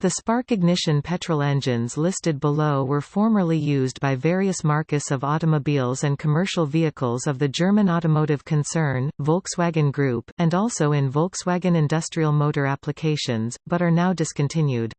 The spark ignition petrol engines listed below were formerly used by various marques of automobiles and commercial vehicles of the German automotive concern, Volkswagen Group, and also in Volkswagen industrial motor applications, but are now discontinued.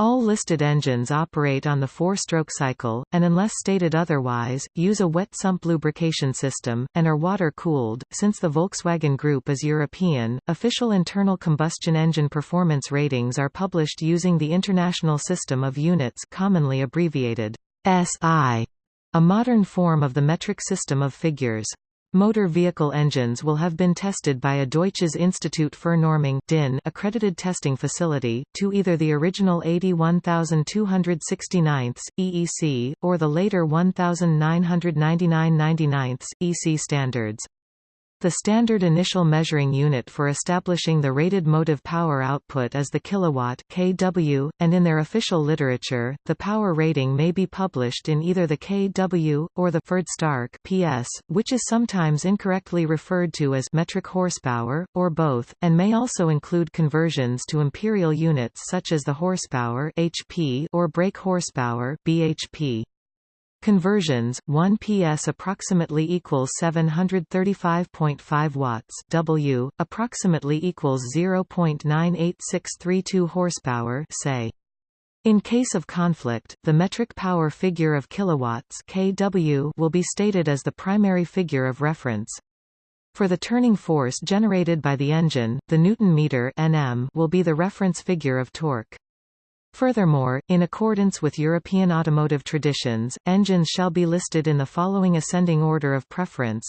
All listed engines operate on the four-stroke cycle, and unless stated otherwise, use a wet sump lubrication system, and are water-cooled. Since the Volkswagen Group is European, official internal combustion engine performance ratings are published using the International System of Units commonly abbreviated SI, a modern form of the metric system of figures. Motor vehicle engines will have been tested by a Deutsches Institut für Normung DIN accredited testing facility, to either the original 81269 EEC, or the later 1999 EC standards. The standard initial measuring unit for establishing the rated motive power output is the kilowatt kW, and in their official literature, the power rating may be published in either the kW, or the Stark PS, which is sometimes incorrectly referred to as metric horsepower, or both, and may also include conversions to imperial units such as the horsepower HP or brake horsepower BHP. Conversions 1 PS approximately equals 735.5 watts W approximately equals 0.98632 horsepower say in case of conflict, the metric power figure of kilowatts kW will be stated as the primary figure of reference. For the turning force generated by the engine, the Newton meter Nm will be the reference figure of torque. Furthermore, in accordance with European automotive traditions, engines shall be listed in the following ascending order of preference.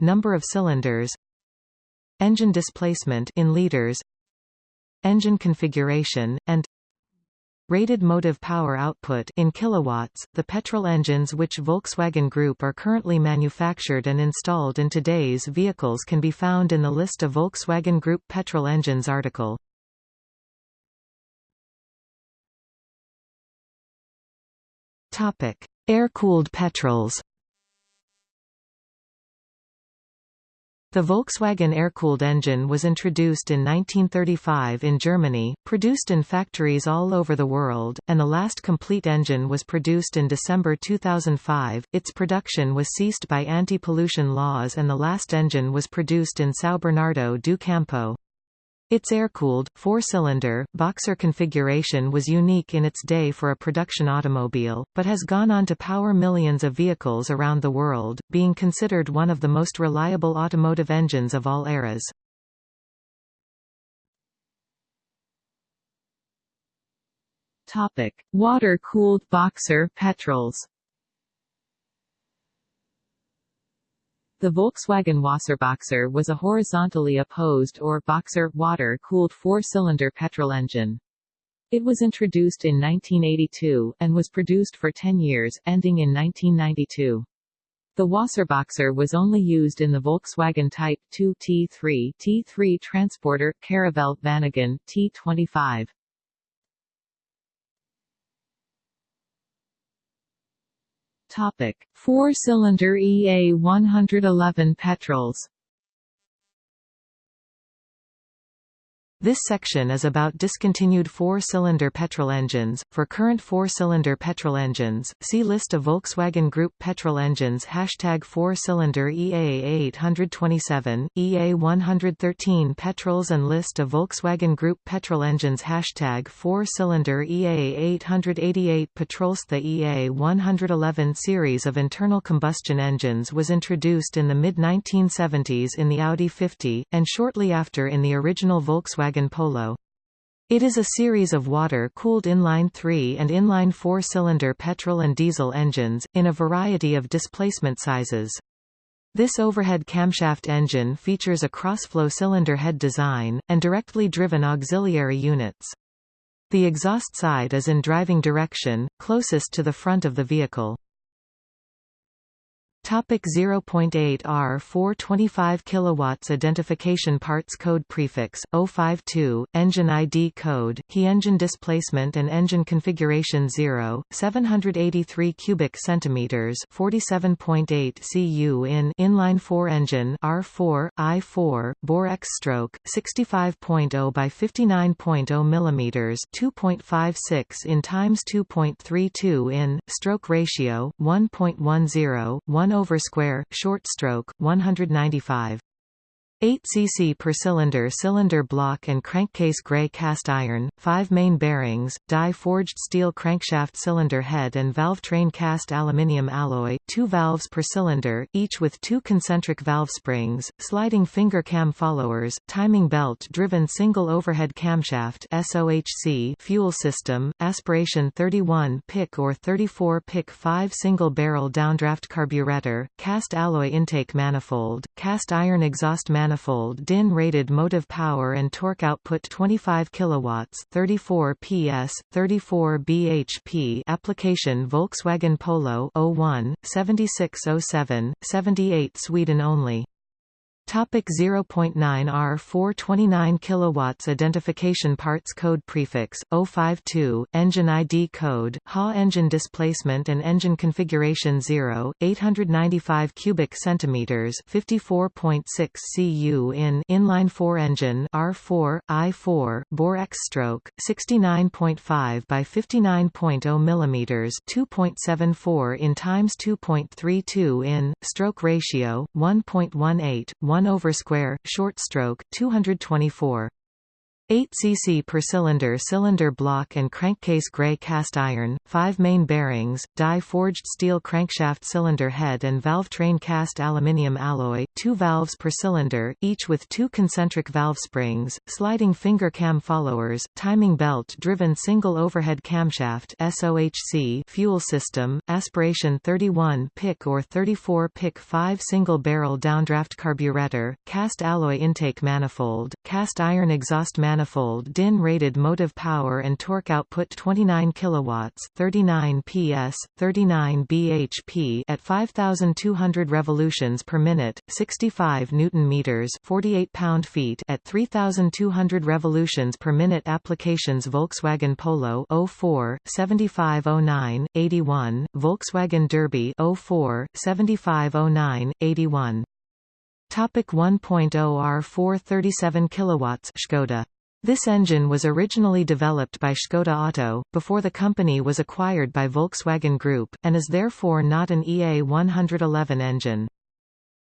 Number of cylinders Engine displacement in liters Engine configuration, and Rated motive power output in kilowatts. The petrol engines which Volkswagen Group are currently manufactured and installed in today's vehicles can be found in the list of Volkswagen Group petrol engines article. Topic: Air-cooled petrols. The Volkswagen air-cooled engine was introduced in 1935 in Germany, produced in factories all over the world, and the last complete engine was produced in December 2005. Its production was ceased by anti-pollution laws and the last engine was produced in São Bernardo do Campo. Its air-cooled, four-cylinder, boxer configuration was unique in its day for a production automobile, but has gone on to power millions of vehicles around the world, being considered one of the most reliable automotive engines of all eras. Water-cooled boxer petrols The Volkswagen Wasserboxer was a horizontally opposed or boxer water-cooled four-cylinder petrol engine. It was introduced in 1982, and was produced for 10 years, ending in 1992. The Wasserboxer was only used in the Volkswagen Type 2 T3 T3 Transporter Caravelle Vanagon T25. Topic: Four-cylinder EA111 petrols This section is about discontinued four-cylinder petrol engines. For current four-cylinder petrol engines, see list of Volkswagen Group petrol engines. Hashtag four-cylinder EA827, EA113 petrols and list of Volkswagen Group petrol engines. Hashtag four-cylinder EA888 petrols. The EA111 series of internal combustion engines was introduced in the mid-1970s in the Audi 50, and shortly after in the original Volkswagen Volkswagen Polo. It is a series of water-cooled inline 3 and inline 4-cylinder petrol and diesel engines, in a variety of displacement sizes. This overhead camshaft engine features a cross-flow cylinder head design, and directly driven auxiliary units. The exhaust side is in driving direction, closest to the front of the vehicle. Topic 0.8 R 425 kilowatts identification parts code prefix 052 engine ID code HE engine displacement and engine configuration 0 783 cubic centimeters 47.8 cu in inline 4 engine R4 I4 bore X stroke 65.0 by 59.0 millimeters 2.56 in times 2.32 in stroke ratio 1.10 1 over square, short stroke, 195. 8 cc per cylinder cylinder block and crankcase gray cast iron, 5 main bearings, die-forged steel crankshaft cylinder head and valve train cast aluminium alloy, 2 valves per cylinder, each with two concentric valve springs, sliding finger cam followers, timing belt-driven single overhead camshaft SOHC fuel system, aspiration 31 PICT or 34 PICT 5 single-barrel downdraft carburetor, cast alloy intake manifold, cast iron exhaust manifold manifold DIN rated motive power and torque output 25 kilowatts 34 PS 34 bhp application Volkswagen Polo 01 7607 78 Sweden only Topic 0.9 R 429 kilowatts identification parts code prefix 052 engine ID code HA engine displacement and engine configuration 0 895 cubic centimeters 54.6 cu in inline 4 engine R4 I4 bore X stroke 69.5 by 59.0 millimeters 2.74 in times 2.32 in stroke ratio 1.18 1 over square, short stroke, 224. 8 cc per cylinder cylinder block and crankcase gray cast iron, 5 main bearings, die-forged steel crankshaft cylinder head and valve train cast aluminium alloy, 2 valves per cylinder, each with two concentric valve springs, sliding finger cam followers, timing belt-driven single overhead camshaft SOHC fuel system, aspiration 31 PICT or 34 PICT 5 single-barrel downdraft carburetor, cast alloy intake manifold, cast iron exhaust manifold DIN rated motive power and torque output 29 kilowatts 39 PS 39 bhp at 5200 revolutions per minute 65 newton meters 48 pound feet at 3200 revolutions per minute applications Volkswagen Polo 04 7509 81 Volkswagen Derby 04 7509 81 Topic 1.0 R4 37 kilowatts Skoda this engine was originally developed by Škoda Auto, before the company was acquired by Volkswagen Group, and is therefore not an EA111 engine.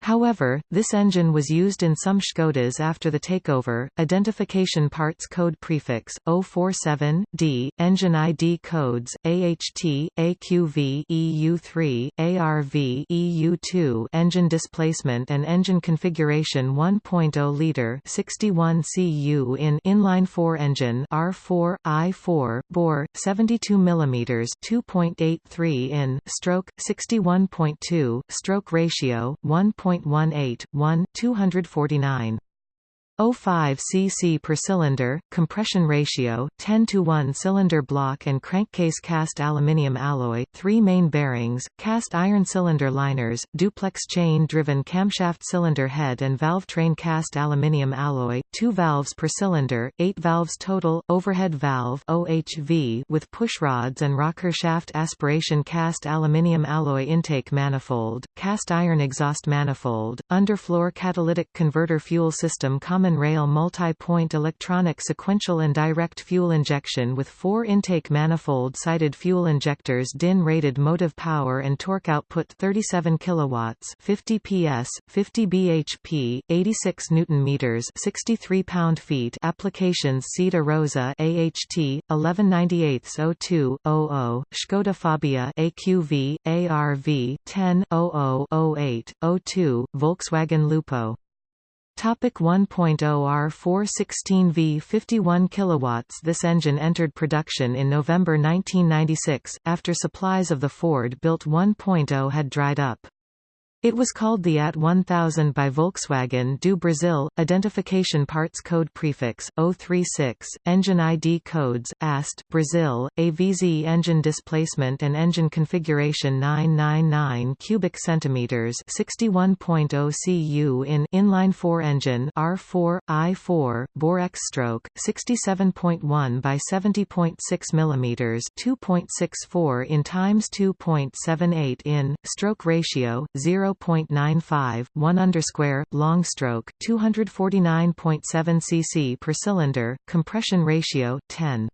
However, this engine was used in some Škodas after the takeover. Identification parts code prefix 047 D, engine ID codes AHT, AQV, EU3, ARV, EU2, engine displacement and engine configuration 1.0 liter 61 cu in inline 4 engine R4 I4 bore 72 mm 2.83 in stroke 61.2 stroke ratio 1. 0.18, 1 249. 0.5 cc per cylinder, compression ratio, 10 to 1 cylinder block and crankcase cast aluminium alloy, 3 main bearings, cast iron cylinder liners, duplex chain-driven camshaft cylinder head and valve train cast aluminium alloy, 2 valves per cylinder, 8 valves total, overhead valve OHV with pushrods and rocker shaft aspiration cast aluminium alloy intake manifold, cast iron exhaust manifold, underfloor catalytic converter fuel system common rail multi-point electronic sequential and direct fuel injection with four intake manifold-sided fuel injectors DIN-rated motive power and torque output 37 kilowatts 50 PS, 50 bhp, 86 newton meters 63 pound-feet applications SEAT Arosa AHT 1198 02 Skoda Fabia AQV ARV 10 08 02 Volkswagen Lupo Topic 1.0 R416V 51 kilowatts This engine entered production in November 1996, after supplies of the Ford-built 1.0 had dried up. It was called the AT 1000 by Volkswagen do Brasil. Identification Parts Code Prefix 036, Engine ID Codes AST Brazil, AVZ Engine Displacement and Engine Configuration 999 cubic centimeters 61.0 cu in inline 4 engine R4 I4 bore X stroke 67.1 by 70.6 mm 2.64 in times 2.78 in stroke ratio 0 0.95, 1 underscore, long stroke, 249.7 cc per cylinder, compression ratio 10.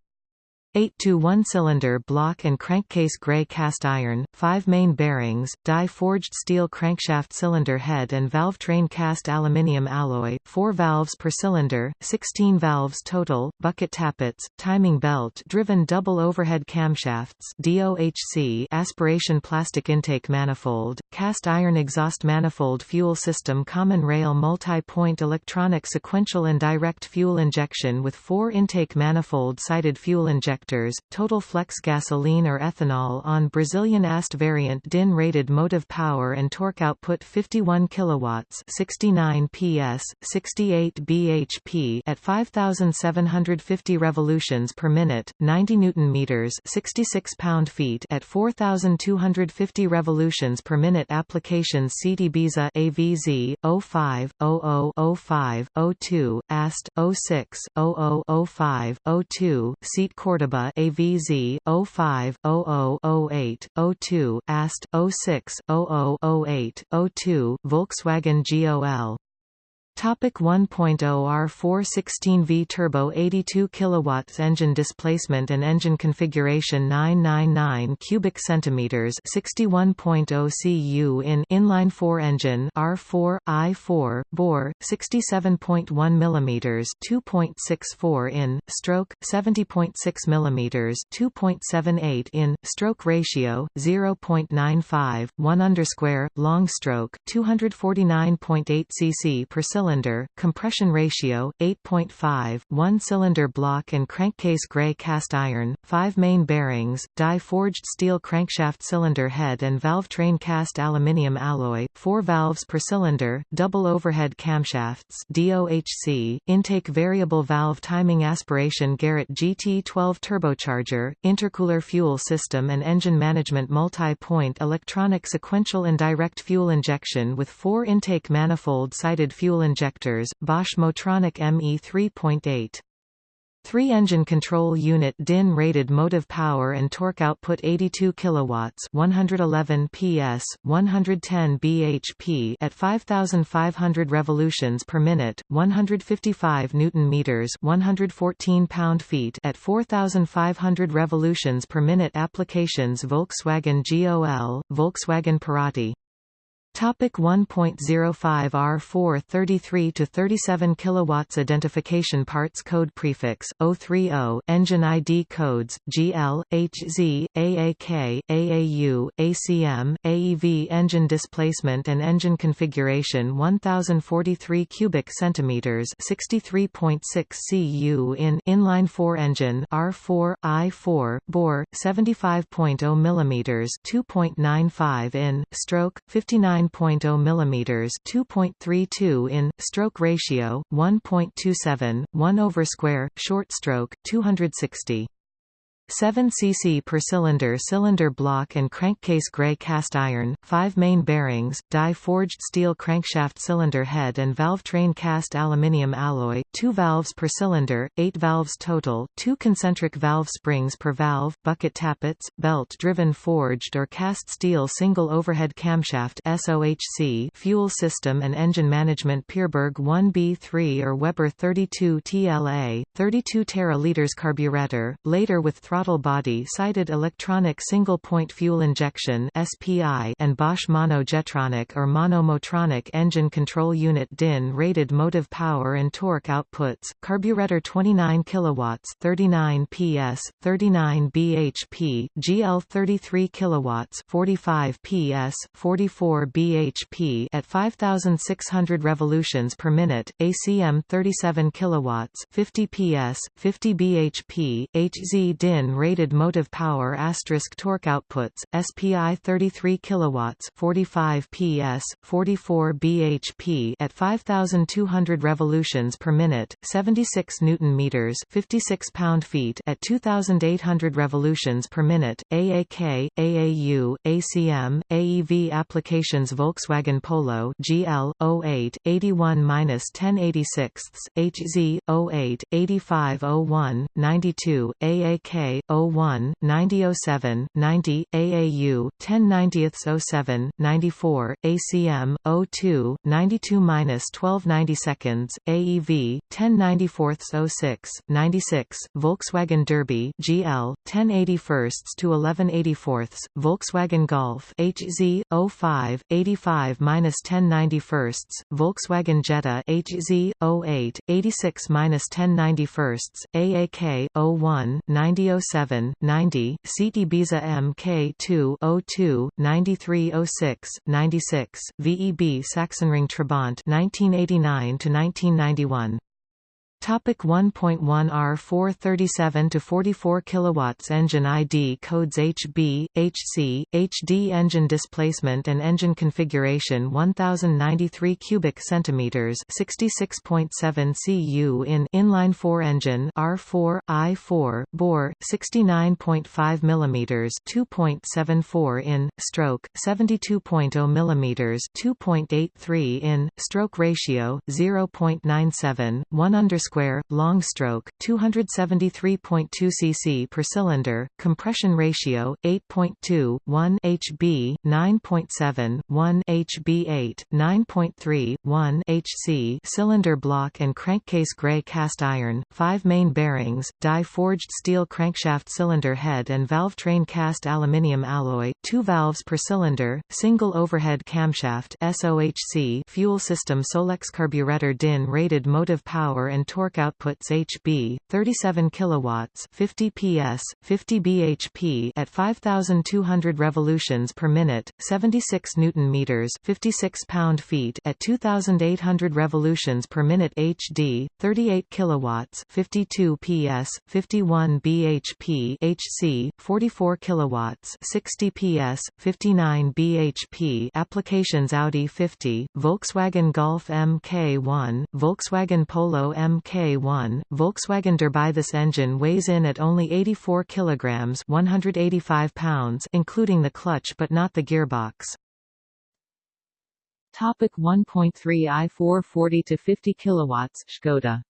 8 to 1 cylinder block and crankcase gray cast iron, 5 main bearings, die forged steel crankshaft cylinder head and valve train cast aluminium alloy, 4 valves per cylinder, 16 valves total, bucket tappets, timing belt driven double overhead camshafts DOHC aspiration plastic intake manifold, cast iron exhaust manifold fuel system common rail multi-point electronic sequential and direct fuel injection with 4 intake manifold sided fuel injection total flex gasoline or ethanol on Brazilian AST variant DIN rated motive power and torque output 51 kilowatts 69 PS, 68 bhp at 5750 revolutions per minute, 90 newton meters 66 pound-feet at 4250 revolutions per minute applications SEAT Ibiza AVZ 05 00 05 02 AST 06 00 05 02 Seat Cordoba Cordoba AVZ 05 0008 02 AST 06 0008 02 Volkswagen GOL Topic 1.0 R416V turbo 82 kilowatts engine displacement and engine configuration 999 cubic centimeters 61.0 cu in inline 4 engine R4 I4 bore 67.1 mm 2.64 in stroke 70.6 mm 2.78 in stroke ratio 0.95 1 underscore long stroke 249.8 cc per cylinder cylinder, compression ratio 8.5, one cylinder block and crankcase gray cast iron, 5 main bearings, die forged steel crankshaft cylinder head and valve train cast aluminium alloy, 4 valves per cylinder, double overhead camshafts DOHC, intake variable valve timing aspiration Garrett GT12 turbocharger, intercooler fuel system and engine management multi-point electronic sequential and direct fuel injection with 4 intake manifold sided fuel injection injectors, Bosch Motronic ME 3.8. Three-engine control unit DIN rated motive power and torque output 82 kilowatts, 111 PS, 110 bhp at 5500 revolutions per minute, 155 newton meters, 114 pound-feet at 4500 revolutions per minute applications Volkswagen GOL, Volkswagen Parati Topic 1.05 R4 33 to 37 kilowatts identification parts code prefix 030 engine ID codes GL HZ AAK AAU ACM AEV engine displacement and engine configuration 1043 cubic centimeters 63.6 cu in inline 4 engine R4 I4 bore 75.0 millimeters 2.95 in stroke 59 9.0 mm 2.32 in, stroke ratio, 1.27, 1 over square, short stroke, 260. 7 cc per cylinder cylinder block and crankcase gray cast iron, 5 main bearings, die forged steel crankshaft cylinder head and valve train cast aluminium alloy, 2 valves per cylinder, 8 valves total, 2 concentric valve springs per valve, bucket tappets, belt-driven forged or cast steel single overhead camshaft SOHC fuel system and engine management Pierburg 1B3 or Weber 32 TLA, 32 teraliters carburetor, later with throttle throttle body sided electronic single-point fuel injection and Bosch Mono Jetronic or monomotronic engine control unit DIN rated motive power and torque outputs, carburetor 29 kilowatts, 39 PS, 39 bhp, GL 33 kilowatts, 45 PS, 44 bhp at 5600 revolutions per minute, ACM 37 kilowatts, 50 PS, 50 bhp, HZ DIN DIN rated motive power asterisk torque outputs SPI 33 kilowatts 45 PS 44 bhp at 5200 revolutions per minute 76 newton meters 56 pound-feet at 2800 revolutions per minute AAK AAU ACM AEV applications Volkswagen Polo GL 08 81-1086 HZ 08 8501 92 AAK 01 9007 90 AAU 10 07 94 ACM 02 92-12 90 seconds AEV 10 94 06 96 Volkswagen Derby GL 10 81 to 11 84 Volkswagen Golf HZ 05 85 10 91 Volkswagen Jetta HZ 08 86 10 91 AAK 01 9007 90 Seat Ibiza MK2 02 93 06 96 VEB Sachsenring Trabant 1989 to 1991 Topic 1.1 R 437 to 44 kilowatts engine ID codes HB HC HD engine displacement and engine configuration 1093 cubic centimeters 66.7 cu in inline 4 engine R4 I4 bore 69.5 millimeters 2.74 in stroke 72.0 millimeters 2.83 in stroke ratio 0.97 1 underscore square, long stroke, 273.2 cc per cylinder, compression ratio 8.2, 1 hb, 9.7, 1 hb8, 9.3, 1 hc cylinder block and crankcase gray cast iron, 5 main bearings, die-forged steel crankshaft cylinder head and valve train cast aluminium alloy, 2 valves per cylinder, single overhead camshaft SOHC fuel system Solex carburetor DIN rated motive power and torque outputs HB 37 kilowatts 50 PS 50 bhp at 5200 revolutions per minute 76 newton meters 56 pound-feet at 2800 revolutions per minute HD 38 kilowatts 52 PS 51 bhp HC 44 kilowatts 60 PS 59 bhp applications Audi 50 Volkswagen Golf MK1 Volkswagen Polo MK K1, Volkswagen Derby. This engine weighs in at only 84 kilograms, 185 pounds, including the clutch but not the gearbox. Topic 1.3 i 440 to 50 kilowatts Skoda.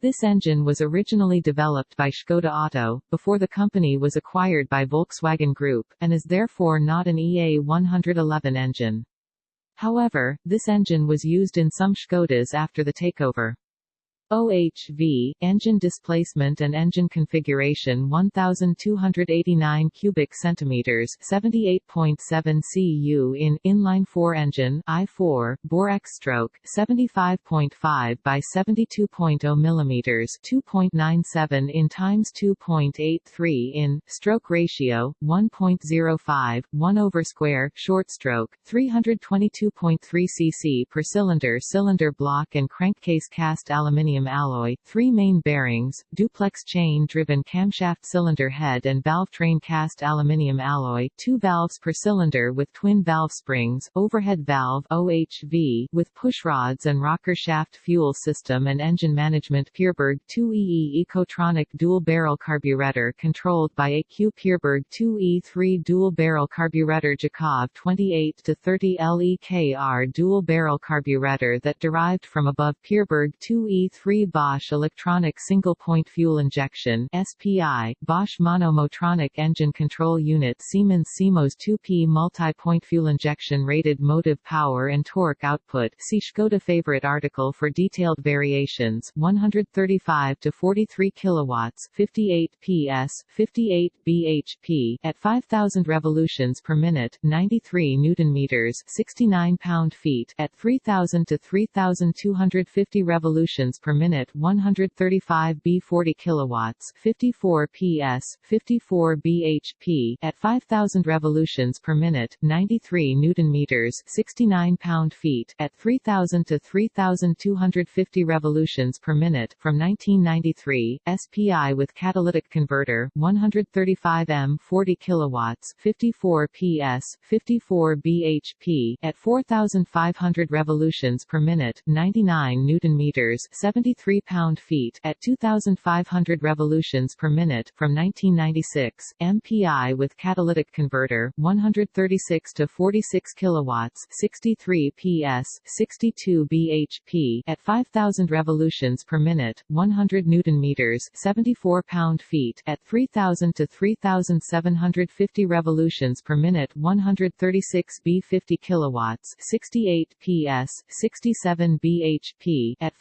This engine was originally developed by Skoda Auto, before the company was acquired by Volkswagen Group, and is therefore not an EA111 engine. However, this engine was used in some Skodas after the takeover. OHV, engine displacement and engine configuration 1289 cubic centimeters 78.7 cu in inline 4 engine I4 bore X stroke 75.5 by 72.0 millimeters 2.97 in times 2.83 in stroke ratio 1.05 1 over square short stroke 322.3 cc per cylinder cylinder block and crankcase cast aluminium aluminium alloy, three main bearings, duplex chain-driven camshaft cylinder head and valve train cast aluminium alloy, two valves per cylinder with twin valve springs, overhead valve OHV with push rods and rocker shaft fuel system and engine management Pierburg 2EE Ecotronic dual-barrel carburetor controlled by AQ Pierburg 2E3 dual-barrel carburetor Jikov 28 to 30 LEKR dual-barrel carburetor that derived from above Pierburg 2E3 3 Bosch Electronic Single Point Fuel Injection SPI, Bosch Monomotronic Engine Control Unit Siemens Simos 2P Multi-Point Fuel Injection Rated Motive Power and Torque Output. See Skoda Favorite article for detailed variations. 135 to 43 kilowatts 58 PS 58 bhp at 5000 revolutions per minute 93 newton meters 69 pound feet at 3000 to 3250 revolutions per minute 135 B 40 kilowatts 54 PS 54 bhp at 5000 revolutions per minute 93 newton meters 69 pound-feet at 3000 to 3250 revolutions per minute from 1993 SPI with catalytic converter 135 M 40 kilowatts 54 PS 54 bhp at 4500 revolutions per minute 99 newton meters 73 pound-feet at 2500 revolutions per minute from 1996 MPI with catalytic converter 136 to 46 kilowatts 63 PS 62 bhp at 5000 revolutions per minute 100 newton meters 74 pound-feet at 3000 to 3750 revolutions per minute 136 B50 kilowatts 68 PS 67 bhp at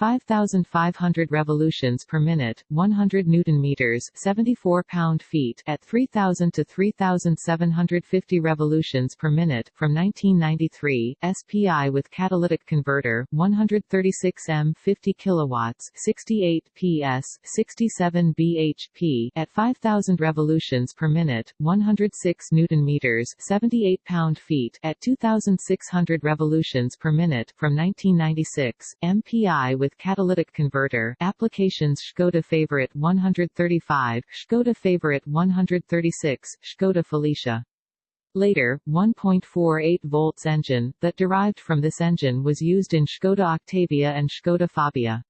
5500 revolutions per minute 100 newton meters 74 pound-feet at 3000 to 3750 revolutions per minute from 1993 SPI with catalytic converter 136 M 50 kilowatts 68 PS 67 bhp at 5000 revolutions per minute 106 newton meters 78 pound-feet at 2600 revolutions per minute from 1996 MPI with catalytic converter applications Škoda Favorite 135 Škoda Favorite 136 Škoda Felicia Later, 1.48 volts engine, that derived from this engine was used in Škoda Octavia and Škoda Fabia.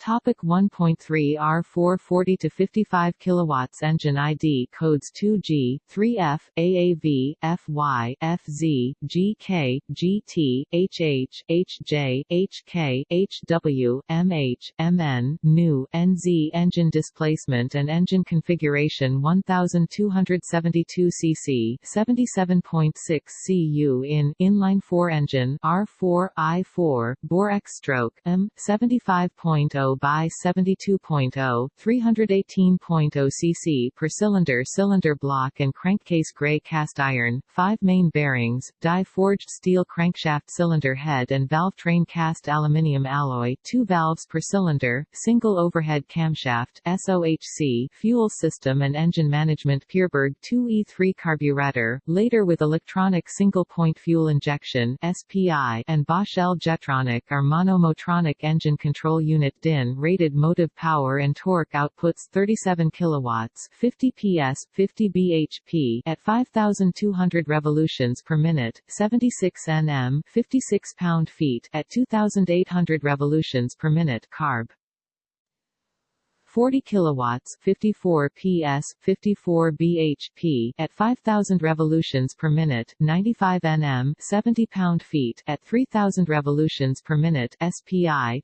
Topic 1.3 R4 40 to 55 kilowatts engine ID codes 2G, 3F, AAV, FY, FZ, GK, GT, HH, HJ, HK, HW, MH, MN, NU, NZ engine displacement and engine configuration 1272 cc 77.6 cu in inline 4 engine R4 I4 bore X stroke M 75.0 by 72.0, 318.0 cc per cylinder cylinder block and crankcase gray cast iron, 5 main bearings, die-forged steel crankshaft cylinder head and valve train cast aluminium alloy 2 valves per cylinder, single overhead camshaft SOHC fuel system and engine management Pierburg 2E3 carburetor, later with electronic single-point fuel injection SPI and Bosch L Jetronic are monomotronic engine control unit DIN rated motive power and torque outputs 37 kilowatts 50 PS 50 bhp at 5200 revolutions per minute 76 Nm 56 pound-feet at 2800 revolutions per minute carb. 40 kilowatts 54 PS 54 bhp at 5000 revolutions per minute 95 Nm 70 pound-feet at 3000 revolutions per minute SPI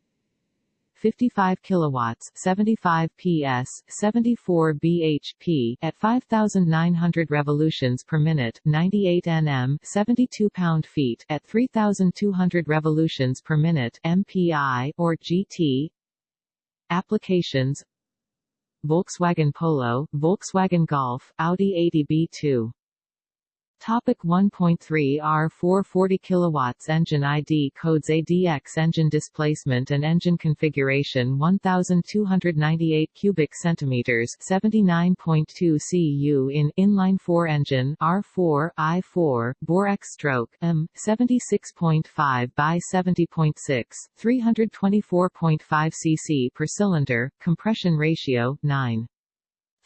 55 kilowatts 75 PS 74 bhp at 5900 revolutions per minute 98 Nm 72 pound-feet at 3200 revolutions per minute MPI or GT Applications. Volkswagen Polo, Volkswagen Golf, Audi 80 B2 Topic 1.3 R4 40 kilowatts engine ID codes ADX engine displacement and engine configuration 1298 cubic centimeters 79.2 cu in inline 4 engine R4 I4 bore X stroke M 76.5 by 70.6 324.5 cc per cylinder compression ratio 9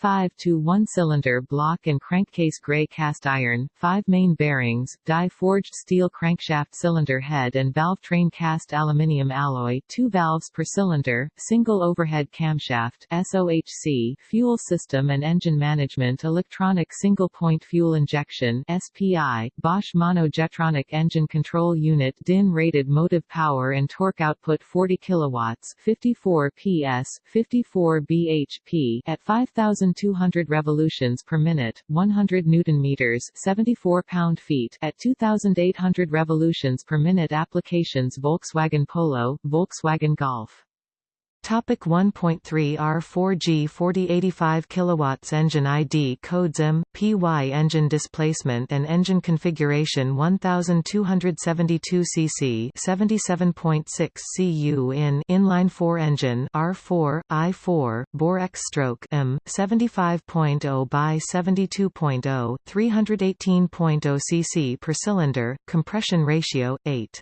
5 to 1 cylinder block and crankcase gray cast iron, 5 main bearings, die-forged steel crankshaft cylinder head and valve train cast aluminium alloy 2 valves per cylinder, single overhead camshaft SOHC fuel system and engine management electronic single-point fuel injection SPI, Bosch Mono Jetronic engine control unit DIN rated motive power and torque output 40 kilowatts 54 PS, 54 bhp at 5000 1,200 revolutions per minute, 100 newton meters, 74 pound-feet at 2,800 revolutions per minute. Applications: Volkswagen Polo, Volkswagen Golf. Topic 1.3 R4G 4085 kilowatts engine ID codes M PY engine displacement and engine configuration 1272 cc 77.6 cu in inline 4 engine R4 I4 bore X stroke M 75.0 by 72.0 318.0 cc per cylinder compression ratio 8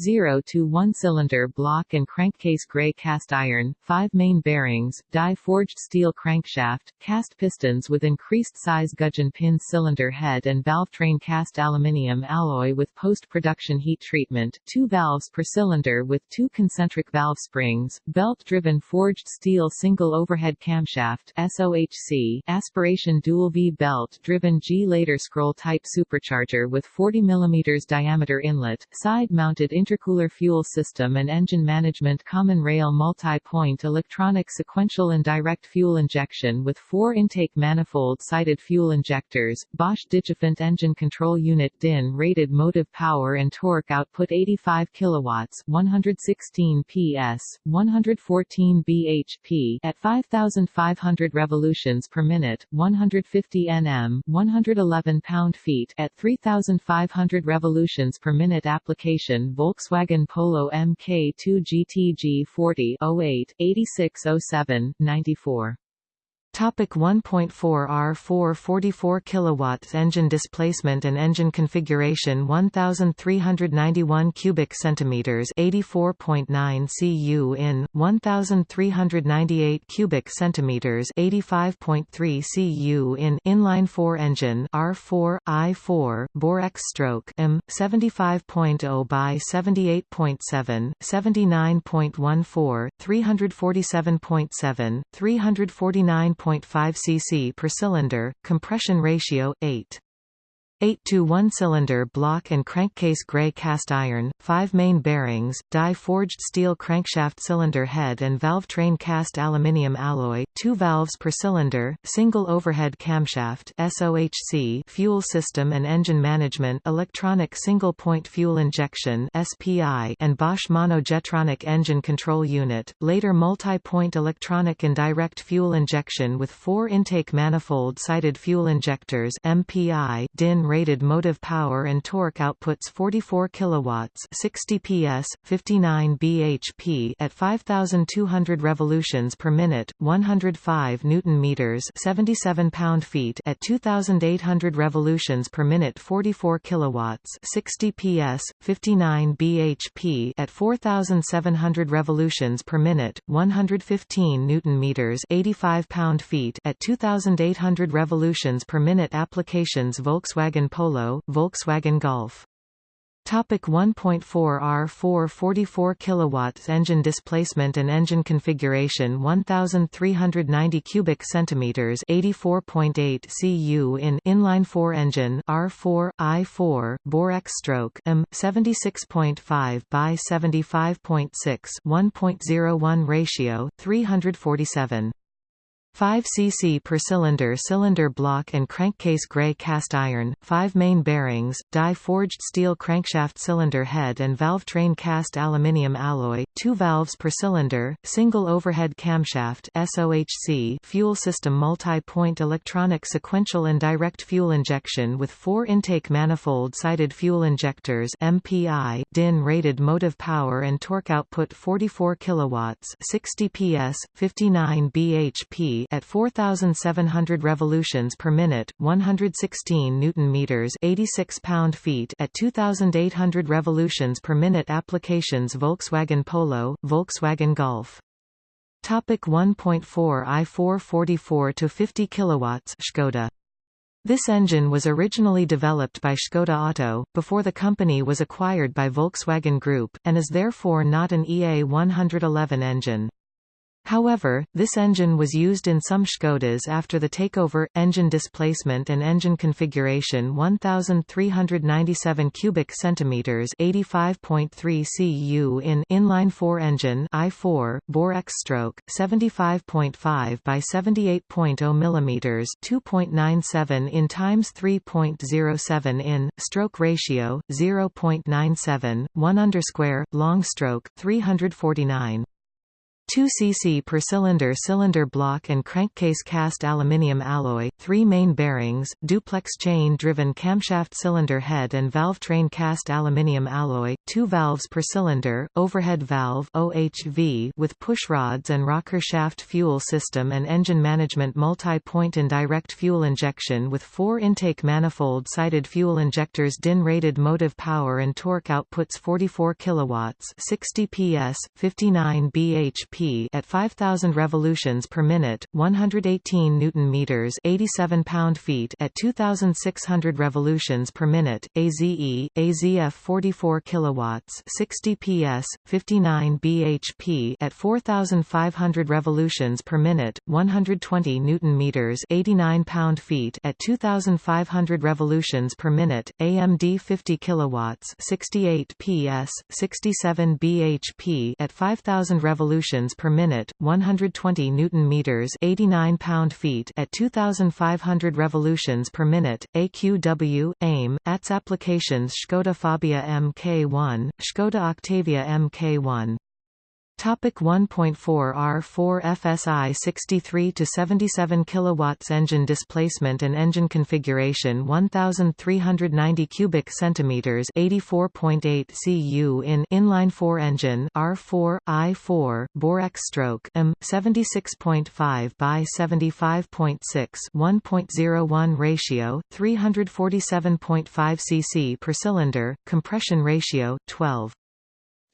0 to 1 cylinder block and crankcase gray cast iron, 5 main bearings, die-forged steel crankshaft, cast pistons with increased size gudgeon pin cylinder head and valve train cast aluminium alloy with post-production heat treatment, 2 valves per cylinder with 2 concentric valve springs, belt-driven forged steel single overhead camshaft SOHC, aspiration dual V belt-driven G-Lader scroll type supercharger with 40 mm diameter inlet, side-mounted intercooler fuel system and engine management common rail multi-point electronic sequential and direct fuel injection with four intake manifold-sided fuel injectors, Bosch Digifant engine control unit DIN rated motive power and torque output 85 kilowatts 116 PS, 114 bhp at 5,500 revolutions per minute, 150 Nm 111 pound-feet at 3,500 revolutions per minute application volt Volkswagen Polo Mk2 GTG 40 08 8607 94 Topic 1.4 R4 44 kilowatts engine displacement and engine configuration 1391 cubic centimeters 84.9 cu in 1398 cubic centimeters 85.3 cu in inline 4 engine R4 I4 bore X stroke M 75.0 by 78.7 79.14 347.7 349 1.5 cc per cylinder, compression ratio 8. 8 to 1 cylinder block and crankcase gray cast iron, 5 main bearings, die-forged steel crankshaft cylinder head and valve train cast aluminium alloy, 2 valves per cylinder, single overhead camshaft SOHC fuel system and engine management electronic single-point fuel injection SPI and Bosch monojetronic engine control unit, later multi-point electronic and direct fuel injection with 4 intake manifold-sided fuel injectors MPI DIN rated motive power and torque outputs 44 kilowatts, 60 PS, 59 bhp at 5200 revolutions per minute, 105 newton meters, 77 pound-feet at 2800 revolutions per minute, 44 kilowatts, 60 PS, 59 bhp at 4700 revolutions per minute, 115 newton meters, 85 pound-feet at 2800 revolutions per minute. Applications Volkswagen Volkswagen Polo, Volkswagen Golf. Topic 1.4 R4 44 kilowatts engine displacement and engine configuration 1390 cubic centimeters 84.8 cu in inline 4 engine R4 I4 bore X stroke M 76.5 by 75.6 1.01 ratio 347 5 cc per cylinder cylinder block and crankcase gray cast iron, 5 main bearings, die-forged steel crankshaft cylinder head and valve train cast aluminium alloy, 2 valves per cylinder, single overhead camshaft SOHC fuel system multi-point electronic sequential and direct fuel injection with 4 intake manifold-sided fuel injectors MPI DIN rated motive power and torque output 44 kilowatts 60 PS, 59 bhp at 4700 revolutions per minute, 116 newton meters, 86 pound-feet at 2800 revolutions per minute applications Volkswagen Polo, Volkswagen Golf. Topic 1.4 i4 44 to 50 kilowatts Skoda this engine was originally developed by Škoda Auto, before the company was acquired by Volkswagen Group, and is therefore not an EA 111 engine. However, this engine was used in some Škodas after the takeover. Engine displacement and engine configuration 1397 cubic centimeters, 85.3 cu in inline 4 engine i4 bore X stroke 75.5 by 78.0 millimeters 2.97 in times 3.07 in stroke ratio 0.97 1 underscore long stroke 349 2 cc per cylinder cylinder block and crankcase cast aluminium alloy, 3 main bearings, duplex chain-driven camshaft cylinder head and valve train cast aluminium alloy, 2 valves per cylinder, overhead valve OHV with push rods and rocker shaft fuel system and engine management multi-point indirect fuel injection with 4 intake manifold-sided fuel injectors DIN-rated motive power and torque outputs 44 kilowatts 60 PS, 59 bhp p at 5000 revolutions per minute, 118 newton meters, 87 pound-feet at 2600 revolutions per minute. AZE, AZF 44 kilowatts, 60 PS, 59 bhp at 4500 revolutions per minute, 120 newton meters, 89 pound-feet at 2500 revolutions per minute. AMD 50 kilowatts, 68 PS, 67 bhp at 5000 revolutions per minute, 120 newton meters, 89 pound-feet at 2500 revolutions per minute. AQW AIM ATS applications Škoda Fabia Mk1, Škoda Octavia Mk1 Topic 1.4 R4 FSI 63 to 77 kilowatts engine displacement and engine configuration 1390 cubic centimeters 84.8 cu in inline 4 engine R4 I4 bore X stroke M 76.5 by 75.6 1.01 ratio 347.5 cc per cylinder compression ratio 12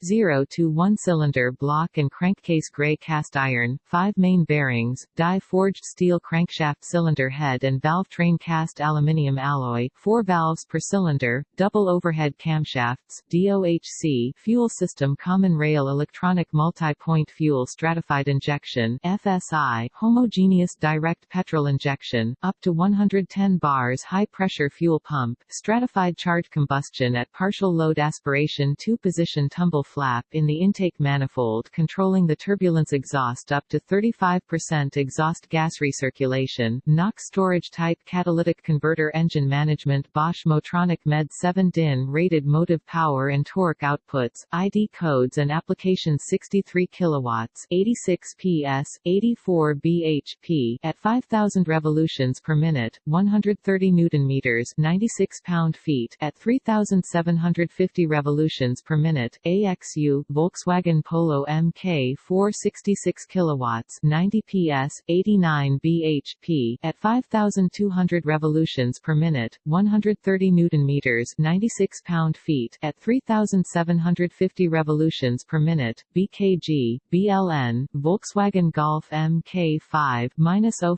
0 to 1 cylinder block and crankcase gray cast iron, 5 main bearings, die-forged steel crankshaft cylinder head and valve train cast aluminium alloy, 4 valves per cylinder, double overhead camshafts, DOHC fuel system common rail electronic multi-point fuel stratified injection FSI homogeneous direct petrol injection, up to 110 bars high pressure fuel pump, stratified charge combustion at partial load aspiration two-position tumble flap in the intake manifold controlling the turbulence exhaust up to 35% exhaust gas recirculation, NOx storage type catalytic converter engine management Bosch Motronic Med 7 DIN rated motive power and torque outputs, ID codes and application 63 kilowatts 86 PS, 84 bhp at 5000 revolutions per minute, 130 newton meters 96 pound-feet at 3750 revolutions per minute, AX XU Volkswagen Polo MK 466 kilowatts 90 PS 89 bhp at 5200 revolutions per minute 130 newton meters 96 pound-feet at 3750 revolutions per minute BKG BLN Volkswagen Golf MK5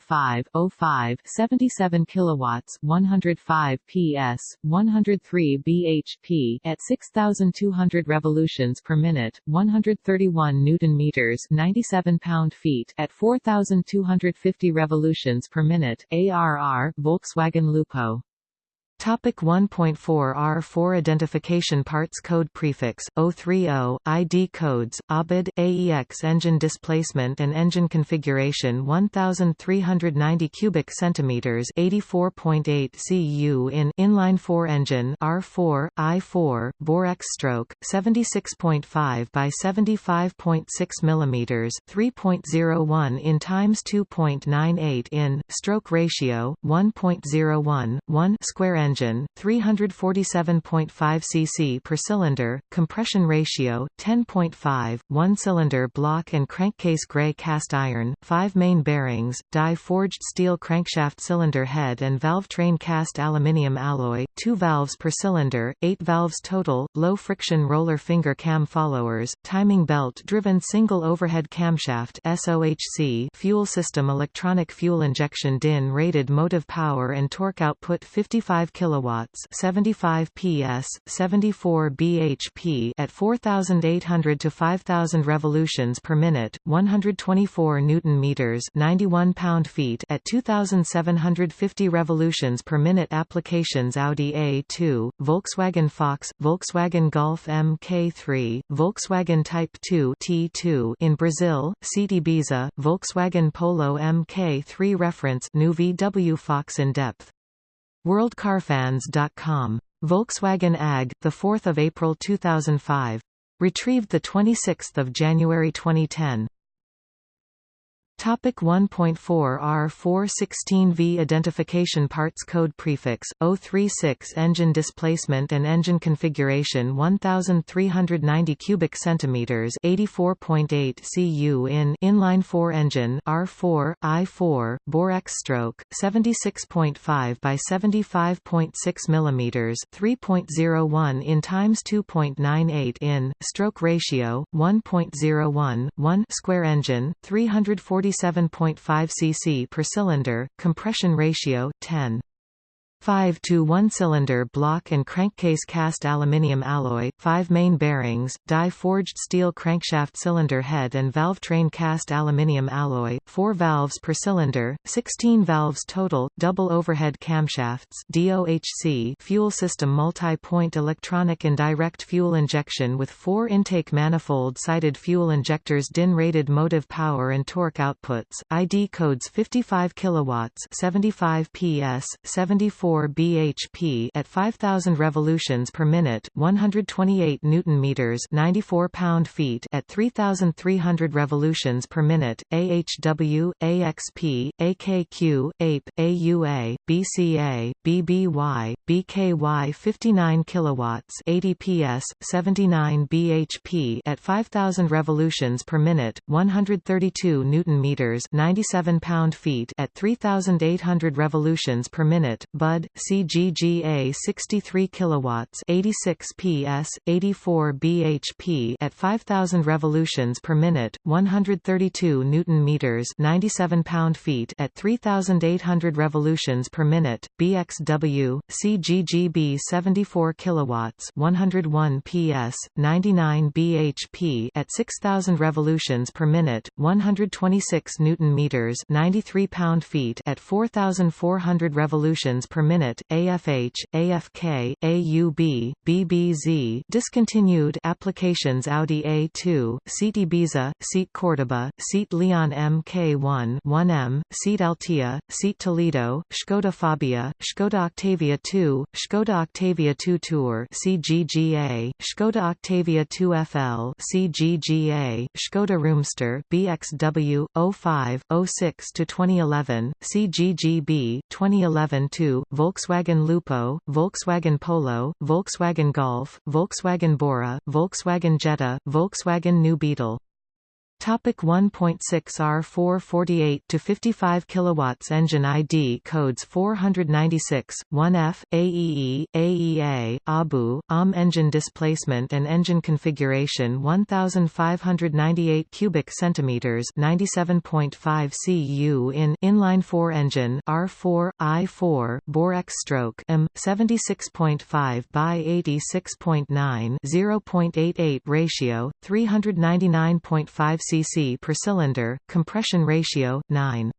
05 05 77 kilowatts 105 PS 103 bhp at 6200 revolutions per minute, 131 newton meters, 97 pound-feet at 4250 revolutions per minute. ARR Volkswagen Lupo Topic 1.4 R4 Identification Parts Code Prefix 030 ID codes ABID AEX engine displacement and engine configuration 1390 cubic centimeters 84.8 cu in inline 4 engine R4 I4 bore X stroke 76.5 by 75.6 mm 3.01 in times 2.98 in stroke ratio 1.01 1 square engine, 347.5 cc per cylinder, compression ratio 10.5, one-cylinder block and crankcase gray cast iron, 5 main bearings, die-forged steel crankshaft cylinder head and valve train cast aluminium alloy, 2 valves per cylinder, 8 valves total, low friction roller finger cam followers, timing belt driven single overhead camshaft SOHC fuel system electronic fuel injection DIN rated motive power and torque output 55 kilowatts, 75 PS, 74 bhp at 4800 to 5000 revolutions per minute, 124 newton meters, 91 pound-feet at 2750 revolutions per minute applications Audi A2, Volkswagen Fox, Volkswagen Golf Mk3, Volkswagen Type 2 T2 in Brazil, Seat Ibiza, Volkswagen Polo Mk3 reference new VW Fox in depth WorldCarFans.com. Volkswagen AG, 4 April 2005. Retrieved 26 January 2010. Topic 1.4 R416V Identification Parts Code Prefix 036 Engine displacement and engine configuration 1390 cubic centimeters 84.8 cu in inline 4 engine R4 I4 bore X stroke 76.5 by 75.6 mm 3.01 in times 2.98 in stroke ratio 1.01 1 square engine 340 47.5 cc per cylinder, compression ratio 10. 5 to 1 cylinder block and crankcase cast aluminium alloy, 5 main bearings, die-forged steel crankshaft cylinder head and valve train cast aluminium alloy, 4 valves per cylinder, 16 valves total, double overhead camshafts DOHC fuel system multi-point electronic and direct fuel injection with 4 intake manifold-sided fuel injectors DIN-rated motive power and torque outputs, ID codes 55 kilowatts 75 PS, 74 4 bhp at 5000 revolutions per minute, 128 newton meters, 94 pound-feet at 3300 revolutions per minute. AHW, AXP, AKQ, APE, AUA, BCA, BBY, BKY 59 kilowatts, 80 PS, 79 bhp at 5000 revolutions per minute, 132 newton meters, 97 pound-feet at 3800 revolutions per minute. Bud CGGA 63 kilowatts 86 PS 84 bhp at 5000 revolutions per minute 132 newton meters 97 pound-feet at 3800 revolutions per minute BXW CGGB 74 kilowatts 101 PS 99 bhp at 6000 revolutions per minute 126 newton meters 93 pound-feet at 4400 revolutions per minute AFH, AFK, AUB, BBZ discontinued applications Audi A2, Seat Ibiza, Seat Cordoba, Seat Leon MK1 1M, Seat Altea, Seat Toledo, Skoda Fabia, Skoda Octavia 2, Skoda Octavia 2 Tour CGGA, Skoda Octavia 2 FL CGGA, Skoda Roomster BXW 05 06 to 2011 CGGB 2011 2 Volkswagen Lupo, Volkswagen Polo, Volkswagen Golf, Volkswagen Bora, Volkswagen Jetta, Volkswagen New Beetle Topic 1.6 R448 to 55 kilowatts engine ID codes 496 1F AEE AEA ABU AM engine displacement and engine configuration 1598 cubic centimeters 97.5 cu in inline 4 engine R4 I4 bore X stroke M 76.5 by 86.9 0.88 ratio 399.5 cc per cylinder, compression ratio 9.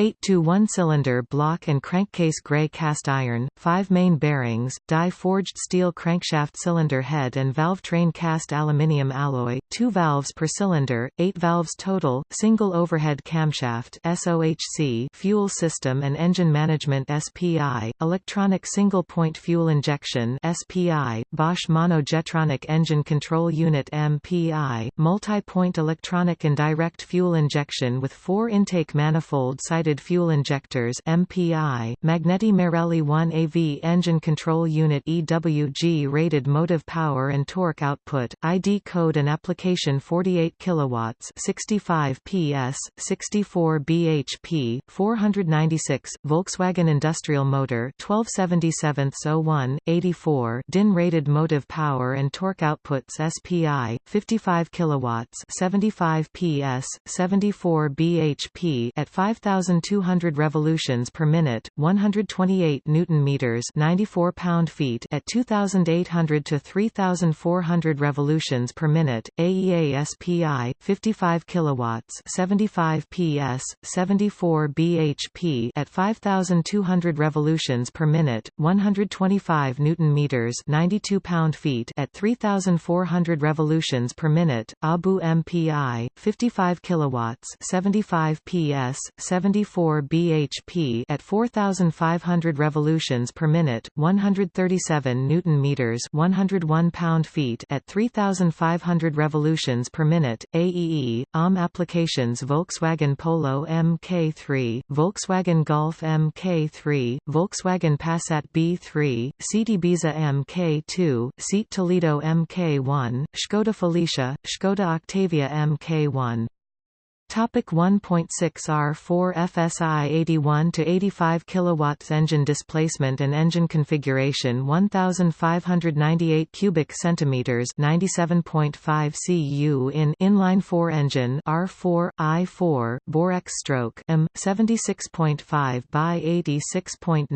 8 to 1 cylinder block and crankcase gray cast iron, 5 main bearings, die forged steel crankshaft cylinder head and valve train cast aluminium alloy, 2 valves per cylinder, 8 valves total, single overhead camshaft SOHC fuel system and engine management SPI, electronic single point fuel injection SPI, Bosch monojetronic engine control unit MPI, multi-point electronic and direct fuel injection with 4 intake manifold sided fuel injectors MPI, Magneti Marelli 1AV engine control unit EWG rated motive power and torque output, ID code and application 48 kilowatts 65 PS, 64 bhp, 496, Volkswagen Industrial Motor 1277-01, 84 DIN rated motive power and torque outputs SPI, 55 kilowatts 75 PS, 74 bhp at 5000 1,200 revolutions per minute, 128 newton meters, 94 pound-feet at 2,800 to 3,400 revolutions per minute. AEA SPI 55 kilowatts, 75 PS, 74 bhp at 5,200 revolutions per minute, 125 newton meters, 92 pound-feet at 3,400 revolutions per minute. ABU MPI 55 kilowatts, 75 PS, 70 84 bhp at 4500 revolutions per minute, 137 newton meters, 101 pound-feet at 3500 revolutions per minute. AEE OM applications Volkswagen Polo Mk3, Volkswagen Golf Mk3, Volkswagen Passat B3, Seat Ibiza Mk2, Seat Toledo Mk1, Škoda Felicia, Škoda Octavia Mk1 Topic 1.6 R4 FSI 81 to 85 kilowatts engine displacement and engine configuration 1598 cubic centimeters 97.5 cu in inline 4 engine R4 I4 bore X stroke M 76.5 by 86.9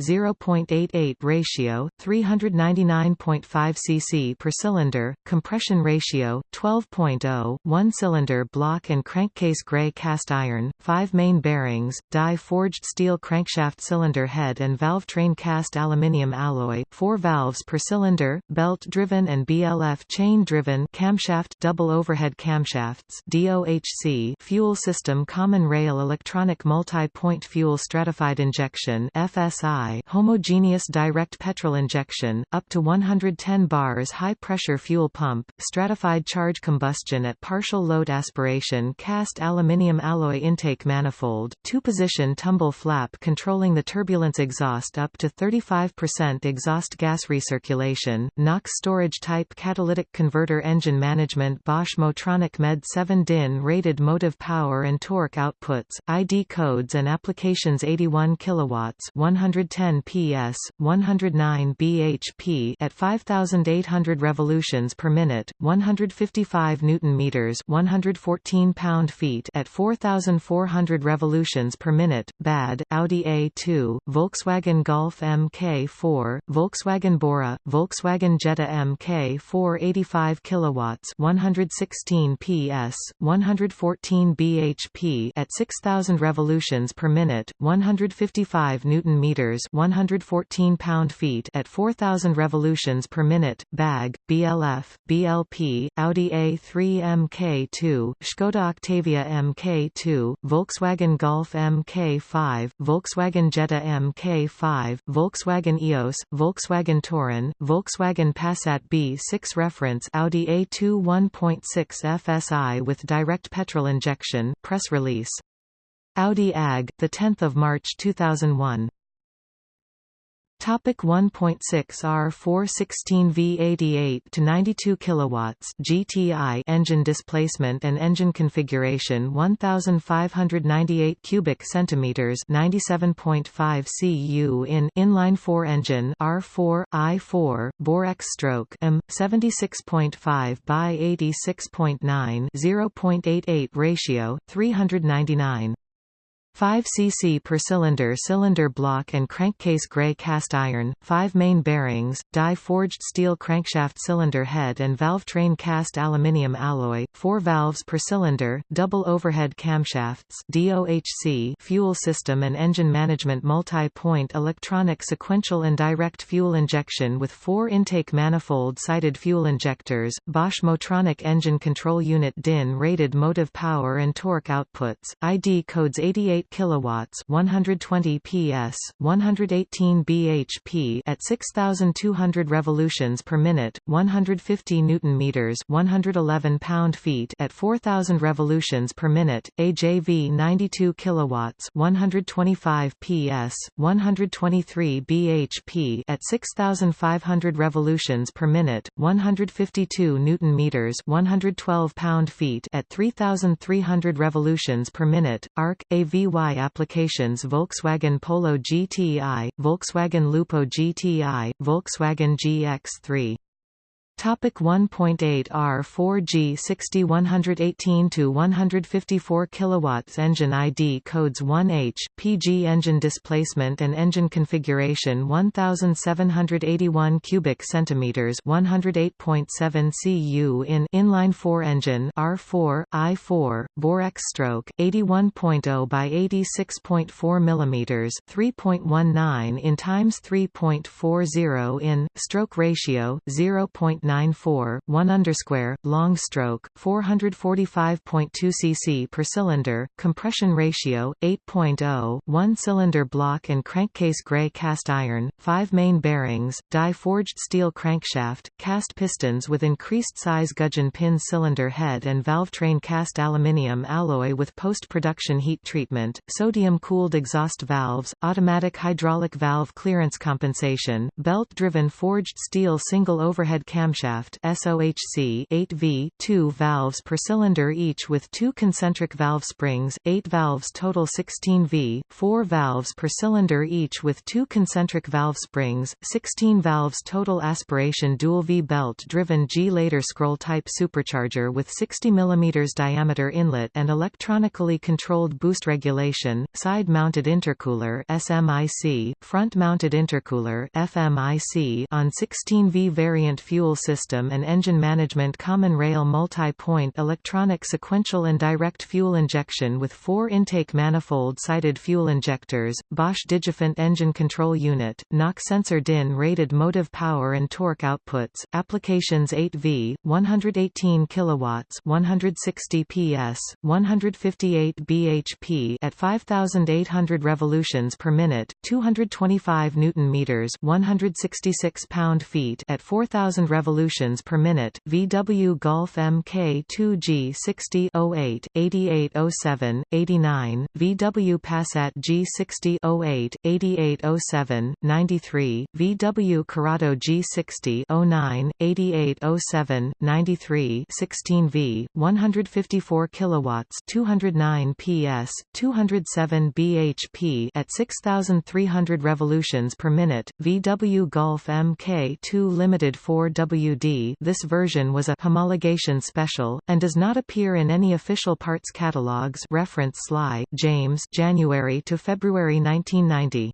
0.88 ratio 399.5 cc per cylinder compression ratio 12.0 one cylinder block and crank case grey cast iron, 5 main bearings, die-forged steel crankshaft cylinder head and valve train cast aluminium alloy, 4 valves per cylinder, belt-driven and BLF chain-driven camshaft double overhead camshafts DOHC fuel system common rail electronic multi-point fuel stratified injection FSI homogeneous direct petrol injection, up to 110 bars high-pressure fuel pump, stratified charge combustion at partial load aspiration cast cast aluminium alloy intake manifold, two-position tumble flap controlling the turbulence exhaust up to 35% exhaust gas recirculation, NOx storage type catalytic converter engine management Bosch Motronic Med 7 DIN rated motive power and torque outputs, ID codes and applications 81 kilowatts 110 PS, 109 bhp at 5800 revolutions per minute, 155 newton meters 114 pound feet at 4,400 revolutions per minute, BAD, Audi A2, Volkswagen Golf Mk4, Volkswagen Bora, Volkswagen Jetta Mk4 85 kilowatts, 116 PS, 114 bhp at 6,000 revolutions per minute, 155 newton meters, 114 pound-feet at 4,000 revolutions per minute, BAG, BLF, BLP, Audi A3 Mk2, Skoda Octavia Octavia Mk2, Volkswagen Golf Mk5, Volkswagen Jetta Mk5, Volkswagen EOS, Volkswagen Touran, Volkswagen Passat B6 Reference Audi A2 1.6 FSI with direct petrol injection press release. Audi AG, 10 March 2001 Topic 1.6 R416 V88 to 92 kilowatts GTI engine displacement and engine configuration 1598 cubic centimeters 97.5 cu in inline 4 engine R4 I4 bore X stroke M 76.5 by 86.9 0.88 ratio 399 5 cc per cylinder cylinder block and crankcase grey cast iron, 5 main bearings, die-forged steel crankshaft cylinder head and valve train cast aluminium alloy, 4 valves per cylinder, double overhead camshafts DOHC fuel system and engine management multi-point electronic sequential and direct fuel injection with 4 intake manifold-sided fuel injectors, Bosch Motronic Engine Control Unit DIN rated motive power and torque outputs, ID codes 88 kilowatts 120 PS 118 bhp at 6200 revolutions per minute 150 newton meters 111 pound-feet at 4000 revolutions per minute AJV 92 kilowatts 125 PS 123 bhp at 6500 revolutions per minute 152 newton meters 112 pound-feet at 3300 revolutions per minute ARC AVY Applications Volkswagen Polo GTI, Volkswagen Lupo GTI, Volkswagen GX3 Topic 1.8 R4G 60 118 to 154 kilowatts engine ID codes 1H PG engine displacement and engine configuration 1781 cubic centimeters 108.7 cu in inline 4 engine R4 I4 bore X stroke 81.0 by 86.4 millimeters 3.19 in times 3.40 in stroke ratio 0. 0.94, 1 underscore, long stroke, 445.2 cc per cylinder, compression ratio, 8.0, 1 cylinder block and crankcase gray cast iron, 5 main bearings, die-forged steel crankshaft, cast pistons with increased size gudgeon pin cylinder head and valve train cast aluminium alloy with post-production heat treatment, sodium-cooled exhaust valves, automatic hydraulic valve clearance compensation, belt-driven forged steel single overhead camshaft SOHC 8V, 2 valves per cylinder each with two concentric valve springs, 8 valves total 16V, 4 valves per cylinder each with two concentric valve springs, 16 valves total aspiration dual V belt-driven G-Lader scroll-type supercharger with 60 mm diameter inlet and electronically controlled boost regulation, side-mounted intercooler SMIC, front-mounted intercooler FMIC on 16V variant fuel system and engine management common rail multi-point electronic sequential and direct fuel injection with four intake manifold-sided fuel injectors, Bosch Digifant engine control unit, NOx sensor DIN rated motive power and torque outputs, applications 8V, 118 kilowatts, 160 PS, 158 bhp at 5800 revolutions per minute, 225 newton meters, 166 pound-feet at 4000 revolutions per minute. VW Golf Mk2 G60 08 8807 89 VW Passat G60 08 8807 93 VW Corrado G60 09 8807 93 16V 154 kilowatts 209 PS 207 bhp at 6300 revolutions per minute VW Golf Mk2 Limited 4WD this version was a homologation special and does not appear in any official parts catalogs reference Sly James January to February 1990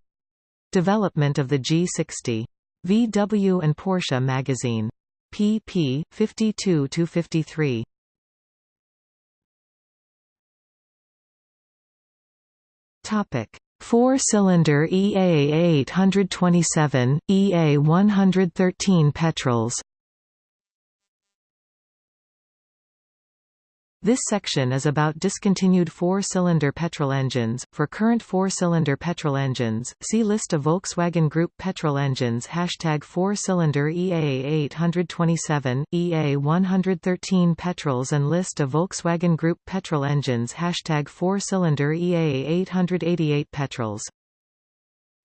Development of the G60 VW and Porsche magazine. Pp 52 to 53 Topic. Four-cylinder EA 827, EA 113 petrols This section is about discontinued four-cylinder petrol engines. For current four-cylinder petrol engines, see list of Volkswagen Group petrol engines. Hashtag four-cylinder EA 827, EA 113 petrols and list of Volkswagen Group petrol engines. Hashtag four-cylinder EA 888 petrols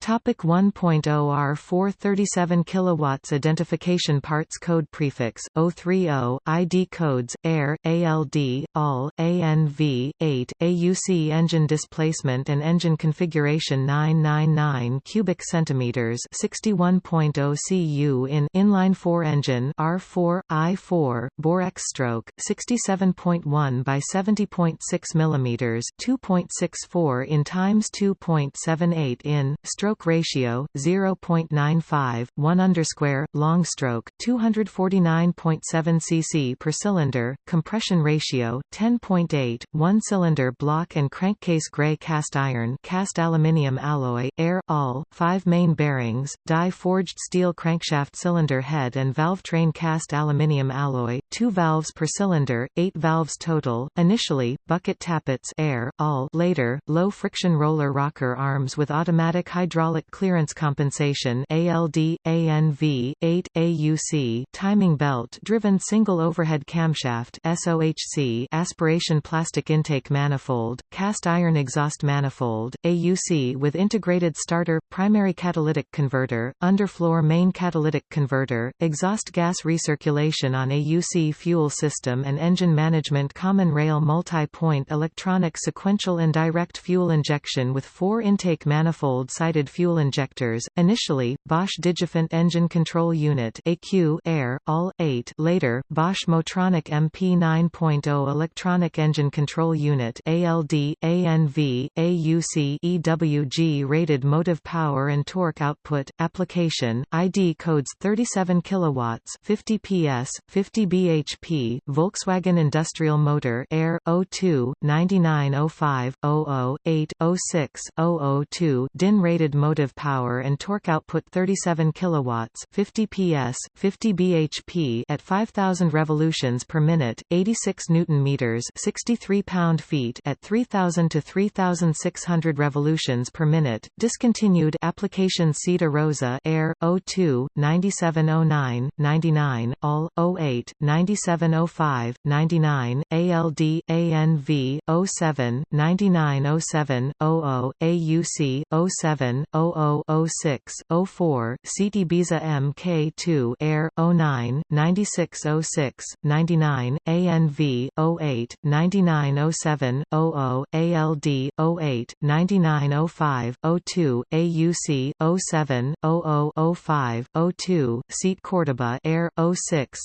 Topic 1.0 R437 kilowatts Identification parts code prefix 030 ID codes AIR ALD AL ANV 8 AUC engine displacement and engine configuration 999 cubic centimeters 61.0 cu in inline 4 engine R4 I4 bore X stroke 67.1 by 70.6 millimeters 2.64 in times 2.78 in stroke stroke ratio 0.95 1 underscore long stroke 249.7 cc per cylinder compression ratio 10.8 1 cylinder block and crankcase gray cast iron cast aluminium alloy air all 5 main bearings die forged steel crankshaft cylinder head and valve train cast aluminium alloy 2 valves per cylinder 8 valves total initially bucket tappets air all later low friction roller rocker arms with automatic hydraulic hydraulic clearance compensation ALD, ANV, 8, AUC timing belt-driven single overhead camshaft SOHC aspiration plastic intake manifold, cast iron exhaust manifold, AUC with integrated starter, primary catalytic converter, underfloor main catalytic converter, exhaust gas recirculation on AUC fuel system and engine management common rail multi-point electronic sequential and direct fuel injection with four intake manifold-sided fuel injectors, initially, Bosch Digifant Engine Control Unit AQ Air, all, 8 later, Bosch Motronic MP 9.0 Electronic Engine Control Unit ALD, ANV, AUC EWG rated motive power and torque output, application, ID codes 37 kilowatts 50 PS, 50 bhp bhp, Volkswagen Industrial Motor Air 02 9905 00 8 06 002 DIN rated motive power and torque output 37 kilowatts, 50 PS, 50 bhp at 5000 revolutions per minute, 86 newton meters, 63 pound-feet at 3000 to 3600 revolutions per minute. Discontinued application SEAT Arosa Air 02 9709 99 AL 08 9705 99 ALD ANV 07 9907 00 AUC 07 0006 04 Seat Ibiza MK2 Air 09 9606 99 ANV 08 9907 00 ALD 08 9905 02 AUC 07 00, 0005 02 Seat Cordoba Air 06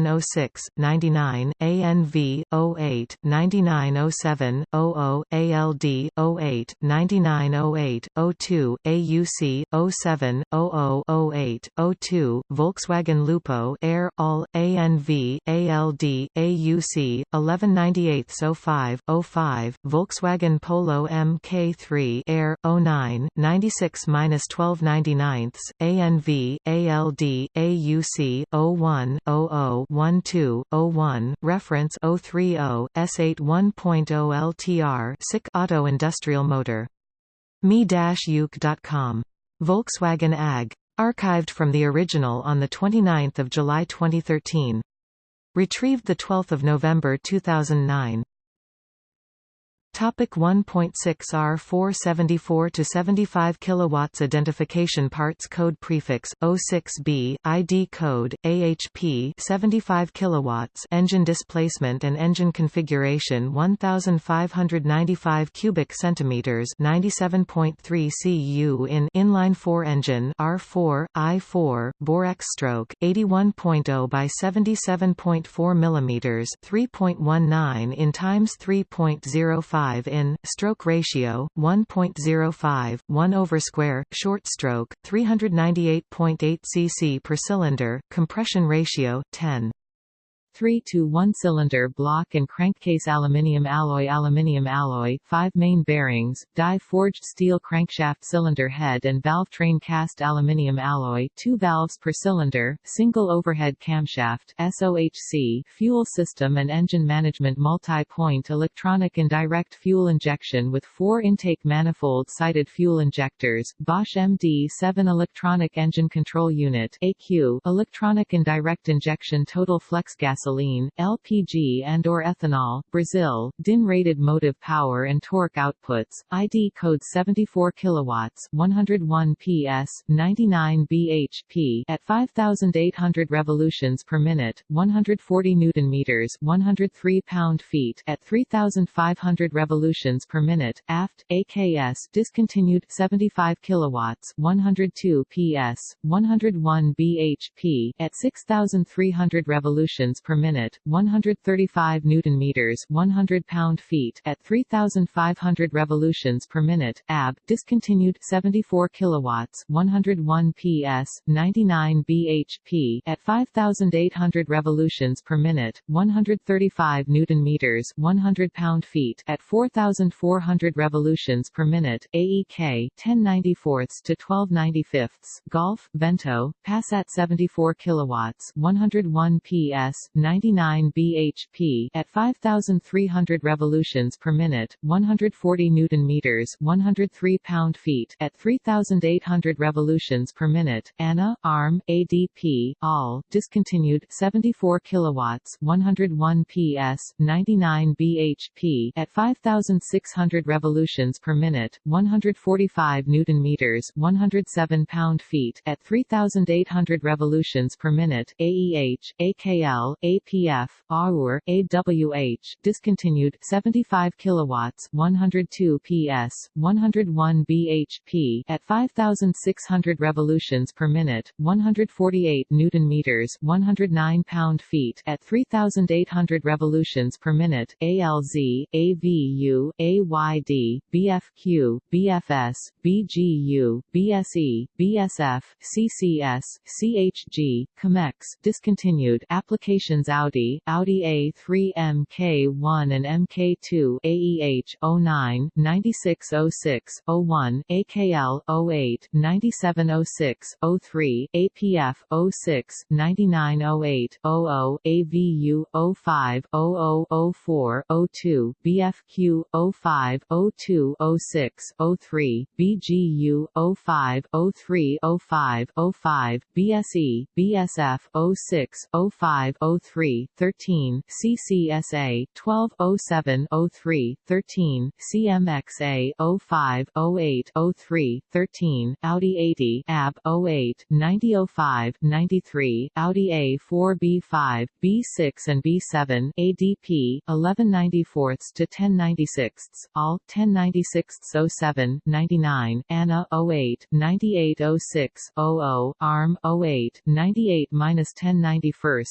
9706 99 ANV 08 9907 00 ALD 08 9908 02 AUC 07 0008 02 Volkswagen Lupo Air All ANV ALD AUC 1198 05 05 Volkswagen Polo MK3 Air 09 96 1299 ANV ALD AUC 01 00 12 01 reference 030 S8 1.0 LTR SICK Auto Industrial Motor. me-uke.com Volkswagen AG archived from the original on the 29th of July 2013 retrieved the 12th of November 2009 Topic 1.6 R474 to 75 kilowatts identification parts code prefix 06B ID code AHP 75 kilowatts engine displacement and engine configuration 1595 cubic centimeters 97.3 cu in inline 4 engine R4 I4 bore X stroke 81.0 by 77.4 millimeters 3.19 in times 3.05 5 in stroke ratio 1.05 1 over square short stroke 398.8 cc per cylinder compression ratio 10 3 to 1 cylinder block and crankcase aluminium alloy aluminium alloy 5 main bearings die forged steel crankshaft cylinder head and valve train cast aluminium alloy 2 valves per cylinder single overhead camshaft SOHC fuel system and engine management multi-point electronic indirect fuel injection with 4 intake manifold sided fuel injectors Bosch MD7 electronic engine control unit AQ electronic indirect injection total flex gasoline gasoline, LPG and or ethanol, Brazil, DIN-rated motive power and torque outputs, ID code 74 kilowatts, 101 PS, 99 bhp at 5800 revolutions per minute, 140 newton meters, 103 pound-feet at 3500 revolutions per minute, aft AKS discontinued 75 kilowatts, 102 PS, 101 bhp at 6300 revolutions per minute, 135 newton meters, 100 pound-feet at 3500 revolutions per minute. AB discontinued 74 kilowatts, 101 PS, 99 bhp at 5800 revolutions per minute, 135 newton meters, 100 pound-feet at 4400 revolutions per minute. AEK 1094 to 1295 Golf Vento Passat 74 kilowatts, 101 PS, 99 bhp at 5300 revolutions per minute, 140 newton meters, 103 pound-feet at 3800 revolutions per minute. ANA ARM ADP all discontinued 74 kilowatts, 101 PS, 99 bhp at 5600 revolutions per minute, 145 newton meters, 107 pound-feet at 3800 revolutions per minute. AEH AKL APF, AUR, AWH, discontinued 75 kilowatts, 102 PS, 101 bhp at 5600 revolutions per minute, 148 newton meters, 109 pound-feet at 3800 revolutions per minute. ALZ, AVU, AYD, BFQ, BFS, BGU, BSE, BSF, CCS, CHG, COMEX, discontinued application Audi, Audi A3 MK1 and MK2 AEH 09 9606 01 AKL 08 9706 03 APF 06 9908 00 AVU 05 0004 02 BFQ 05 02 06 03 BGU 05 03 05 05 BSE BSF 06 05 03 13 CCSA 12 07 03 13 CMXA 05 08 03 13 Audi 80 AB 08 90 05 93 Audi A4 B5 B6 and B7 ADP 1194 to 1096 all 1096 07 99 ANA 08 98 06 00 ARM 08 98 minus 1091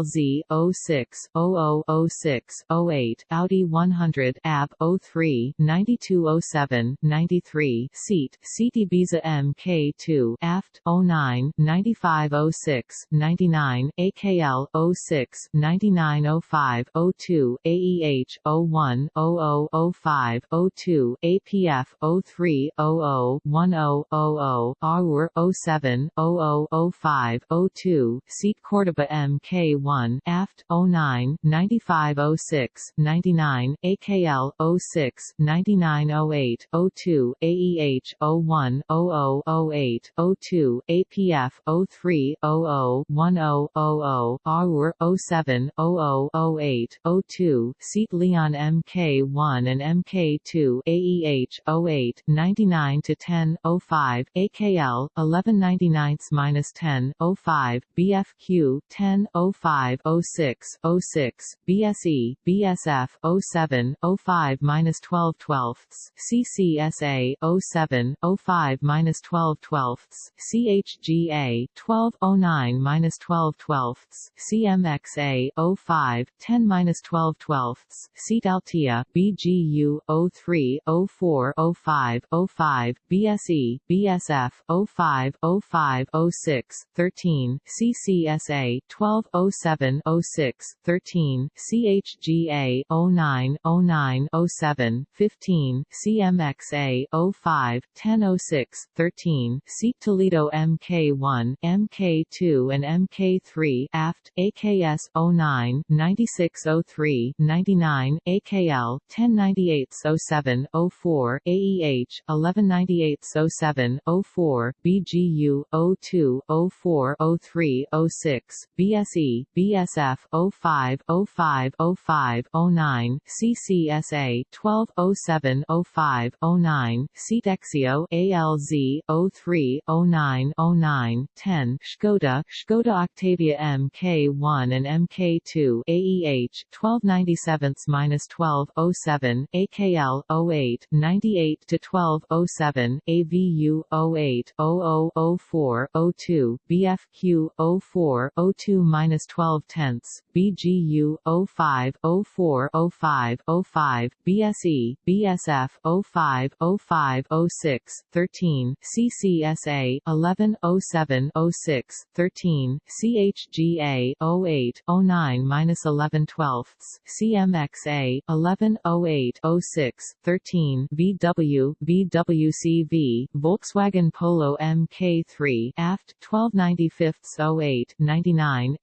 ALZ 06 0006 08 Audi 100 AB 03 9207 93 Seat Seat Ibiza MK2 AFT 09 9506 99 AKL 06 9905 02 AEH 01 0005 02 APF 03 00 10 00 AUR 07 0005 02 Seat Cordoba MK1 AFT 09 9506 99 AKL 06 9908 02 AEH 01 0008 02 APF 03 00 10 00 AUR 07 0008 02 Seat Leon MK1 and MK2 AEH 08 99 to 10 05 AKL 1199 minus 10 05 BFQ 10 05 06 06 BSE BSF 07 05 minus 12 twelfths CCSA 07 05 minus 12 twelfths CHGA 12 09 minus 12 twelfths CMXA 05 10 minus 12 twelfths Seat Altea BGU 03 04 05 05 BSE BSF 05 05 06 13 CCSA 12 07 06 13 CHGA 09 09 07 15 CMXA 05 10 06 13 Seat Toledo MK1 MK2 and MK3 AFT AKS 09 9603 99 AKL 1098 07 04 AEH 1198 07 04 BGU 02 04 03 06 BSE BSF 05 05 05 09 CCSA 12 07 05 09 Seat Exeo ALZ 03 09 09 10 Škoda Škoda Octavia MK1 and MK2 AEH 1297 minus 12 07 AKL 08 98 to 12 07 AVU 08 0004 02 BFQ 04 02 minus 12 tenths BGU 05 04 05 05 BSE BSF 05 05 06 13 CCSA 11 07 06 13 CHGA 08 09 minus 11 twelfths CMXA 11 08 06 13 VW VWCV Volkswagen Polo MK3 AFT 1295 08 99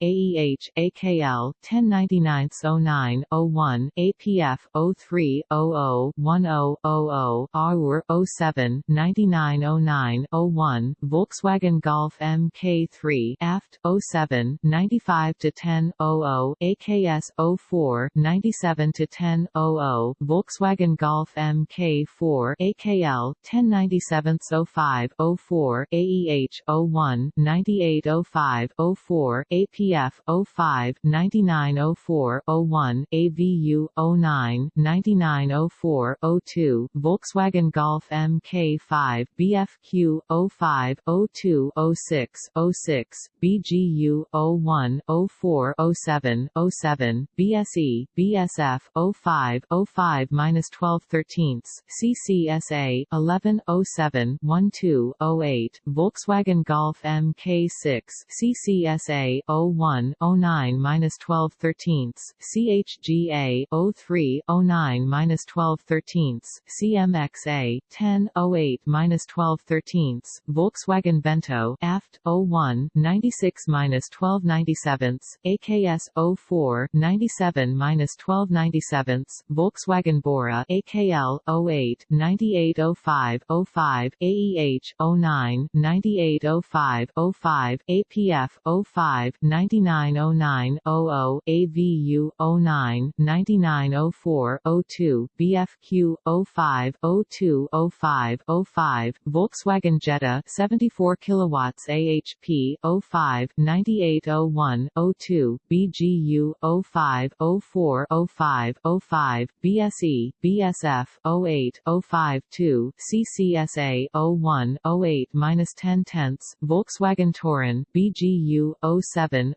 AEH AKL 1099 09 01 APF 03 00 10 00 AUR 07 9909 01 Volkswagen Golf MK3 AFT 07 95-10-00 AKS 04 97-10-00 Volkswagen Golf MK4 AKL 1097 05 04 AEH 01 9805 04 APF 05 9904 01 AVU 09 9904 02 Volkswagen Golf MK5 BFQ 05 02 06 06 BGU 01 04 07 07 BSE BSF 05 05 minus 12 13ths CCSA 11 07 12 08 Volkswagen Golf MK6 CCSA 01 09-12 13 CHGA 03 09-12 13 CMXA 10 08-12 13 Volkswagen Vento Aft 01 96-12 97 AKS 04 97-12 97 Volkswagen Bora AKL 08 9805 05 AEH 09 9805 05 APF 05 9909 00 AVU 09 9904 02 BFQ 05 02 05 05 Volkswagen Jetta 74 kilowatts AHP 05 9801 02 BGU 05 04 05 05 BSE BSF 08 05 2 CCSA 01 08 10 tenths Volkswagen Touran BGU 07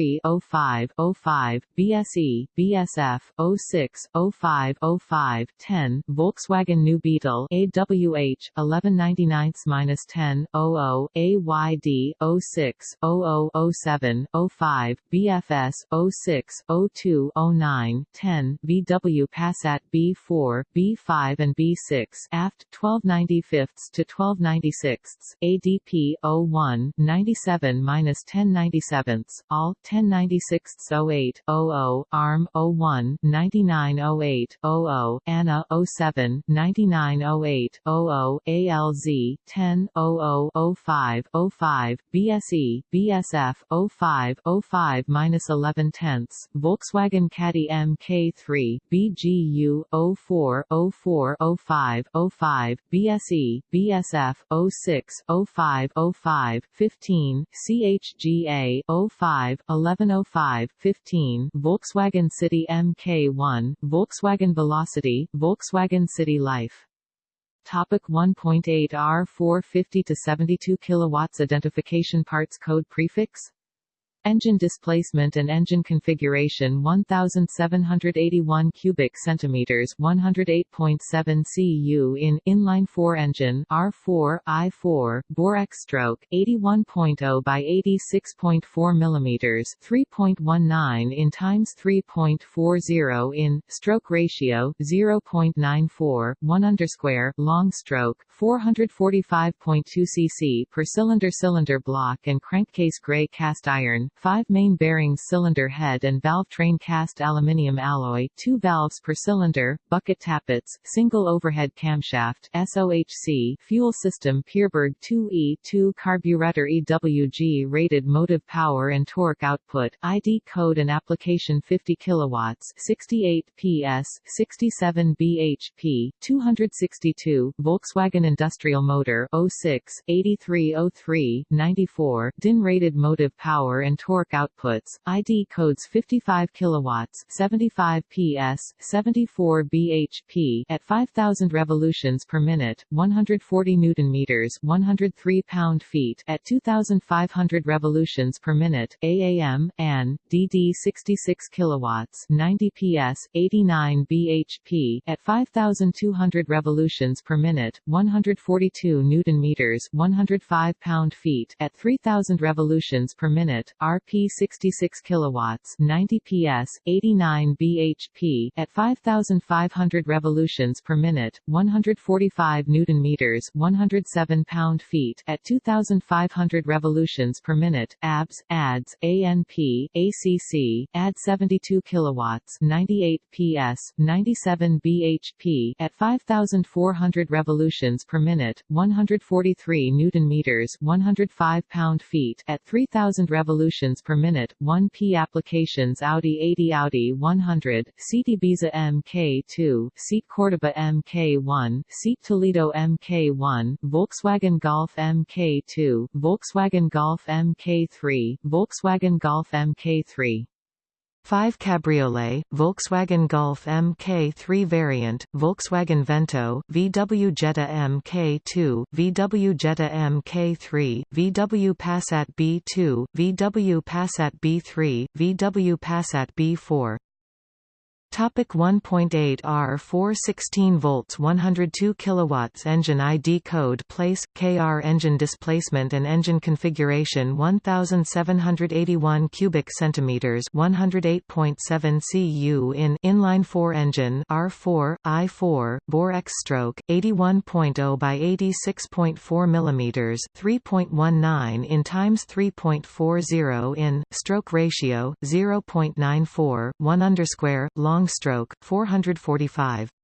03 05 05 BSE BSF 06 05 05 10 Volkswagen New Beetle AWH 1199 10 00 AYD 06 0007 05 BFS 06 02 09 10 VW Passat B4 B5 and B6 aft 1295 to 1296 ADP 01 97 1097 all 1096 08 00 ARM 01 9908 00 ANA 07 9908 00 ALZ 10 0005 05 BSE BSF 05 05 11 tenths Volkswagen Caddy MK3 BGU 04 04 05 05 BSE BSF 06 05 05 15 CHGA 05 1105 15 Volkswagen City MK1 Volkswagen Velocity Volkswagen City Life. Topic 1.8 R450 to 72 kilowatts Identification parts code prefix Engine displacement and engine configuration 1781 cubic centimeters 108.7 cu in inline 4 engine R4 I4 bore X stroke 81.0 by 86.4 millimeters 3.19 in times 3.40 in stroke ratio 0.94 1 underscore long stroke 445.2 cc per cylinder cylinder block and crankcase gray cast iron 5 main bearings cylinder head and valve train cast aluminium alloy 2 valves per cylinder, bucket tappets, single overhead camshaft SOHC fuel system Pierburg 2E2 carburetor EWG rated motive power and torque output ID code and application 50 kilowatts 68 PS 67 bhp 262 Volkswagen industrial motor 06 8303 94 DIN rated motive power and torque outputs, ID codes 55 kilowatts, 75 PS, 74 bhp at 5000 revolutions per minute, 140 newton meters, 103 pound-feet at 2500 revolutions per minute, AAM, AN, DD 66 kilowatts, 90 PS, 89 bhp at 5200 revolutions per minute, 142 newton meters, 105 pound-feet at 3000 revolutions per minute, RP 66 kilowatts, 90 PS, 89 bhp at 5500 revolutions per minute, 145 newton meters, 107 pound-feet at 2500 revolutions per minute. ABS, ADS, ANP, ACC, AD 72 kilowatts, 98 PS, 97 bhp at 5400 revolutions per minute, 143 newton meters, 105 pound-feet at 3000 revolutions revolutions per minute, 1p applications Audi 80 Audi 100, Seat Ibiza MK2, Seat Cordoba MK1, Seat Toledo MK1, Volkswagen Golf MK2, Volkswagen Golf MK3, Volkswagen Golf MK3 5 Cabriolet, Volkswagen Golf Mk3 variant, Volkswagen Vento, VW Jetta Mk2, VW Jetta Mk3, VW Passat B2, VW Passat B3, VW Passat B4 Topic 1.8 R 4 16 volts 102 kilowatts engine ID code place KR engine displacement and engine configuration 1781 cubic centimeters 108.7 cu in inline 4 engine R4 I4 bore X stroke 81.0 by 86.4 millimeters 3.19 in times 3.40 in stroke ratio 0.94 1 underscore long long stroke 445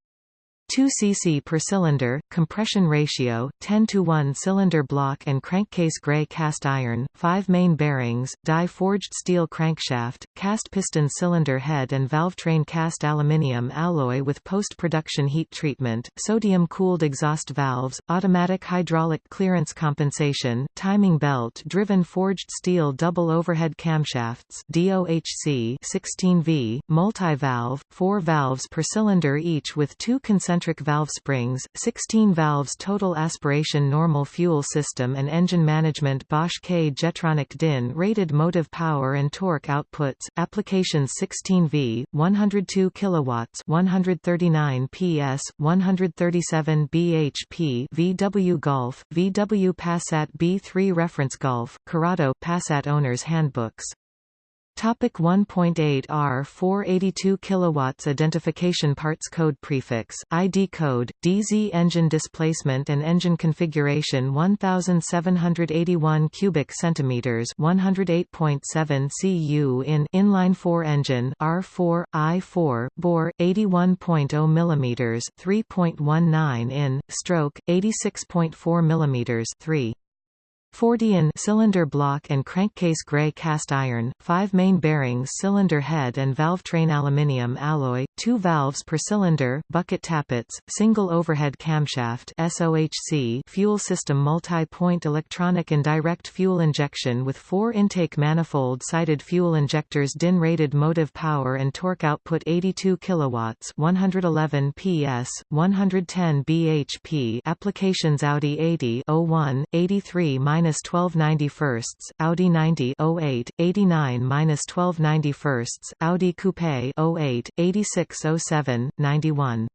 2 cc per cylinder, compression ratio, 10 to 1 cylinder block and crankcase gray cast iron, 5 main bearings, die-forged steel crankshaft, cast piston cylinder head and valve train cast aluminium alloy with post-production heat treatment, sodium-cooled exhaust valves, automatic hydraulic clearance compensation, timing belt driven forged steel double overhead camshafts DOHC 16V, multi-valve, 4 valves per cylinder each with two concentric concentric valve springs, 16 valves total aspiration normal fuel system and engine management Bosch K Jetronic DIN rated motive power and torque outputs, applications 16V, 102 kilowatts 139 PS, 137 bhp VW Golf, VW Passat B3 Reference Golf, Corrado Passat Owner's Handbooks Topic 1.8 R 482 kilowatts identification parts code prefix ID code DZ engine displacement and engine configuration 1781 cubic centimeters 108.7 cu in inline 4 engine R4 I4 bore 81.0 millimeters 3.19 in stroke 86.4 millimeters 3 40 in cylinder block and crankcase gray cast iron, 5 main bearings cylinder head and valve train aluminium alloy, 2 valves per cylinder, bucket tappets, single overhead camshaft SOHC fuel system multi-point electronic and direct fuel injection with 4 intake manifold-sided fuel injectors DIN rated motive power and torque output 82 kilowatts 111 PS, 110 bhp applications Audi 80 01, 83 minus 12 91 Audi 90 08, 89 minus 12 91 Audi Coupe 08, 86 07, 91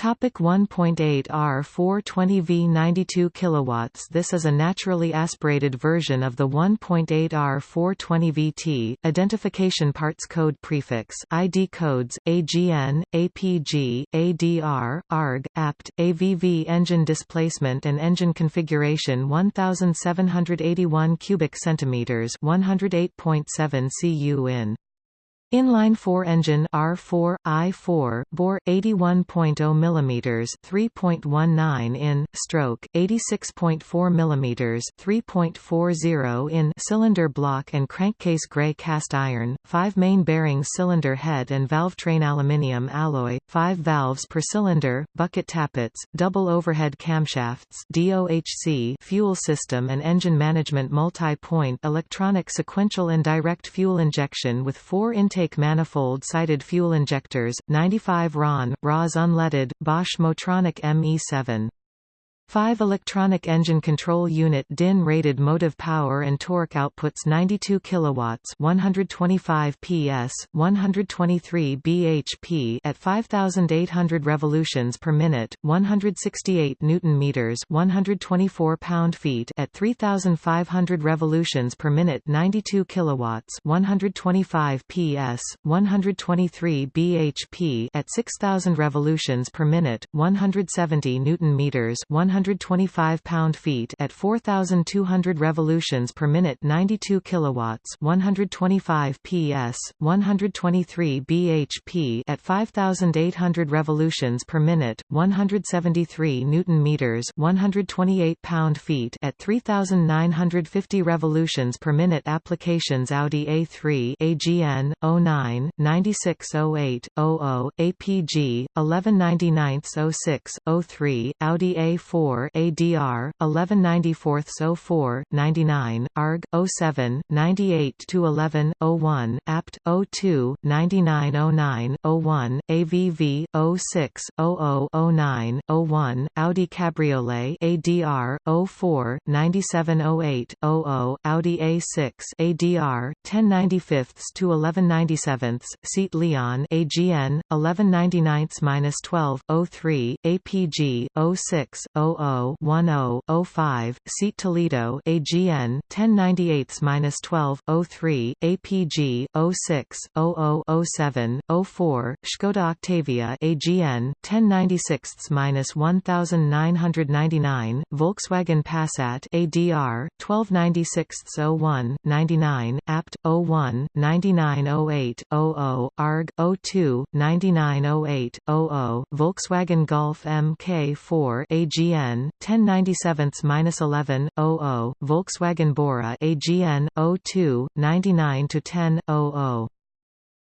Topic 1.8 R 420V 92 kilowatts This is a naturally aspirated version of the 1.8 R 420 VT. Identification parts code prefix ID codes AGN, APG, ADR, ARG, APT, AVV engine displacement and engine configuration 1781 cubic centimeters 108.7 cu in Inline 4 engine R4 I4 bore 81.0 mm 3.19 in stroke 86.4 mm 3.40 in cylinder block and crankcase gray cast iron 5 main bearings cylinder head and valve train aluminium alloy 5 valves per cylinder bucket tappets double overhead camshafts DOHC fuel system and engine management multi-point electronic sequential and direct fuel injection with 4 intake intake manifold-sided fuel injectors, 95 RON, RAS unleaded, Bosch Motronic ME7 5 electronic engine control unit DIN rated motive power and torque outputs 92 kilowatts 125 PS 123 bhp at 5800 revolutions per minute 168 newton meters 124 pound-feet at 3500 revolutions per minute 92 kilowatts 125 PS 123 bhp at 6000 revolutions per minute 170 newton meters 100 125 pound-feet at 4200 revolutions per minute 92 kilowatts 125 PS 123 bhp at 5800 revolutions per minute 173 newton meters 128 pound-feet at 3950 revolutions per minute. Applications Audi A3 AGN 09 9608 00 APG 1199 06 03 Audi A4 04 ADR 1194 04 99 ARG 07 98 to 11 01 APT 02 9909 01 AVV 06 0009 01 Audi Cabriolet ADR 04 9708 00 Audi A6 ADR 1095 to 1197 Seat Leon AGN 1199-12 03 APG 06 00 10 05 Seat Toledo AGN 1098-12 03 APG 06 00 07 04 Škoda Octavia AGN 1096-1999 Volkswagen Passat ADR 1296-01 99 APT 01 9908 00 ARG 02 9908 00 Volkswagen Golf MK4 AGN 1097-11 00 Volkswagen Bora AGN 02 99 10 00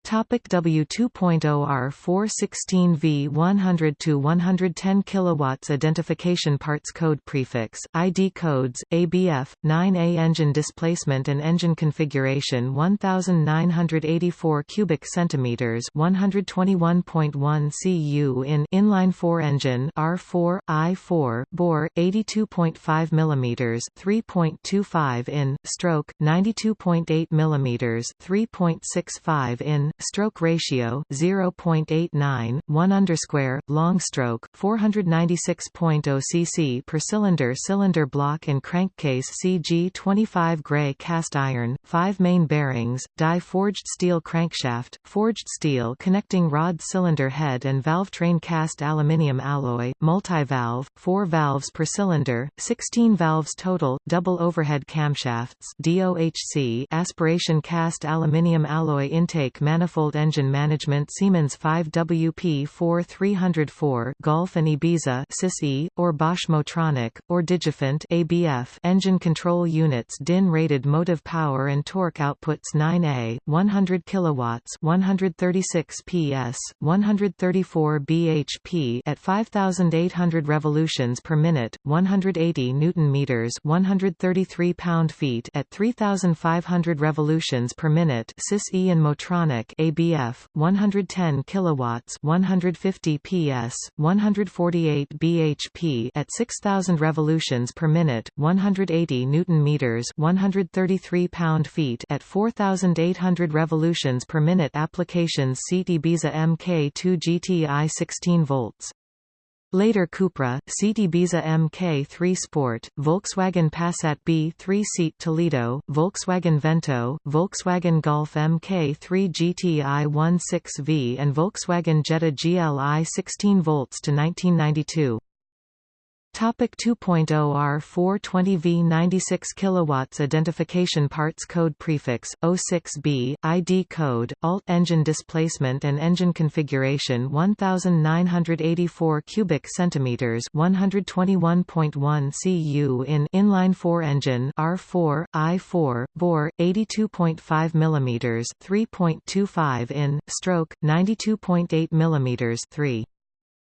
Topic W2.0 R416V 100 to 110 kilowatts identification parts code prefix ID codes ABF 9A engine displacement and engine configuration 1984 cubic centimeters 121.1 cu in inline 4 engine R4 I4 bore 82.5 millimeters 3.25 in stroke 92.8 millimeters 3.65 in stroke ratio 0.89 1 underscore long stroke 496.0 cc per cylinder cylinder block and crankcase CG 25 gray cast iron 5 main bearings die forged steel crankshaft forged steel connecting rod cylinder head and valve train cast aluminium alloy multi-valve 4 valves per cylinder 16 valves total double overhead camshafts DOHC aspiration cast aluminium alloy intake manifold manifold engine management Siemens 5WP4 304 Golf and Ibiza SIS-E, or Bosch Motronic, or Digifant ABF engine control units DIN rated motive power and torque outputs 9A, 100 kilowatts 136 PS, 134 bhp at 5,800 revolutions per minute, 180 newton meters 133 pound-feet at 3,500 revolutions per minute SIS-E and Motronic ABF 110 kilowatts 150 PS 148 bhp at 6000 revolutions per minute 180 newton meters 133 pound-feet at 4800 revolutions per minute applications seat Ibiza Mk2 GTI 16 volts Later Cupra, Seat Ibiza Mk3 Sport, Volkswagen Passat B3 Seat Toledo, Volkswagen Vento, Volkswagen Golf Mk3 GTI 16V and Volkswagen Jetta GLI 16 volts to 1992. Topic 2.0 R420V 96 kilowatts identification parts code prefix 06B ID code alt engine displacement and engine configuration 1984 cubic centimeters 121.1 cu in inline 4 engine R4 I4 bore 82.5 millimeters 3.25 in stroke 92.8 millimeters 3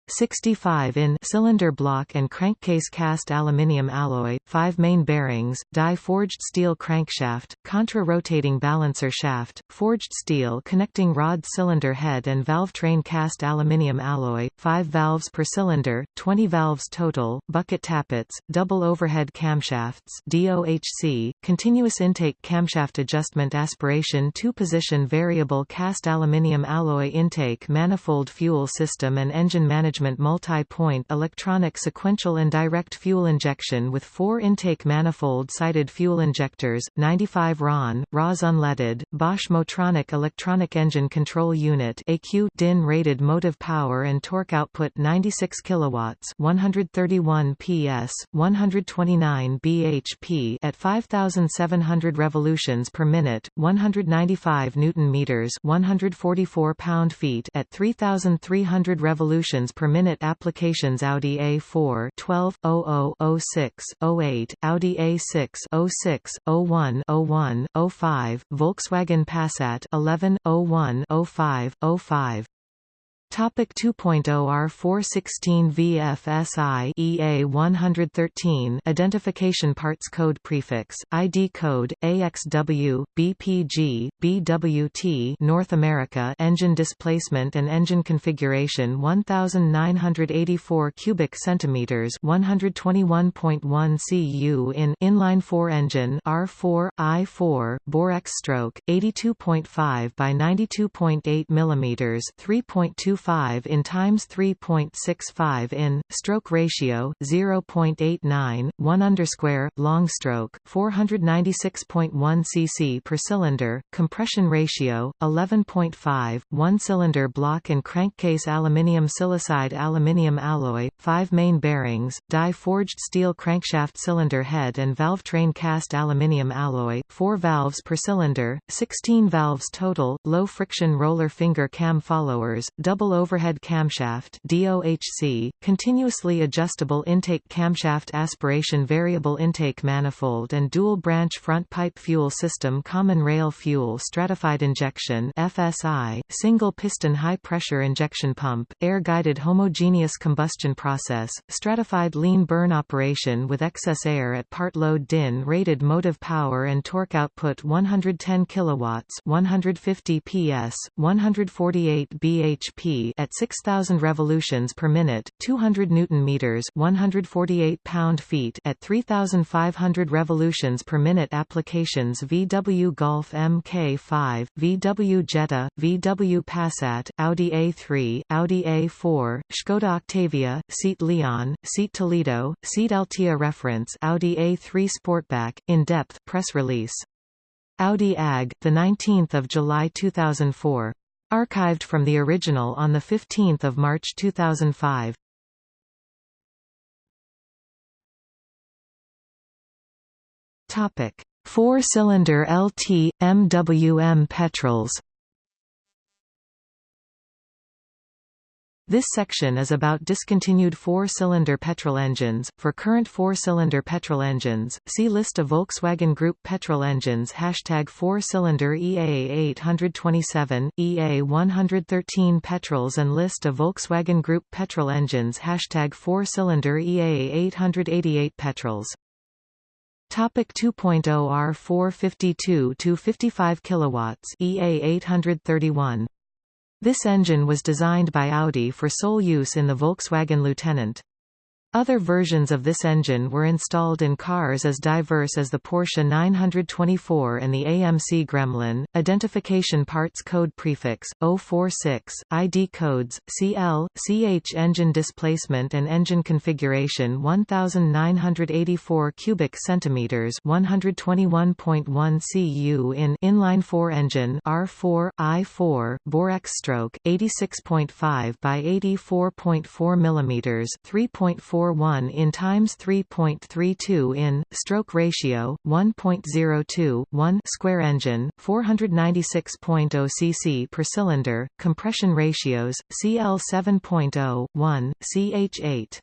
65 in cylinder block and crankcase cast aluminium alloy, 5 main bearings, die forged steel crankshaft, contra-rotating balancer shaft, forged steel connecting rod cylinder head and valve train cast aluminium alloy, 5 valves per cylinder, 20 valves total, bucket tappets, double overhead camshafts DOHC, continuous intake camshaft adjustment aspiration two-position variable cast aluminium alloy intake manifold fuel system and engine management management multi-point electronic sequential and direct fuel injection with four intake manifold-sided fuel injectors, 95 RON, RAS unleaded, Bosch Motronic Electronic Engine Control Unit AQ DIN rated motive power and torque output 96 kilowatts 131 PS, 129 bhp at 5,700 revolutions per minute, 195 newton meters 144 pound-feet at 3,300 revolutions per minute applications Audi A4 12 00 06 08 Audi A6 06 01 01 05 Volkswagen Passat 11 01 05 05 Topic 2.0 R416 VFSI EA 113 Identification Parts Code Prefix ID Code AXW BPG BWT North America Engine displacement and engine configuration 1984 cubic centimeters 121.1 cu in inline 4 engine R4 I4 bore X stroke 82.5 by 92.8 millimeters 3.2 5 in times 3.65 in stroke ratio 0.89 1 underscore long stroke 496.1 cc per cylinder compression ratio 11.5 one cylinder block and crankcase aluminium silicide aluminium alloy 5 main bearings die forged steel crankshaft cylinder head and valve train cast aluminium alloy 4 valves per cylinder 16 valves total low friction roller finger cam followers double Double Overhead Camshaft DOHC, Continuously Adjustable Intake Camshaft Aspiration Variable Intake Manifold and Dual Branch Front Pipe Fuel System Common Rail Fuel Stratified Injection FSI, Single Piston High Pressure Injection Pump, Air-Guided Homogeneous Combustion Process, Stratified Lean Burn Operation with excess air at part load DIN rated motive power and torque output 110 kilowatts 150 PS, 148 bhp at 6000 revolutions per minute, 200 newton meters, 148 pound-feet at 3500 revolutions per minute applications VW Golf Mk5, VW Jetta, VW Passat, Audi A3, Audi A4, Skoda Octavia, Seat Leon, Seat Toledo, Seat Altea Reference Audi A3 Sportback, in-depth press release. Audi AG, 19 July 2004. Archived from the original on 15 March 2005. Four-cylinder LT, MWM petrols This section is about discontinued four-cylinder petrol engines. For current four-cylinder petrol engines, see list of Volkswagen Group petrol engines Hashtag four-cylinder EA 827, EA 113 petrols and list of Volkswagen Group petrol engines Hashtag four-cylinder EA 888 petrols. Topic 2.0 R452 to 55 kilowatts EA 831 this engine was designed by Audi for sole use in the Volkswagen Lieutenant. Other versions of this engine were installed in cars as diverse as the Porsche 924 and the AMC Gremlin. Identification parts code prefix 046, ID codes CL, CH engine displacement and engine configuration 1984 cubic centimeters, 121.1 cu in inline 4 engine R4 I4 Borex stroke 86.5 by 84.4 millimeters, 3.4 0.41 in times 3.32 in stroke ratio 1.02 1 square engine 496.0 cc per cylinder compression ratios CL 7.0 1 CH8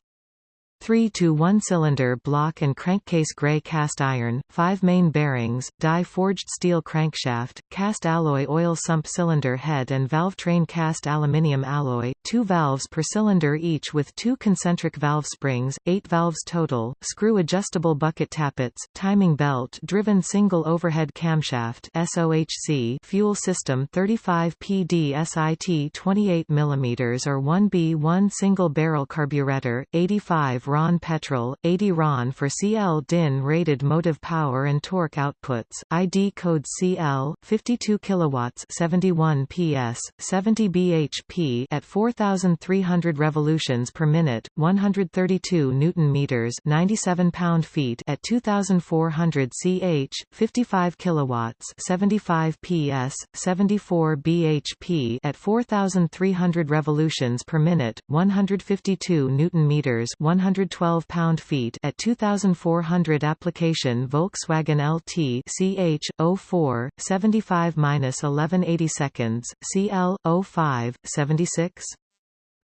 3 to 1 cylinder block and crankcase gray cast iron, 5 main bearings, die forged steel crankshaft, cast alloy oil sump cylinder head and valve train cast aluminium alloy, 2 valves per cylinder each with 2 concentric valve springs, 8 valves total, screw adjustable bucket tappets, timing belt driven single overhead camshaft SOHC fuel system 35 PD SIT 28 mm or 1B1 single barrel carburetor, 85 RON petrol, 80 RON for CL DIN rated motive power and torque outputs, ID code CL 52 kilowatts 71 PS, 70 bhp at 4300 revolutions per minute, 132 newton meters 97 pound-feet at 2400 ch, 55 kilowatts 75 PS, 74 bhp at 4300 revolutions per minute, 152 newton meters 100 112 pound-feet at 2400 application Volkswagen LT CH 04 75-1180 seconds CL 05 76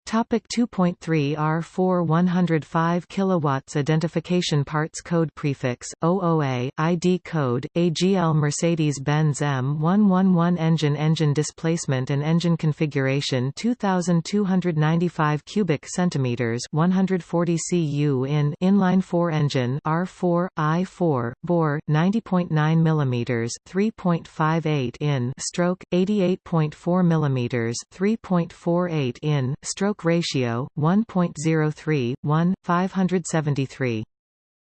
Topic 2.3 R4 105 kilowatts identification parts code prefix OOA ID code AGL Mercedes-Benz M111 engine engine displacement and engine configuration 2295 cubic centimeters 140 cu in inline 4 engine R4 I4 bore 90.9 mm 3.58 in stroke 88.4 mm 3.48 in stroke stroke ratio 1.03 1 573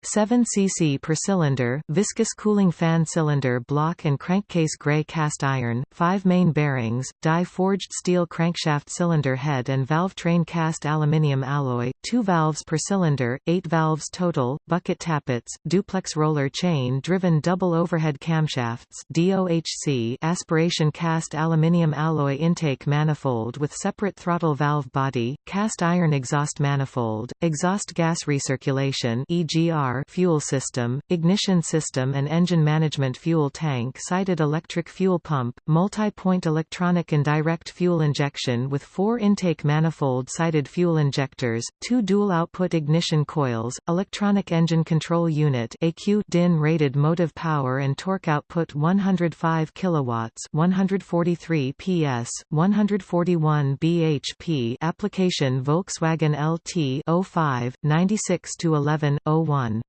7 cc per cylinder, viscous cooling fan cylinder block and crankcase gray cast iron, 5 main bearings, die-forged steel crankshaft cylinder head and valve train cast aluminium alloy, 2 valves per cylinder, 8 valves total, bucket tappets, duplex roller chain driven double overhead camshafts DOHC aspiration cast aluminium alloy intake manifold with separate throttle valve body, cast iron exhaust manifold, exhaust gas recirculation EGR fuel system, ignition system and engine management fuel tank sited electric fuel pump, multi-point electronic and direct fuel injection with four intake manifold sided fuel injectors, two dual-output ignition coils, electronic engine control unit AQ DIN rated motive power and torque output 105 kilowatts 143 PS, 141 bhp application Volkswagen LT 05, 96 to 11, 01.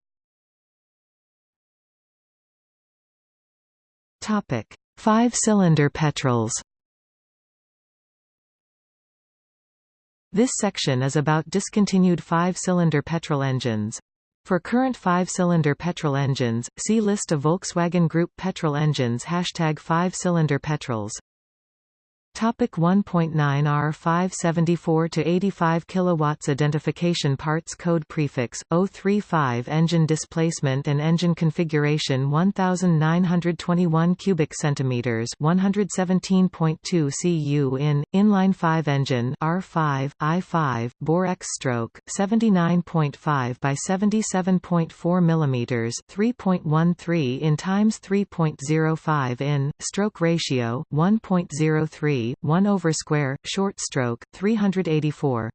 Five-cylinder petrols. This section is about discontinued five-cylinder petrol engines. For current five-cylinder petrol engines, see List of Volkswagen Group petrol engines Hashtag five-cylinder petrols Topic 1.9 R574 to 85 kilowatts identification parts code prefix 035 engine displacement and engine configuration 1921 cubic centimeters 117.2 cu in inline 5 engine R5 I5 bore X stroke 79.5 by 77.4 millimeters 3.13 in times 3.05 in stroke ratio 1.03 1 over square, short stroke, 384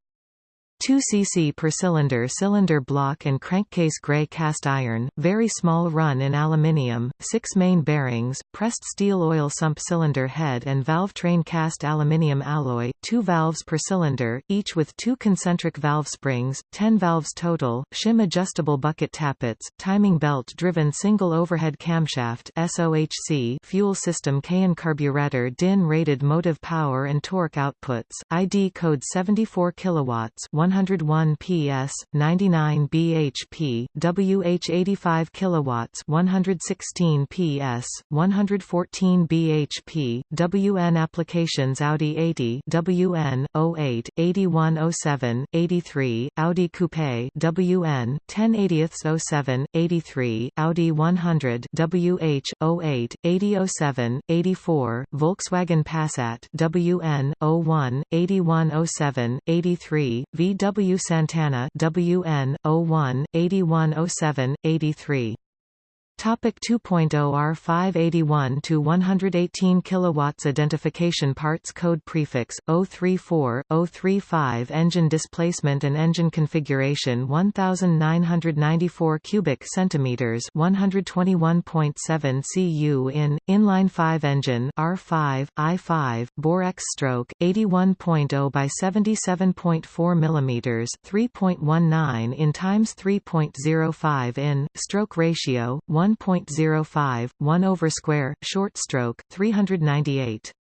2 cc per cylinder cylinder block and crankcase gray cast iron, very small run in aluminium, 6 main bearings, pressed steel oil sump cylinder head and valve train cast aluminium alloy, 2 valves per cylinder, each with two concentric valve springs, 10 valves total, shim adjustable bucket tappets, timing belt driven single overhead camshaft SOHC fuel system Keihin carburetor DIN rated motive power and torque outputs, ID code 74 kilowatts 101 PS, 99 bhp, WH 85 kilowatts, 116 PS, 114 bhp, WN applications Audi 80, WN 08, 8107, 83, Audi Coupe, WN 1080 07, 83, Audi 100, WH 08, 8007, 84, Volkswagen Passat, WN 01, 8107, 83, V W. Santana WN 01 8107 83 Topic 2.0 R581 to 118 kilowatts identification parts code prefix 034 035 engine displacement and engine configuration 1994 cubic centimeters 121.7 cu in inline 5 engine R5 I5 bore X stroke 81.0 by 77.4 millimeters 3.19 in times 3.05 in stroke ratio 1 1.05, 1 over square, short stroke, 398.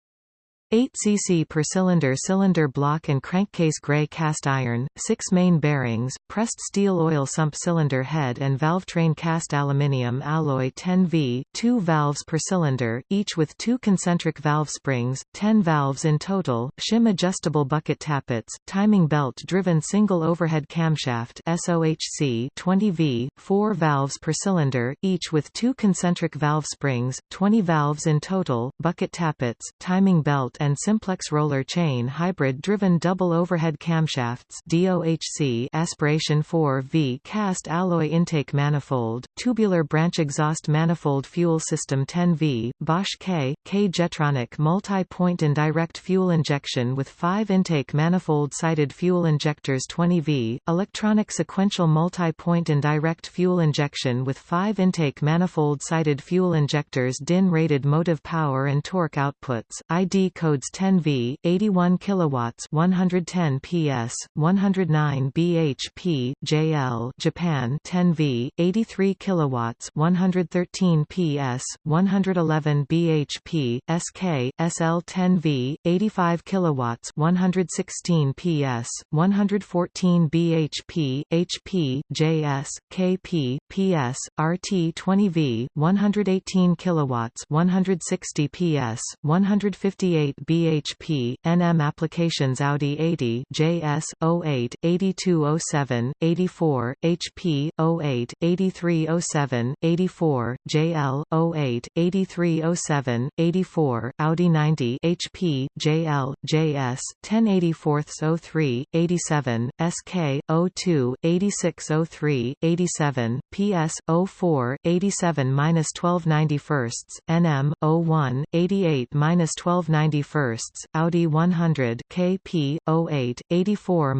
8 cc per cylinder cylinder block and crankcase gray cast iron, 6 main bearings, pressed steel oil sump cylinder head and valve train cast aluminium alloy 10V, 2 valves per cylinder, each with two concentric valve springs, 10 valves in total, shim adjustable bucket tappets, timing belt driven single overhead camshaft SOHC 20V, 4 valves per cylinder, each with two concentric valve springs, 20 valves in total, bucket tappets, timing belt and simplex roller chain hybrid-driven double overhead camshafts DOHC aspiration 4V cast alloy intake manifold, tubular branch exhaust manifold fuel system 10V, Bosch K, K Jetronic multi-point indirect fuel injection with 5 intake manifold-sided fuel injectors 20V, electronic sequential multi-point indirect fuel injection with 5 intake manifold-sided fuel injectors DIN rated motive power and torque outputs, ID codes 10V, 81 kilowatts, 110 PS, 109 bhp, JL, Japan 10V, 83 kilowatts, 113 PS, 111 bhp, SK, SL 10V, 85 kilowatts, 116 PS, 114 bhp, HP, JS, KP, PS, RT 20V, 118 kilowatts, 160 PS, 158 bhp, NM applications Audi 80, JS 08, 8207, 84, HP 08, 8307, 84, JL 08, 8307, 84, Audi 90, HP, JL, JS 1084 03, 87, SK 02, 8603, 87, PS 04, 87 12 91, NM 01, 88 12 91, Audi 100 KP 08 84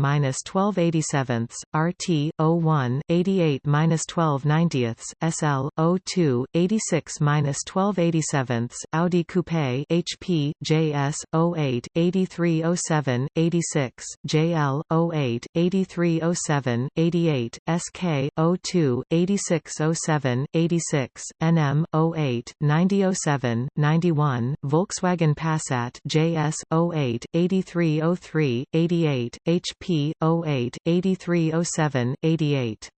12 87, RT 01 88 12 90, SL 02 86 12 87, Audi Coupe HP JS 08 8307 86, JL 08 8307 88, SK 02 8607 86, NM 08 9007 91, Volkswagen Passat JS 08 8303 88, HP 08 8307 88.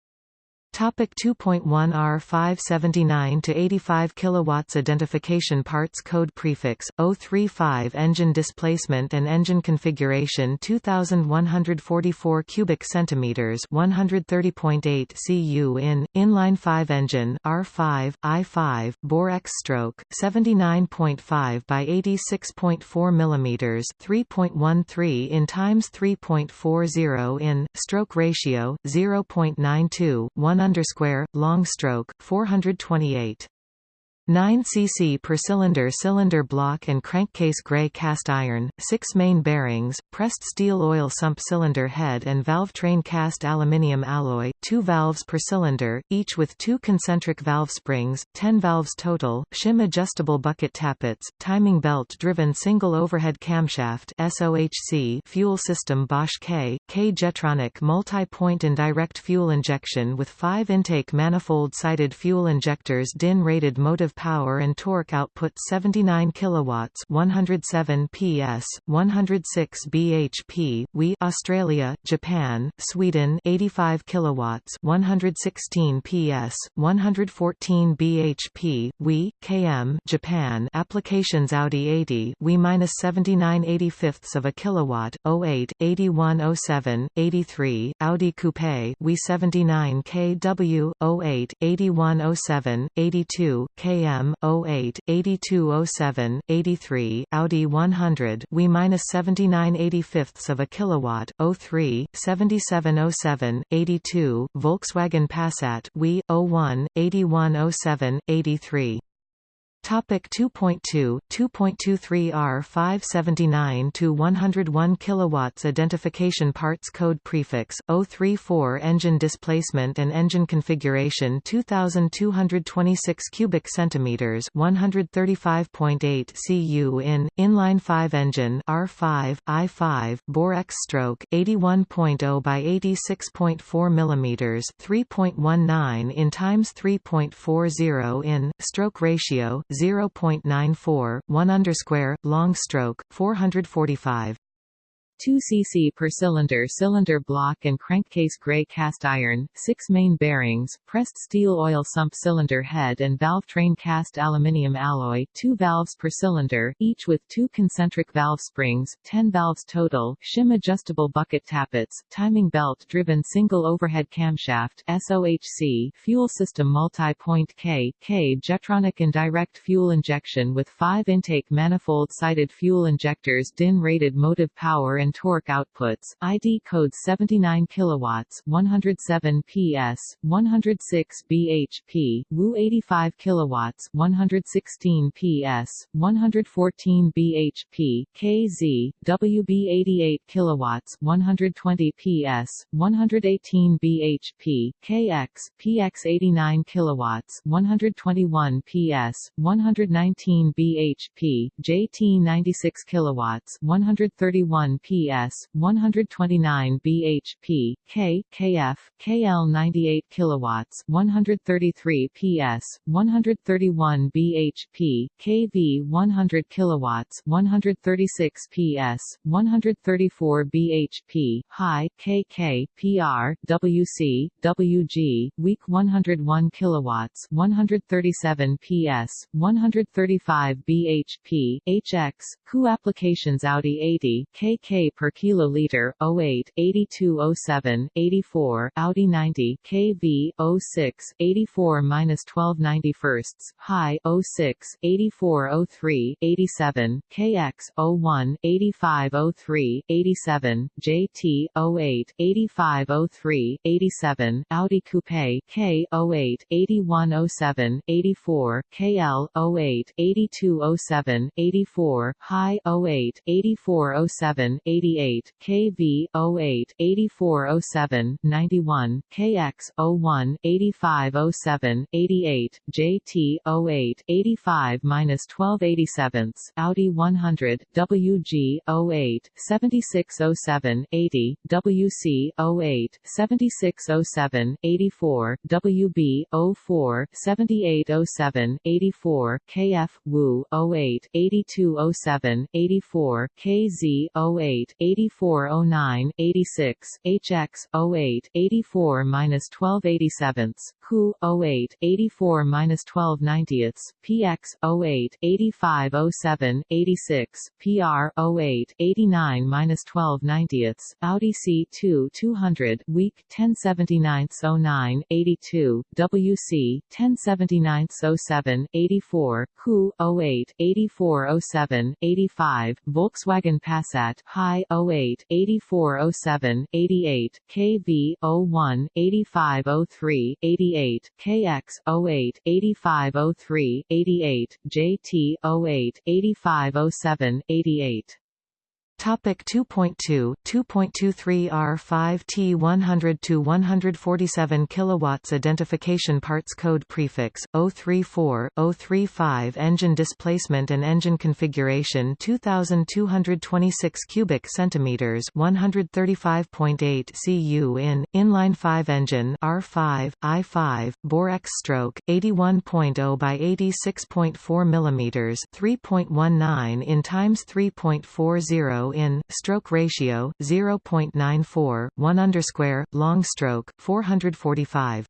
Topic 2.1 R 579 to 85 kilowatts identification parts code prefix 035 engine displacement and engine configuration 2144 cubic centimeters 130.8 cu in inline 5 engine R5 I5 bore X stroke 79.5 by 86.4 millimeters 3.13 in times 3.40 in stroke ratio 0.92 1 long stroke, 428. 9 cc per cylinder cylinder block and crankcase gray cast iron, 6 main bearings, pressed steel oil sump cylinder head and valve train cast aluminium alloy, 2 valves per cylinder, each with 2 concentric valve springs, 10 valves total, shim adjustable bucket tappets, timing belt driven single overhead camshaft SOHC fuel system Bosch K, K Jetronic multi-point indirect fuel injection with 5 intake manifold-sided fuel injectors DIN rated motive power and torque output 79 kilowatts 107 PS 106 bhp we Australia Japan Sweden 85 kilowatts 116 PS 114 bhp we KM Japan applications Audi 80 we minus 79 85ths of a kilowatt 08 8107 83 Audi Coupe we 79 kW 08 8107 82 km AM 08 8207 83 Audi 100 we minus 79 85ths of a kilowatt 03 7707 82 Volkswagen Passat we 01 8107 83 Topic 2.2 2.23 R 579 to 101 kilowatts identification parts code prefix 034 engine displacement and engine configuration 2226 cubic centimeters 135.8 cu in inline 5 engine R5 I5 bore X stroke 81.0 by 86.4 millimeters 3.19 in times 3.40 in stroke ratio 0.94, 1 underscore, long stroke, 445. 2 cc per cylinder cylinder block and crankcase gray cast iron, 6 main bearings, pressed steel oil sump cylinder head and valve train cast aluminium alloy, 2 valves per cylinder, each with two concentric valve springs, 10 valves total, shim adjustable bucket tappets, timing belt driven single overhead camshaft, SOHC, fuel system multi-point K, K Jetronic indirect fuel injection with 5 intake manifold-sided fuel injectors DIN rated motive power and torque outputs, ID code 79 kilowatts, 107 PS, 106 bhp, Wu 85 kilowatts, 116 PS, 114 bhp, KZ, WB 88 kilowatts, 120 PS, 118 bhp, KX, PX 89 kilowatts, 121 PS, 119 bhp, JT 96 kilowatts, 131 PS, 129 bhp, K, KF, KL 98 kilowatts, 133 PS, 131 bhp, KV 100 kilowatts, 136 PS, 134 bhp, high, KK, PR, WC, WG, weak 101 kilowatts, 137 PS, 135 bhp, HX, Ku applications Audi 80, KK per kiloliter, 08, 8207, 84, Audi 90, KV, 06, 84 minus 12 91 high, 06, 84 03, 87, KX, 01, 85 03, 87, JT, 08, 85 03, 87, Audi Coupe, K, 08, 81 07, 84, KL, 08, 82 07, 84, high, 08, 84 07, 88, KV, 08, 84 07, 91, KX, 01, 85 07, 88, JT, 08, 85 minus 12 87, Audi 100, WG, 08, 76 07, 80, WC, 08, 76 07, 84, WB, 04, 78 07, 84, KF, Wu, 08, 82 07, 84, KZ, 08, 84 09, 86, HX, 08, 84 minus 12 87, Ku, 08, 84 minus 12 90ths, PX, 08, 85 07, 86, PR, 08, 89 minus 12 90ths, Audi C2 200, week 1079 09, 82, WC, 1079 07, 84, Ku, 08, 84 07, 85, Volkswagen Passat, high, 08, 84 07, 88, KV, 01, 85 03, 88, KX, 08, 85 03, 88, JT, 08, 85 07, 88. Topic 2.2 2.23 R5 T 100 to 147 kilowatts identification parts code prefix 034 035 engine displacement and engine configuration 2226 cubic centimeters 135.8 cu in inline 5 engine R5 I5 bore X stroke 81.0 by 86.4 millimeters 3.19 in times 3.40 in stroke ratio 0.94 1 undersquare long stroke 445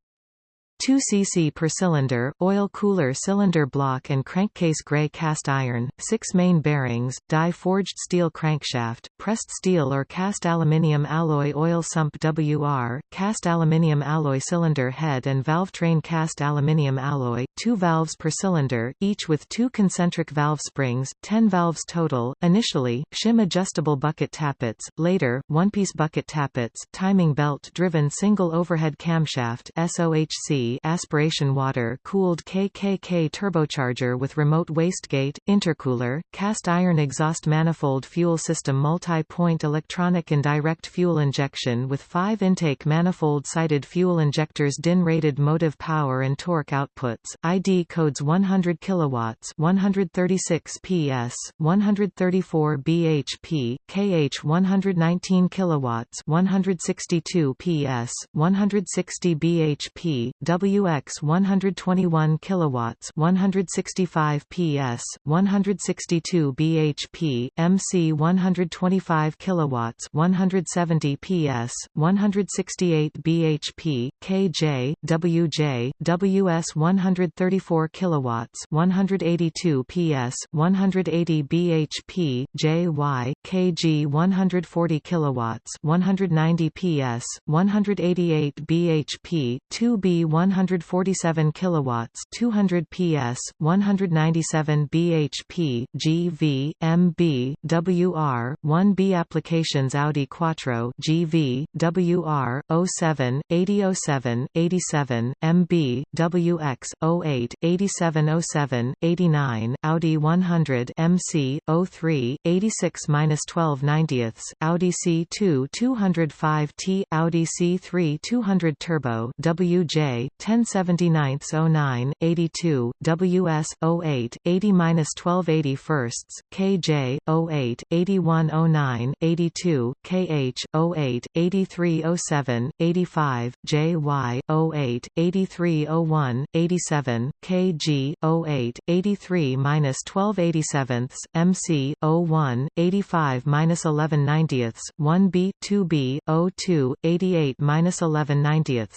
2 cc per cylinder, oil cooler cylinder block and crankcase gray cast iron, 6 main bearings, die-forged steel crankshaft, pressed steel or cast aluminium alloy oil sump WR, cast aluminium alloy cylinder head and valve train cast aluminium alloy, 2 valves per cylinder, each with two concentric valve springs, 10 valves total, initially, shim adjustable bucket tappets, later, one-piece bucket tappets, timing belt-driven single overhead camshaft SOHC aspiration water-cooled KKK turbocharger with remote wastegate, intercooler, cast iron exhaust manifold fuel system multi-point electronic and direct fuel injection with five intake manifold-sided fuel injectors DIN-rated motive power and torque outputs, ID codes 100 kilowatts 136 PS, 134 bhp, KH 119 kilowatts 162 PS, 160 bhp, WX 121 kilowatts 165 PS 162 bhp MC 125 kilowatts 170 PS 168 bhp KJ WJ WS 134 kilowatts 182 PS 180 bhp JY KG 140 kilowatts 190 PS 188 bhp 2B 147 kilowatts 200 PS 197 bhp GV MB WR 1B applications Audi Quattro GV WR 07 8007 87 MB WX 08 8707 89 Audi 100 MC 03 86-12 90ths Audi C2 205T Audi C3 200 Turbo WJ 1079-09 82 WS 08 80-12 81 KJ 08 8109 82 KH 08 8307 85 JY 08 8301 87 KG 08 83-12 87 MC 01 85 11 90ths 1B 2B 02 88 11 90ths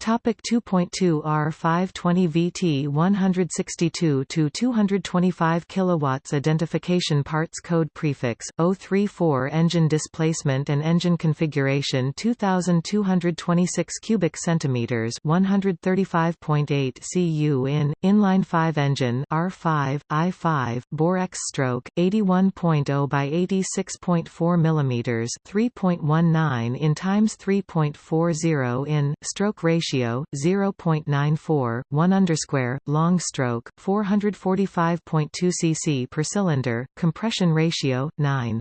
Topic 2.2 R520 VT 162 to 225 kilowatts identification parts code prefix 034 engine displacement and engine configuration 2226 cubic centimeters 135.8 cu in inline 5 engine R5 I5 bore X stroke 81.0 by 86.4 millimeters 3.19 in times 3.40 in stroke ratio ratio 0.94 1 undersquare long stroke 445.2 cc per cylinder compression ratio 9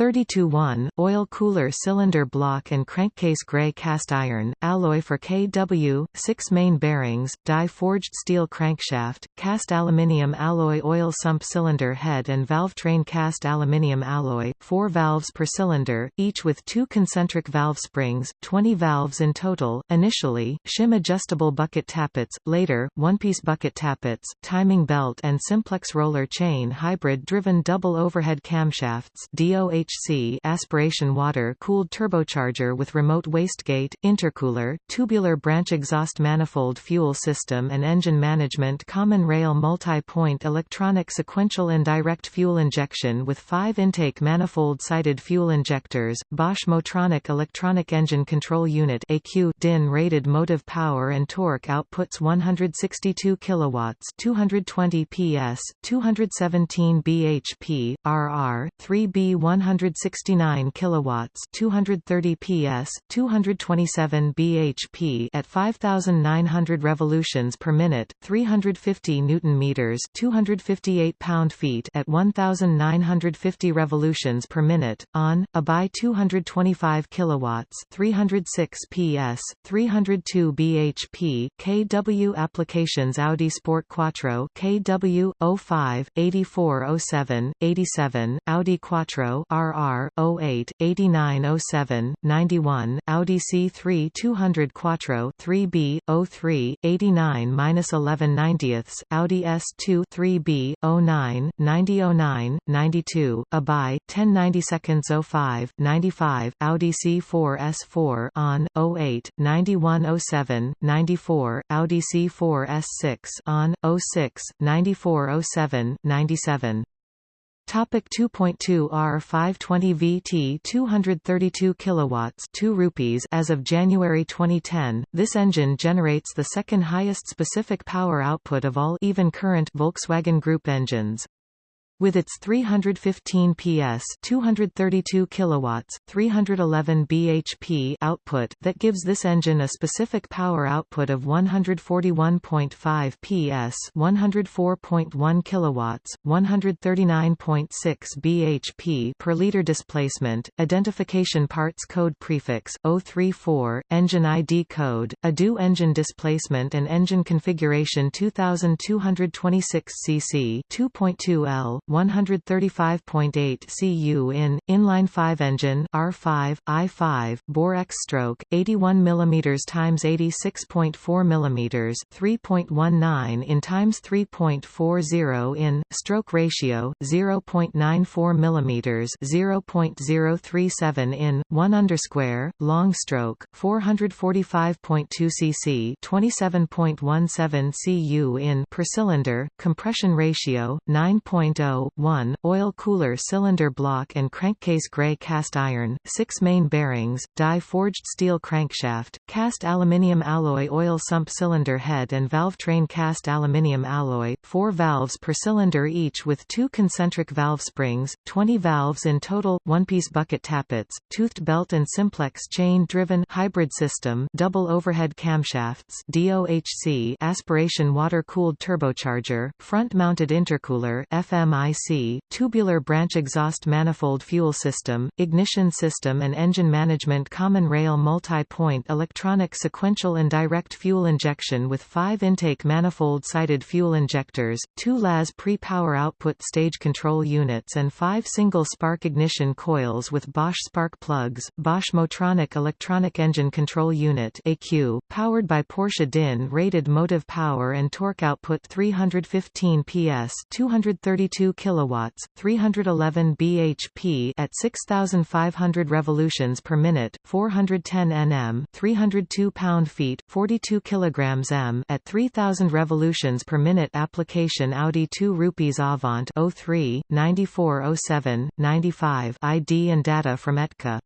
32-1, oil cooler cylinder block and crankcase gray cast iron, alloy for KW, 6 main bearings, die-forged steel crankshaft, cast aluminium alloy oil sump cylinder head and valve train cast aluminium alloy, 4 valves per cylinder, each with two concentric valve springs, 20 valves in total, initially, shim adjustable bucket tappets, later, one-piece bucket tappets, timing belt and simplex roller chain hybrid-driven double overhead camshafts DOH HC aspiration water-cooled turbocharger with remote wastegate, intercooler, tubular branch exhaust manifold fuel system and engine management common rail multi-point electronic sequential and direct fuel injection with five intake manifold-sided fuel injectors, Bosch Motronic Electronic Engine Control Unit AQ DIN rated motive power and torque outputs 162 kilowatts 220 PS, 217 bhp, RR, 3B 100 169 kilowatts, 230 PS, 227 bhp at 5900 revolutions per minute, 350 newton meters, 258 pound-feet at 1950 revolutions per minute on a by 225 kilowatts, 306 PS, 302 bhp KW applications Audi Sport Quattro KW 05 8407 87 Audi Quattro RR 08 8907 91 Audi C3 200 Quattro 3B 03 89-11 90ths Audi S2 3B 09 9009 92 Abai 10 90 seconds 05 95 Audi C4 S4 on 08 9107 94 Audi C4 S6 on 06 9407 97 Topic 2.2 R520 VT 232 kilowatts 2 rupees as of January 2010 this engine generates the second highest specific power output of all even current Volkswagen Group engines with its 315 PS 232 kilowatts, 311 bhp output that gives this engine a specific power output of 141.5 PS 104.1 kilowatts, 139.6 bhp per liter displacement, identification parts code prefix 034, engine ID code, ADU engine displacement and engine configuration 2226 cc 2.2L 135.8 cu in, inline 5 engine R5, I5, bore X stroke, 81 mm x 86.4 mm 3.19 in times 3.40 in, stroke ratio, 0.94 mm 0.037 in, 1 undersquare, long stroke, 445.2 cc 27.17 cu in per cylinder, compression ratio, 9.0, 1, oil cooler cylinder block and crankcase gray cast iron, 6 main bearings, die-forged steel crankshaft, cast aluminium alloy oil sump cylinder head and valve train cast aluminium alloy, 4 valves per cylinder each with two concentric valve springs, 20 valves in total, one-piece bucket tappets, toothed belt and simplex chain-driven hybrid system double overhead camshafts DOHC aspiration water-cooled turbocharger, front-mounted intercooler Tubular branch exhaust manifold fuel system, ignition system and engine management common rail multi-point electronic sequential and direct fuel injection with five intake manifold-sided fuel injectors, two LAS pre-power output stage control units and five single spark ignition coils with Bosch spark plugs, Bosch Motronic electronic engine control unit AQ, powered by Porsche DIN rated motive power and torque output 315 PS 232 kilowatts, 311 bhp at 6500 revolutions per minute, 410 Nm, 302 pound-feet, 42 kilograms m at 3000 revolutions per minute application Audi 2 rupees Avant 03 9407 95 ID and data from ETCA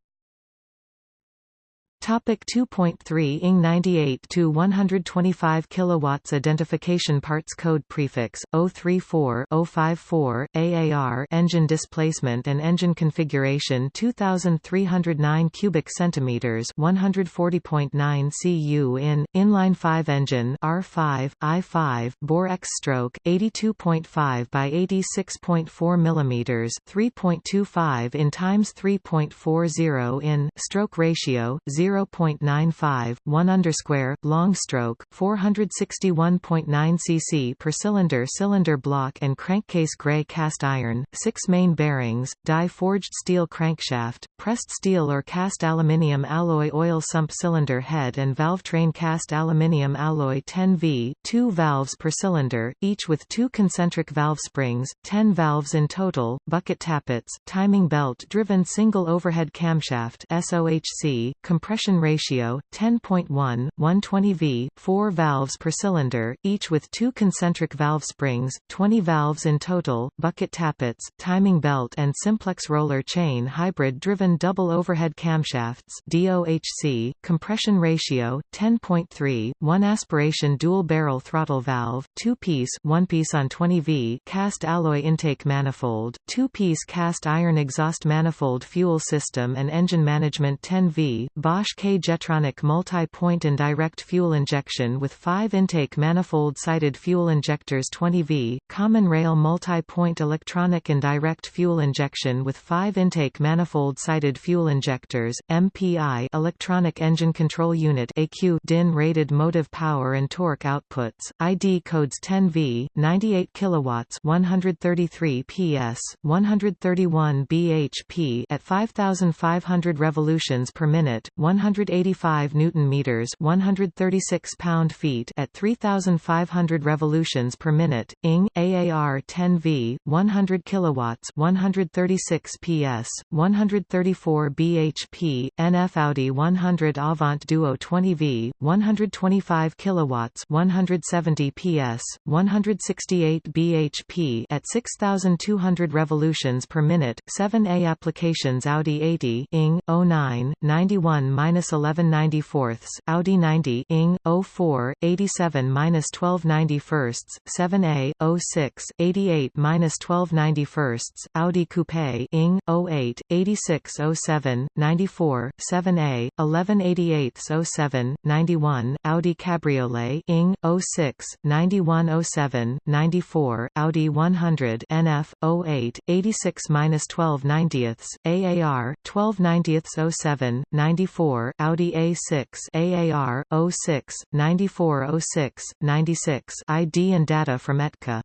Topic 2.3 ING 98 to 125 kilowatts identification parts code prefix 034 054 AAR engine displacement and engine configuration 2309 cubic centimeters 140.9 cu in inline 5 engine R5 I5 bore X stroke 82.5 by 86.4 millimeters 3.25 in times 3.40 in stroke ratio 0 0.95, 1 undersquare, long stroke, 461.9 cc per cylinder cylinder block and crankcase gray cast iron, 6 main bearings, die-forged steel crankshaft, pressed steel or cast aluminium alloy oil sump cylinder head and valve train cast aluminium alloy 10V, 2 valves per cylinder, each with two concentric valve springs, 10 valves in total, bucket tappets, timing belt driven single overhead camshaft SOHC, compression compression ratio 10.1 120V 4 valves per cylinder each with two concentric valve springs 20 valves in total bucket tappets timing belt and simplex roller chain hybrid driven double overhead camshafts DOHC compression ratio 10.3 1 aspiration dual barrel throttle valve 2 piece 1 piece on 20V cast alloy intake manifold 2 piece cast iron exhaust manifold fuel system and engine management 10V Bosch K Jetronic multi-point and direct fuel injection with 5 intake manifold-sided fuel injectors 20V, common rail multi-point electronic and direct fuel injection with 5 intake manifold-sided fuel injectors, MPI electronic engine control unit AQ DIN rated motive power and torque outputs, ID codes 10V, 98 kilowatts 133 PS, 131 bhp at 5500 revolutions per minute, 100 185 newton meters, 136 pound-feet at 3500 revolutions per minute. ING AAR 10V, 100 kilowatts, 136 PS, 134 bhp. NF Audi 100 Avant Duo 20V, 125 kilowatts, 170 PS, 168 bhp at 6200 revolutions per minute. 7A applications Audi 80 ING 09 91 minus 11 94 Audi 90 ing 04 87 minus 12 91 7A 06 88 minus 12 91 Audi Coupe ing 08 86 07 94 7A 11 88 07 91 Audi Cabriolet ing 06 91 07 94 Audi 100 NF 08 86 minus 12 90ths AAR 12 90ths 07 94 Audi A6 AAR 06 9406 96 ID and data from ETCA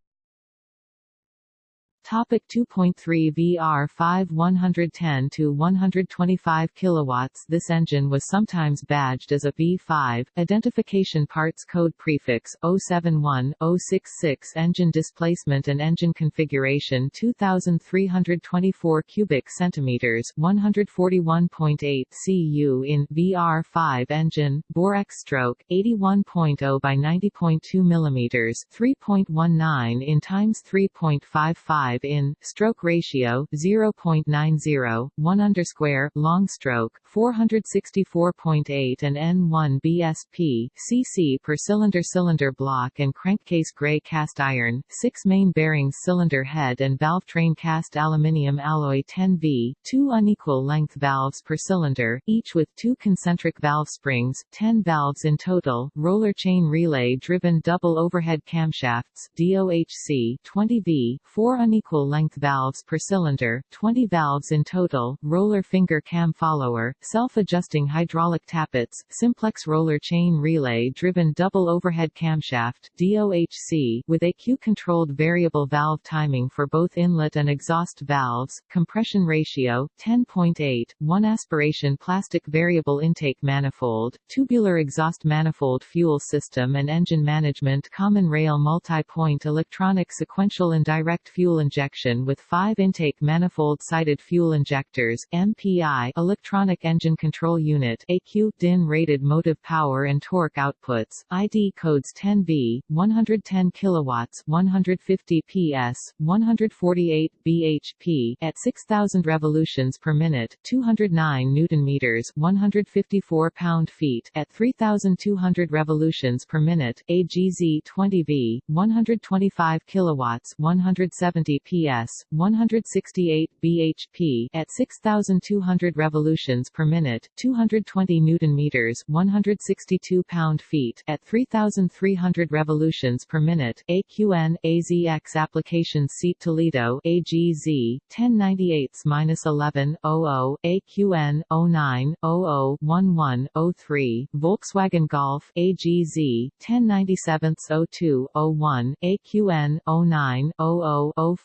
Topic 2.3 VR5 110 to 125 kilowatts This engine was sometimes badged as a V5. Identification parts code prefix 071 066 Engine displacement and engine configuration 2324 cubic centimeters 141.8 cu in VR5 engine bore X stroke 81.0 by 90.2 millimeters 3.19 in times 3.55 5 in, stroke ratio 0.90, 1 undersquare, long stroke 464.8 and N1 BSP, cc per cylinder cylinder block and crankcase gray cast iron, 6 main bearings cylinder head and valve train cast aluminium alloy 10V, 2 unequal length valves per cylinder, each with two concentric valve springs, 10 valves in total, roller chain relay driven double overhead camshafts, DOHC 20V, 4 unequal equal length valves per cylinder, 20 valves in total, roller finger cam follower, self-adjusting hydraulic tappets, simplex roller chain relay driven double overhead camshaft DOHC with ECU-controlled variable valve timing for both inlet and exhaust valves, compression ratio 10.8, 1 aspiration plastic variable intake manifold, tubular exhaust manifold fuel system and engine management common rail multi-point electronic sequential and direct fuel injection with five intake manifold-sided fuel injectors MPI electronic engine control unit ECU DIN rated motive power and torque outputs ID codes 10V 110 kilowatts 150 PS 148 bhp at 6000 revolutions per minute 209 newton meters 154 pound-feet at 3200 revolutions per minute AGZ 20V 125 kilowatts 170 PS, 168 bhp at 6200 revolutions per minute, 220 newton meters, 162 pound-feet at 3300 revolutions per minute. AQN AZX applications seat Toledo AGZ 1098-11 00 AQN 09 00 11 03 Volkswagen Golf AGZ 1097 02 01 AQN 09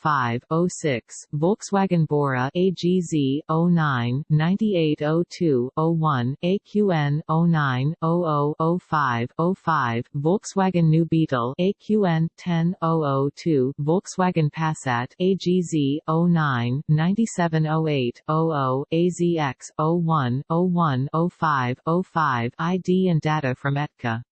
00 05 05 06 Volkswagen Bora AGZ 09 9802 01 AQN 09 00 05 05 Volkswagen New Beetle AQN 10 002 Volkswagen Passat AGZ 09 9708 00 AZX 01 01 05 05 ID and data from ETCA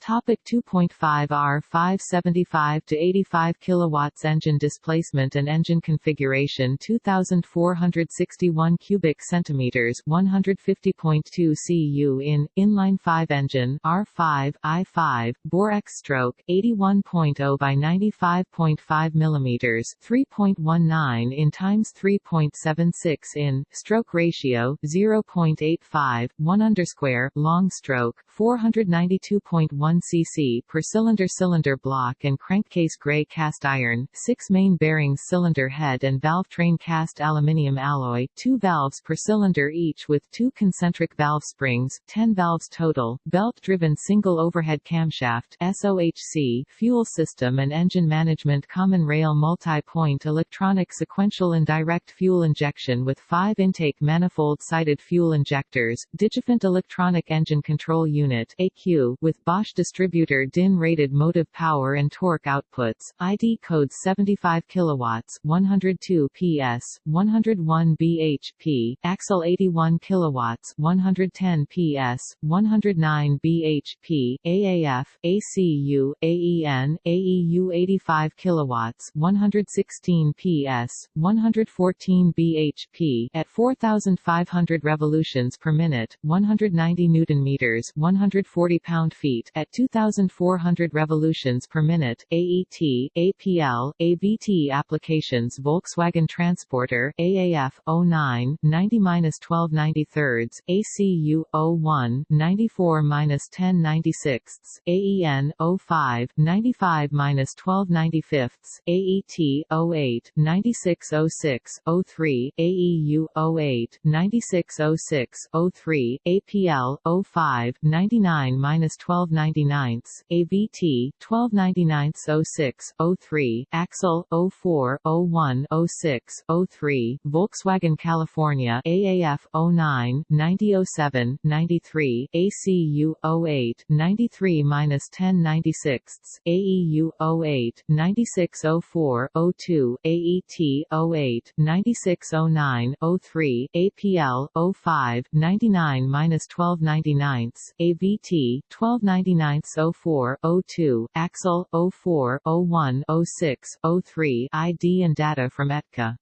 Topic 2.5 R 575 to 85 kilowatts engine displacement and engine configuration 2461 cubic centimeters 150.2 cu in inline 5 engine R5 I5 bore X stroke 81.0 by 95.5 millimeters 3.19 in times 3.76 in stroke ratio 0.85 1 undersquare long stroke 492.1 1 cc per cylinder cylinder block and crankcase gray cast iron, 6 main bearings cylinder head and valve train cast aluminium alloy, 2 valves per cylinder each with 2 concentric valve springs, 10 valves total, belt-driven single overhead camshaft SOHC fuel system and engine management common rail multi-point electronic sequential indirect fuel injection with 5 intake manifold-sided fuel injectors, Digifant electronic engine control unit ECU with Bosch distributor DIN rated motive power and torque outputs, ID codes 75 kilowatts, 102 PS, 101 bhp, axle 81 kilowatts, 110 PS, 109 bhp, AAF, ACU, AEN, AEU 85 kilowatts, 116 PS, 114 bhp at 4500 revolutions per minute, 190 newton meters, 140 pound-feet at 2,400 revolutions per minute, AET, APL, AVT applications Volkswagen Transporter, AAF, 09, 90-1293, ACU, 01, 94-1096, AEN, 05, 95-1295, AET, 08, 9606, 03, AEU, 08, 9606, 03, APL, 05, 99-1296, 99 AVT 1299 06 03 Axle 04 01 06 03 Volkswagen California AAF 09 9007 93 ACU 08 93 1096 AEU 08 9604 02 AET 08 9609 03 APL 05 99 1299 AVT 1299 04 02 Axle 04 01 06 03 ID and data from ETCA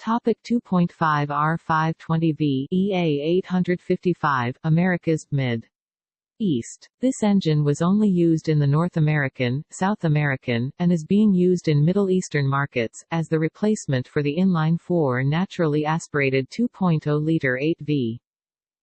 Topic 2.5 R520V EA 855 Americas mid East. This engine was only used in the North American, South American, and is being used in Middle Eastern markets, as the replacement for the inline-4 naturally aspirated 2.0-liter 8V.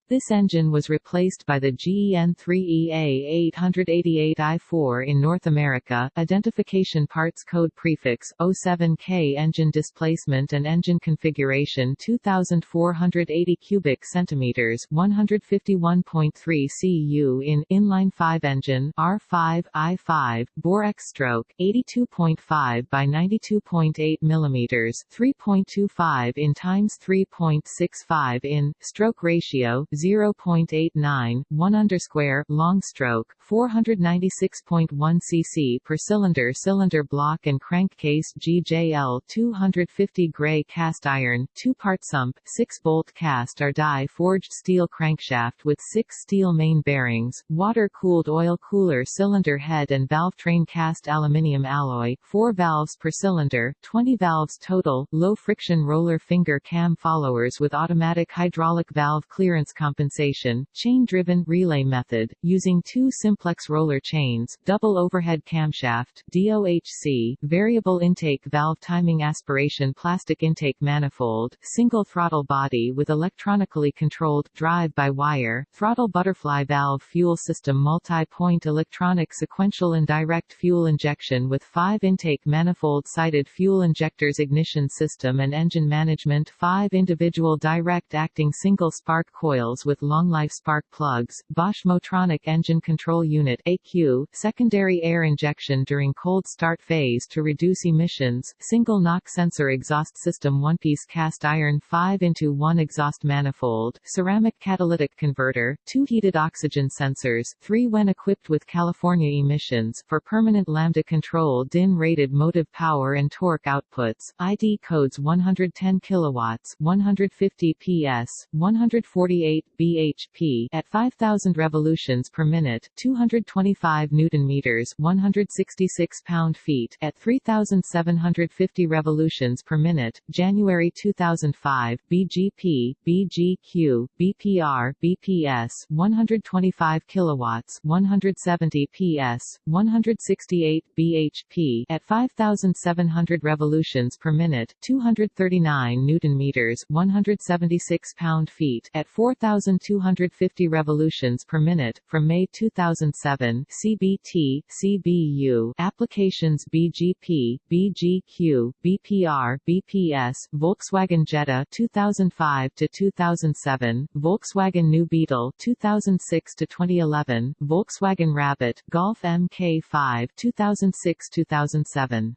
This engine was replaced by the GEN3EA 888i4 in North America. Identification parts code prefix 07K engine displacement and engine configuration 2480 cubic centimeters 151.3 cu in inline 5 engine R5 I5 bore X stroke 82.5 by 92.8 millimeters 3.25 in times 3.65 in stroke ratio 0.89, 1 undersquare, long stroke, 496.1 cc per cylinder cylinder block and crankcase GJL 250 gray cast iron, two-part sump, 6-bolt cast or die-forged steel crankshaft with 6 steel main bearings, water-cooled oil cooler cylinder head and valve train cast aluminium alloy, 4 valves per cylinder, 20 valves total, low-friction roller finger cam followers with automatic hydraulic valve clearance compensation, chain-driven relay method, using two simplex roller chains, double overhead camshaft DOHC, variable intake valve timing aspiration plastic intake manifold, single throttle body with electronically controlled drive-by-wire, throttle butterfly valve fuel system multi-point electronic sequential and direct fuel injection with five intake manifold-sided fuel injectors ignition system and engine management five individual direct-acting single spark coils with long-life spark plugs, Bosch Motronic Engine Control Unit AQ, secondary air injection during cold start phase to reduce emissions, single knock sensor exhaust system one-piece cast iron 5 into 1 exhaust manifold, ceramic catalytic converter, two heated oxygen sensors, three when equipped with California emissions, for permanent lambda control DIN-rated motive power and torque outputs, ID codes 110 kilowatts, 150 PS, 148 bhp at 5000 revolutions per minute, 225 newton meters, 166 pound-feet at 3750 revolutions per minute. January 2005, BGP, BGQ, BPR, BPS, 125 kilowatts, 170 PS, 168 bhp at 5700 revolutions per minute, 239 newton meters, 176 pound-feet at 4000 1,250 revolutions per minute. From May 2007, CBT, CBU, applications BGP, BGQ, BPR, BPS, Volkswagen Jetta 2005 to 2007, Volkswagen New Beetle 2006 to 2011, Volkswagen Rabbit, Golf MK5 2006-2007.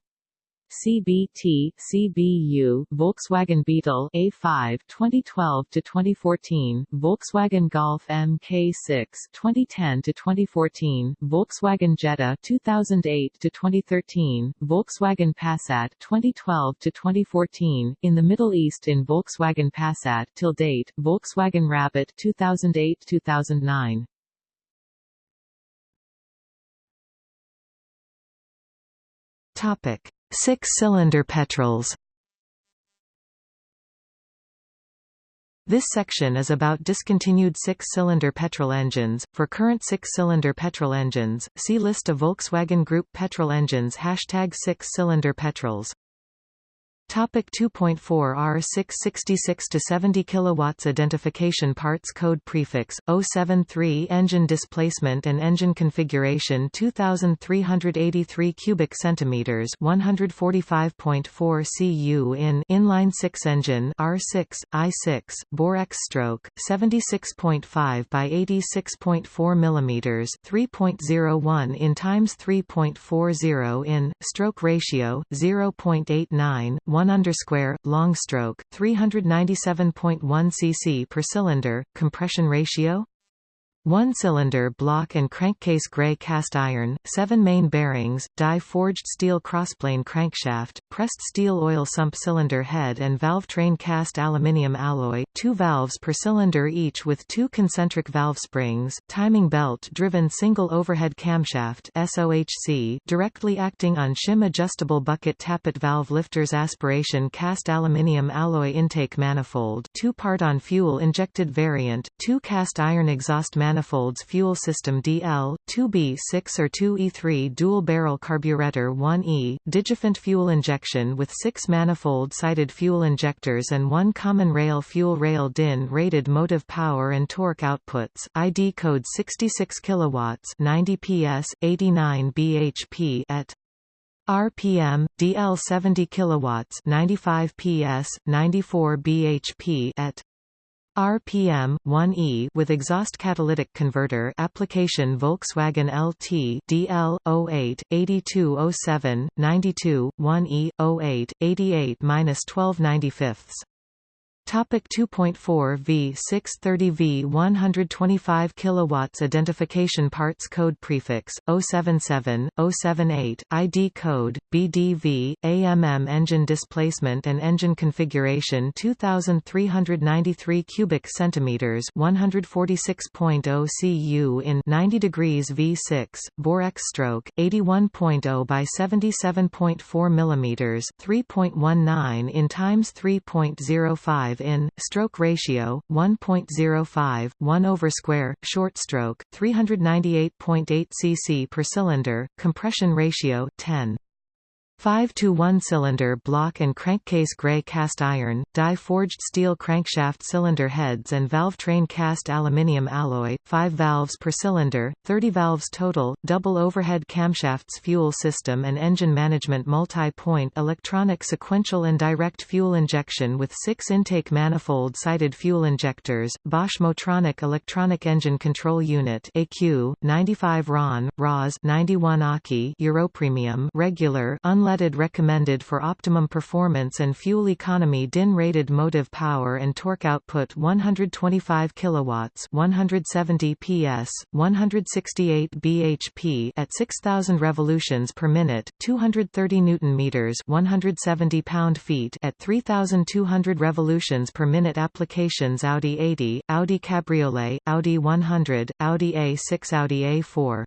CBT, CBU, Volkswagen Beetle A5 2012 to 2014, Volkswagen Golf MK6 2010 to 2014, Volkswagen Jetta 2008 to 2013, Volkswagen Passat 2012 to 2014, in the Middle East in Volkswagen Passat till date, Volkswagen Rabbit 2008-2009. Topic Six-cylinder petrols. This section is about discontinued six-cylinder petrol engines. For current six-cylinder petrol engines, see list of Volkswagen Group petrol engines. Hashtag six-cylinder petrols Topic 2.4 R666 to 70 kilowatts identification parts code prefix 073 engine displacement and engine configuration 2383 cubic centimeters 145.4 cu in inline 6 engine R6 I6 bore X stroke 76.5 by 86.4 millimeters 3.01 in times 3.40 in stroke ratio 0.89 1 undersquare, long stroke, 397.1 cc per cylinder, compression ratio one-cylinder block and crankcase gray cast iron, seven main bearings, die-forged steel crossplane crankshaft, pressed steel oil sump cylinder head and valve train cast aluminium alloy, two valves per cylinder each with two concentric valve springs, timing belt-driven single overhead camshaft SOHC, directly acting on shim adjustable bucket tappet valve lifters aspiration cast aluminium alloy intake manifold two-part on fuel-injected variant, two cast iron exhaust manifold manifolds fuel system DL, 2B6 or 2E3 dual-barrel carburetor 1E, Digifant fuel injection with six manifold-sided fuel injectors and one common rail fuel rail DIN rated motive power and torque outputs, ID code 66 kilowatts 90 PS, 89 bhp at RPM, DL 70 kilowatts 95 PS, 94 bhp at RPM 1E with exhaust catalytic converter application Volkswagen LT DL 08 8207 92 1E 08 88-1295 Topic 2.4 V 630 V 125 kilowatts identification parts code prefix 077 078 ID code BDV AMM engine displacement and engine configuration 2393 cubic centimeters 146.0 cu in 90 degrees V6 bore X stroke 81.0 by 77.4 millimeters 3.19 in times 3.05 in, stroke ratio, 1.05, 1 over square, short stroke, 398.8 cc per cylinder, compression ratio, 10. 5 to 1 cylinder block and crankcase gray cast iron, die-forged steel crankshaft cylinder heads and valve train cast aluminium alloy, 5 valves per cylinder, 30 valves total, double overhead camshafts fuel system and engine management multi-point electronic sequential and direct fuel injection with 6 intake manifold-sided fuel injectors, Bosch Motronic Electronic Engine Control Unit AQ, 95 RON, ROS 91 AKI Europremium regular unleaded unleaded recommended for optimum performance and fuel economy DIN rated motive power and torque output 125 kilowatts 170 PS 168 bhp at 6000 revolutions per minute 230 newton meters 170 pound-feet at 3200 revolutions per minute applications Audi 80 Audi Cabriolet Audi 100 Audi A6 Audi A4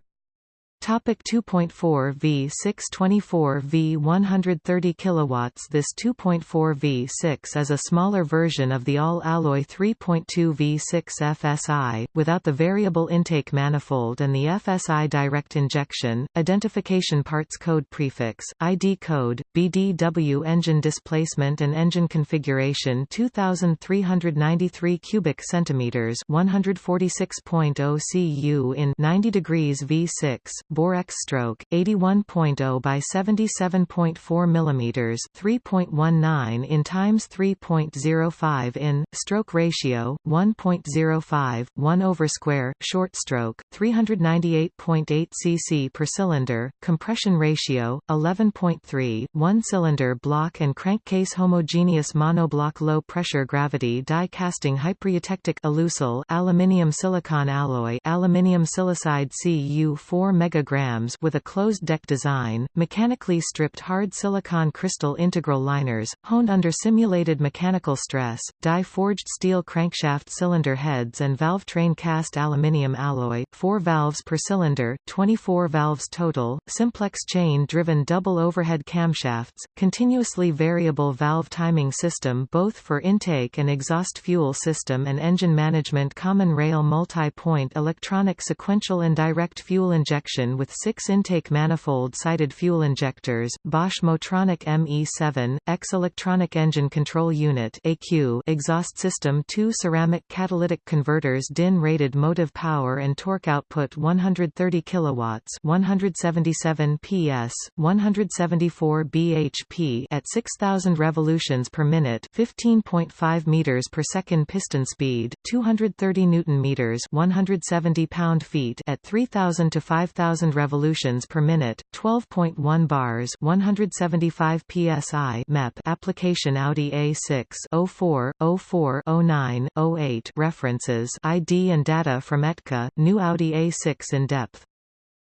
Topic 2.4 V 624 V 130 kilowatts This 2.4 V6 is a smaller version of the all-alloy 3.2 V6 FSI, without the variable intake manifold and the FSI direct injection. Identification parts code prefix, ID code, BDW engine displacement and engine configuration 2393 cubic centimeters 146.0 cu in 90 degrees V6 bore X stroke 81.0 by 77.4 mm 3.19 in times 3.05 in stroke ratio 1.05 1 over square short stroke 398.8 cc per cylinder compression ratio 11.3 one cylinder block and crankcase homogeneous monoblock low pressure gravity die casting hypereutectic alusil aluminium silicon alloy aluminium silicide Cu4 mega grams with a closed-deck design, mechanically stripped hard silicon crystal integral liners, honed under simulated mechanical stress, die-forged steel crankshaft cylinder heads and valve train cast aluminium alloy, 4 valves per cylinder, 24 valves total, simplex chain-driven double overhead camshafts, continuously variable valve timing system both for intake and exhaust fuel system and engine management common rail multi-point electronic sequential and direct fuel injection with six intake manifold-sided fuel injectors, Bosch Motronic ME7, X-Electronic Engine Control Unit AQ exhaust system 2 ceramic catalytic converters DIN-rated motive power and torque output 130 kilowatts 177 PS, 174 bhp at 6,000 revolutions per minute 15.5 meters per second piston speed, 230 newton meters 170 pound-feet at 3,000 to 5,000 revolutions per minute, 12.1 bars 175 psi MEP application Audi A6 04, 04, 09, 08 references ID and data from ETCA, new Audi A6 in depth.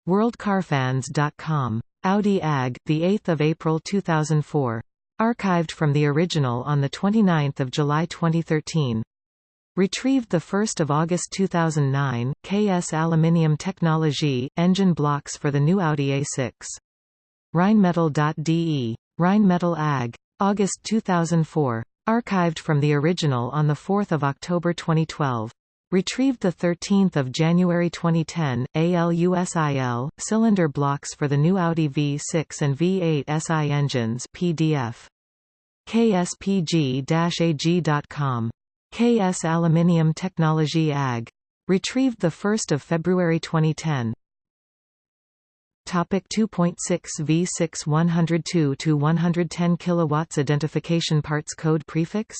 WorldCarFans.com. Audi AG, 8 April 2004. Archived from the original on 29 July 2013. Retrieved 1 August 2009, KS Aluminium Technologie, engine blocks for the new Audi A6. Rheinmetall.de. Rheinmetall AG. August 2004. Archived from the original on 4 October 2012. Retrieved 13 January 2010, ALUSIL, cylinder blocks for the new Audi V6 and V8 SI engines PDF. kspg-ag.com. KS Aluminium Technology AG. Retrieved 1 February 2010. Topic 2.6 V6 102 to 110 kilowatts identification parts code prefix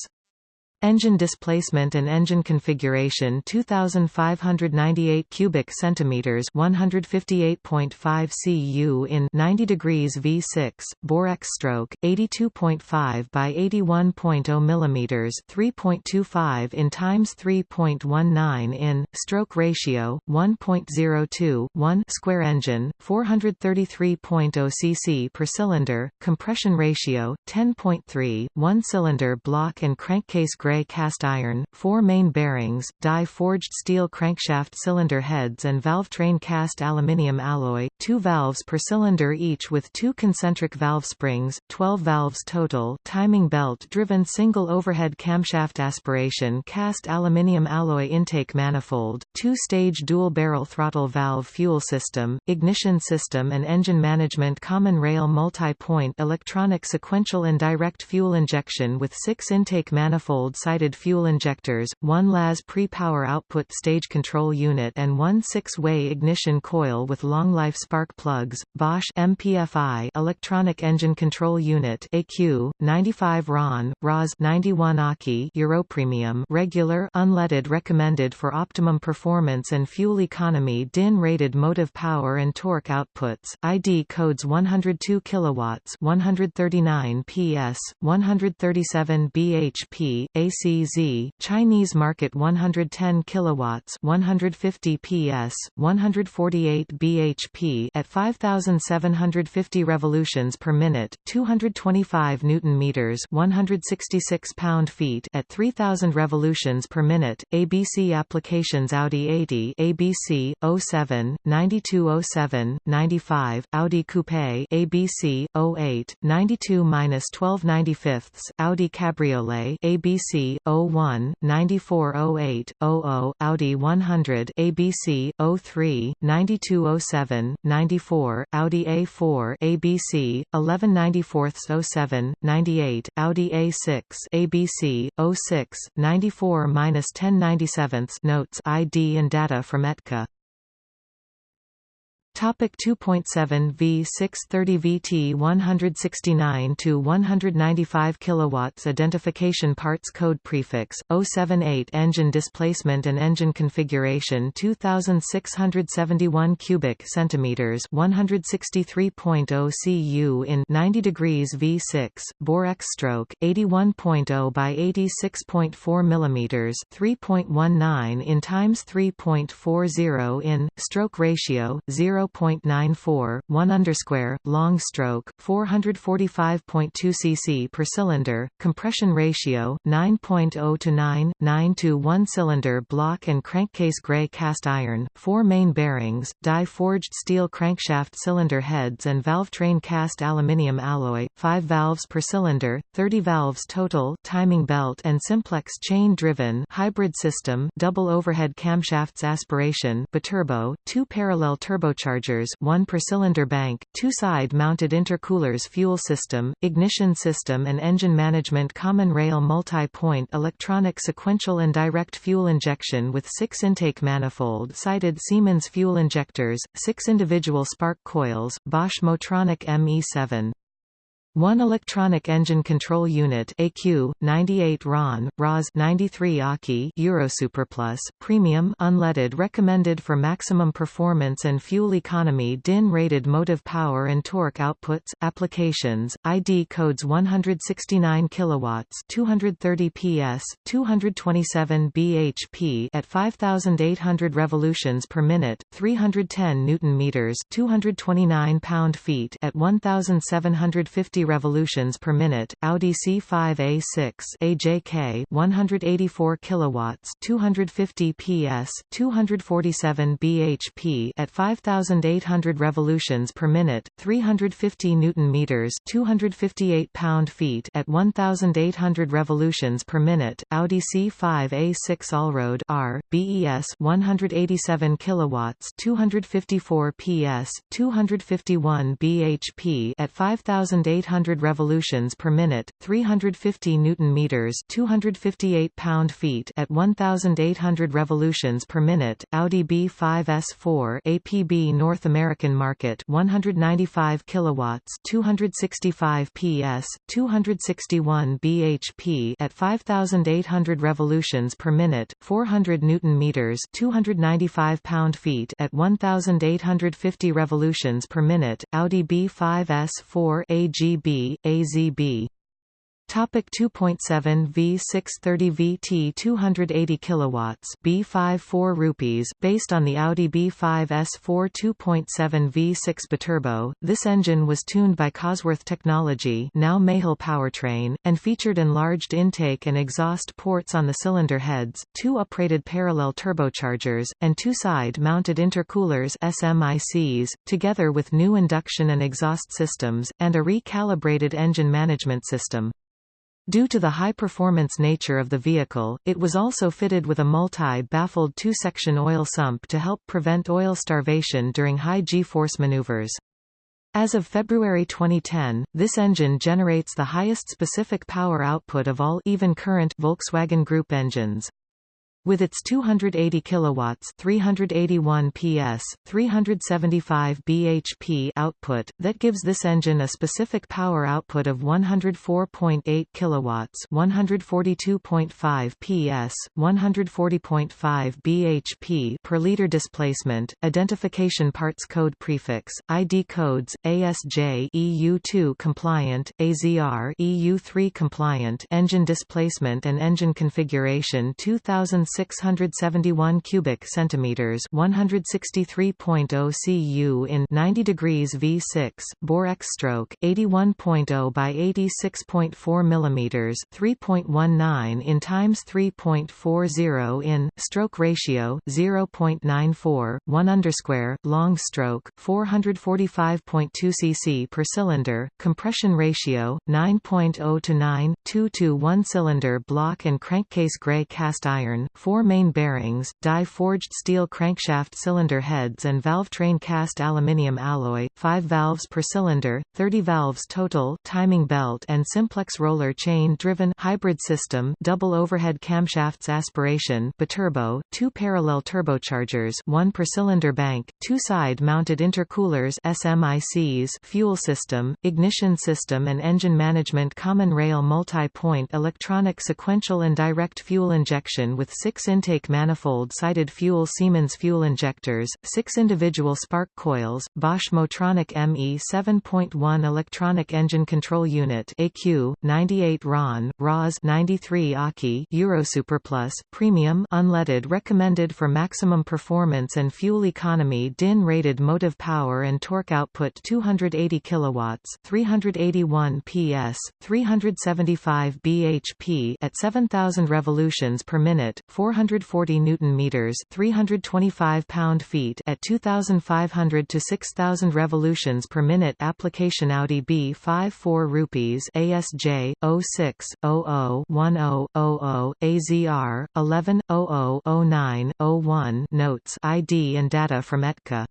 Engine displacement and engine configuration 2598 cubic centimeters 158.5 cu in 90 degrees V6 bore X stroke 82.5 by 81.0 millimeters 3.25 in times 3.19 in stroke ratio 1.02 1 square engine 433.0 cc per cylinder compression ratio 10.3 1 cylinder block and crankcase gray gray cast iron, four main bearings, die-forged steel crankshaft cylinder heads and valve train cast aluminium alloy, two valves per cylinder each with two concentric valve springs, 12 valves total timing belt-driven single overhead camshaft aspiration cast aluminium alloy intake manifold, two-stage dual-barrel throttle valve fuel system, ignition system and engine management common rail multi-point electronic sequential and direct fuel injection with six intake manifolds sided fuel injectors, one LAS pre-power output stage control unit and one six-way ignition coil with long-life spark plugs, Bosch MPFI electronic engine control unit AQ, 95 RON, ROS 91 AKI Europremium regular unleaded recommended for optimum performance and fuel economy DIN rated motive power and torque outputs, ID codes 102 kilowatts 139 PS, 137 bhp, ACZ, Chinese market 110 kilowatts, 150 PS, 148 bhp at 5750 revolutions per minute, 225 newton meters, 166 pound-feet at 3000 revolutions per minute. ABC applications Audi 80, ABC 07, 9207, 95, Audi Coupe, ABC 08, 92-1295, Audi Cabriolet, ABC 01, 9408, 00, Audi 100 ABC, 03, 9207, 94, Audi A4 ABC, 1194-07, 98, Audi A6 ABC, 06, 94-1097 Notes ID and data from ETCA Topic 2.7 V 630 VT 169 to 195 kilowatts identification parts code prefix 078 engine displacement and engine configuration 2671 cubic centimeters 163.0 cu in 90 degrees V6 bore X stroke 81.0 by 86.4 millimeters 3.19 in times 3.40 in stroke ratio 0 0.94, 1 undersquare, long stroke, 445.2 cc per cylinder, compression ratio 9.0 to 9, 9 to 1 cylinder block and crankcase gray cast iron, 4 main bearings, die-forged steel crankshaft cylinder heads and valve train cast aluminium alloy, 5 valves per cylinder, 30 valves total, timing belt and simplex chain-driven hybrid system, double overhead camshafts aspiration, biturbo, two parallel turbochargers turbochargers 1 per cylinder bank, two side-mounted intercoolers fuel system, ignition system and engine management common rail multi-point electronic sequential and direct fuel injection with six intake manifold-sided Siemens fuel injectors, six individual spark coils, Bosch Motronic ME7. One electronic engine control unit AQ 98 RON ROS 93 AKI Euro Eurosuperplus premium unleaded recommended for maximum performance and fuel economy DIN rated motive power and torque outputs applications ID codes 169 kilowatts 230 PS 227 bhp at 5800 revolutions per minute 310 newton meters 229 pound feet at 1750 revolutions per minute, Audi C5 A6 AJK 184 kilowatts, 250 PS, 247 bhp at 5800 revolutions per minute, 350 newton meters, 258 pound-feet at 1800 revolutions per minute, Audi C5 A6 Allroad R BES 187 kilowatts, 254 PS, 251 bhp at 5800 800 revolutions per minute, 350 newton meters, 258 pound-feet at 1800 revolutions per minute. Audi B5S4 APB North American market 195 kilowatts, 265 PS, 261 bhp at 5800 revolutions per minute, 400 newton meters, 295 pound-feet at 1850 revolutions per minute. Audi B5S4 AGB AZB Topic 2.7 V630 VT 280 kilowatts B5 4 rupees based on the Audi B5 S4 2.7 V6 biturbo. This engine was tuned by Cosworth Technology, now Mahle Powertrain, and featured enlarged intake and exhaust ports on the cylinder heads, two uprated parallel turbochargers, and two side-mounted intercoolers SMICs, together with new induction and exhaust systems and a recalibrated engine management system. Due to the high-performance nature of the vehicle, it was also fitted with a multi-baffled two-section oil sump to help prevent oil starvation during high G-force maneuvers. As of February 2010, this engine generates the highest specific power output of all even current Volkswagen Group engines. With its 280 kilowatts, 381 PS, 375 bhp output, that gives this engine a specific power output of 104.8 kilowatts, 142.5 PS, 140.5 bhp per liter displacement. Identification parts code prefix ID codes ASJ EU2 compliant, AZR EU3 compliant. Engine displacement and engine configuration 2000 671 cubic centimeters, 163.0 cu in 90 degrees V6, bore X stroke 81.0 by 86.4 millimeters, 3.19 in times 3.40 in stroke ratio 0.94, 1 underscore long stroke 445.2 cc per cylinder, compression ratio 9.0 to 9, 2 to 1 cylinder block and crankcase gray cast iron four main bearings, die-forged steel crankshaft cylinder heads and valve train cast aluminium alloy, 5 valves per cylinder, 30 valves total timing belt and simplex roller chain-driven hybrid system double overhead camshafts aspiration biturbo, two parallel turbochargers one per cylinder bank, two side-mounted intercoolers SMICs fuel system, ignition system and engine management common rail multi-point electronic sequential and direct fuel injection with six six intake manifold-sided fuel Siemens fuel injectors, six individual spark coils, Bosch Motronic ME 7.1 electronic engine control unit AQ, 98 RON, ROS 93 AKI Euro Eurosuperplus, premium unleaded recommended for maximum performance and fuel economy DIN rated motive power and torque output 280 kilowatts 381 PS, 375 bhp at 7000 revolutions per minute, 440 newton meters, 325 pound-feet at 2500 to 6000 revolutions per minute. Application Audi B5 4 rupees ASJ 06 00 10 00 AZR 11 00 09 01 notes ID and data from ETKA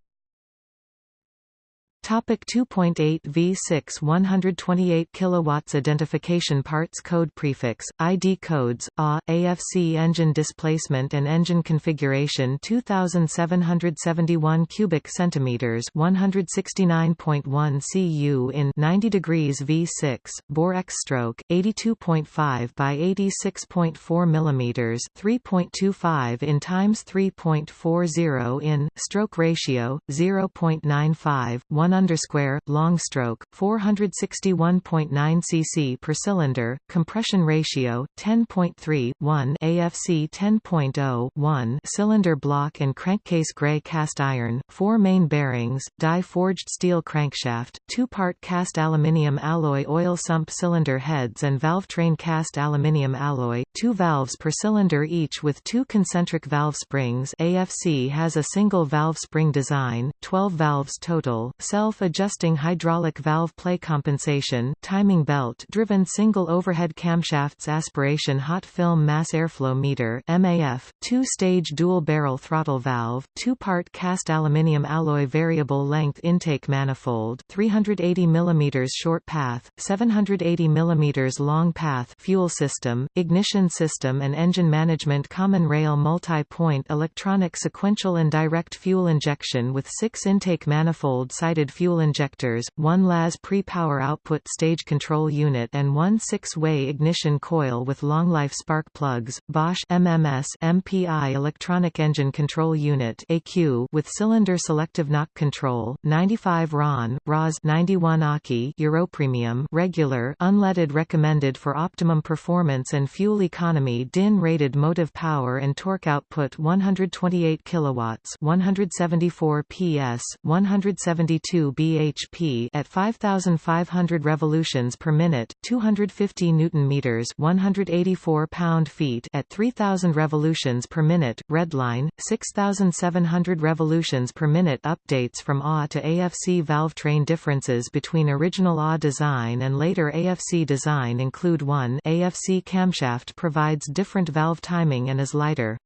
Topic 2.8 V6 128 kilowatts identification parts code prefix ID codes A AFC engine displacement and engine configuration 2771 cubic centimeters 169.1 cu in 90 degrees V6 bore X stroke 82.5 by 86.4 millimeters 3.25 in times 3.40 in stroke ratio 0.95 1 1 underscore long stroke 461.9 cc per cylinder compression ratio 10.3 1 AFC 10.0 1 cylinder block and crankcase gray cast iron four main bearings die forged steel crankshaft two part cast aluminium alloy oil sump cylinder heads and valve train cast aluminium alloy two valves per cylinder each with two concentric valve springs AFC has a single valve spring design 12 valves total self-adjusting hydraulic valve play compensation timing belt driven single overhead camshafts aspiration hot film mass airflow meter MAF, two-stage dual-barrel throttle valve, two-part cast aluminium alloy variable length intake manifold 380 mm short path, 780 mm long path fuel system, ignition system and engine management common rail multi-point electronic sequential and direct fuel injection with six intake manifold fuel injectors, one LAS pre-power output stage control unit and one six-way ignition coil with long-life spark plugs, Bosch MMS MPI electronic engine control unit AQ with cylinder selective knock control, 95 RON, ROS 91 AKI Europremium regular unleaded recommended for optimum performance and fuel economy DIN rated motive power and torque output 128 kilowatts 174 PS 172 bhp at 5500 revolutions per minute, 250 newton meters, 184 pound-feet at 3000 revolutions per minute. Redline 6700 revolutions per minute updates from A to AFC valve train differences between original A design and later AFC design include 1 AFC camshaft provides different valve timing and is lighter.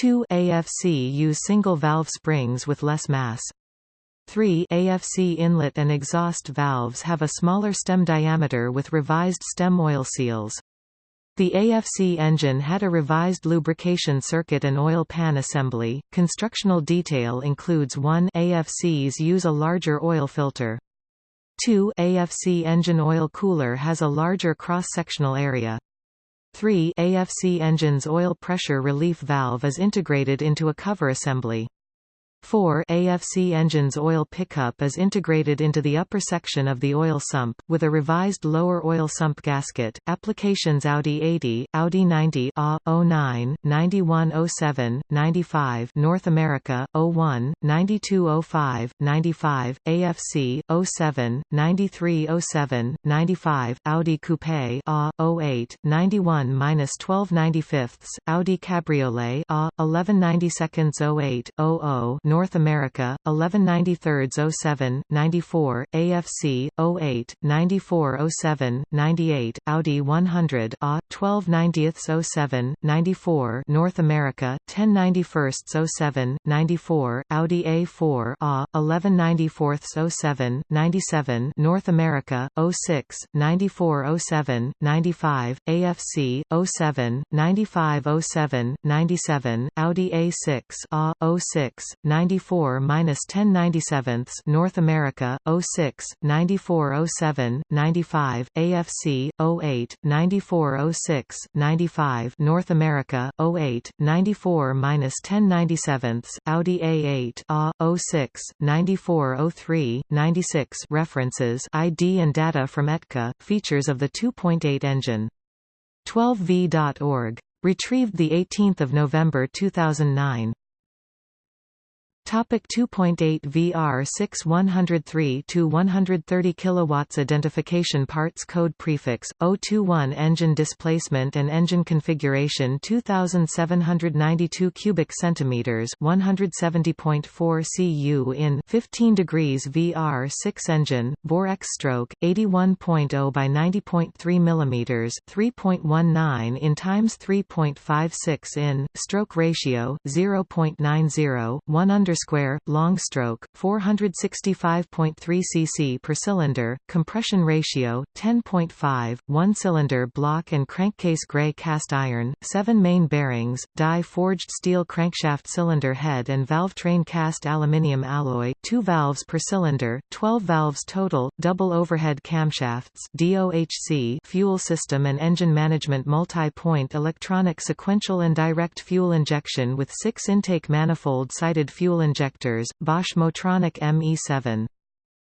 2 AFC use single valve springs with less mass. 3 AFC inlet and exhaust valves have a smaller stem diameter with revised stem oil seals. The AFC engine had a revised lubrication circuit and oil pan assembly. Constructional detail includes 1 AFCs use a larger oil filter. 2 AFC engine oil cooler has a larger cross-sectional area. 3 AFC engine's oil pressure relief valve is integrated into a cover assembly. 4 AFC engine's oil pickup is integrated into the upper section of the oil sump, with a revised lower oil sump gasket. Applications Audi 80, Audi 90 A, 09, 91 07, 95 North America, 01, 92 05, 95, AFC, 07, 93 07, 95, Audi Coupe A, 08, 91-12 95 Audi Cabriolet A, 11 90 08, 00 North America, 11 93 07, 94, AFC, 08, 94 07, 98, Audi 100 A, 12 90 07, 94 North America, 10 91 07, 94, Audi A4 A, 11 94 07, 97 North America, 06, 94 07, 95, AFC, 07, 95 07, 97, Audi A6 A, 06, 94 10 97 North America 06 94 07 95 AFC 08 94 06 95 North America 08 94 10 97 Audi A8 A 06 94 03 96 references ID and data from ETKA features of the 2.8 engine. 12v.org retrieved the 18th of November 2009 Topic 2.8 VR 6 103 to 130 kilowatts identification parts code prefix 021 engine displacement and engine configuration 2792 cubic centimeters 170.4 cu in 15 degrees VR 6 engine bore X stroke 81.0 by 90.3 millimeters 3.19 in times 3.56 in stroke ratio 0.90 1 underscore long stroke 465.3 cc per cylinder compression ratio 10.5 one cylinder block and crankcase gray cast iron 7 main bearings die forged steel crankshaft cylinder head and valve train cast aluminium alloy 2 valves per cylinder 12 valves total double overhead camshafts DOHC fuel system and engine management multi-point electronic sequential and direct fuel injection with 6 intake manifold-sided fuel injectors, Bosch Motronic ME7.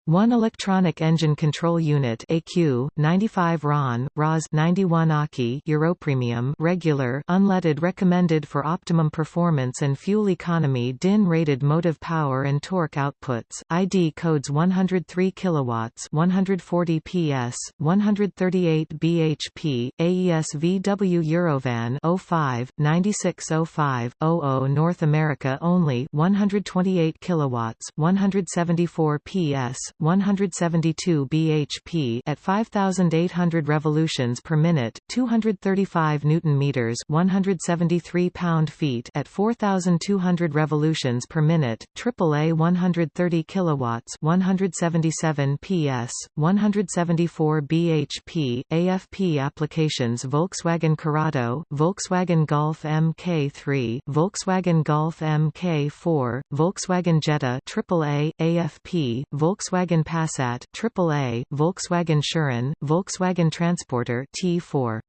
One electronic engine control unit AQ 95 RON ROS 91 AKI Europremium regular unleaded recommended for optimum performance and fuel economy DIN rated motive power and torque outputs ID codes 103 kilowatts 140 PS 138 bhp AES VW Eurovan 05 9605 00 North America only 128 kilowatts 174 PS 172 bhp at 5800 revolutions per minute, 235 newton meters, 173 pound-feet at 4200 revolutions per minute, AAA 130 kilowatts, 177 PS, 174 bhp, AFP applications Volkswagen Corrado, Volkswagen Golf MK3, Volkswagen Golf MK4, Volkswagen Jetta AAA, AFP, Volkswagen Volkswagen Passat AAA, Volkswagen Touran, Volkswagen Transporter T4.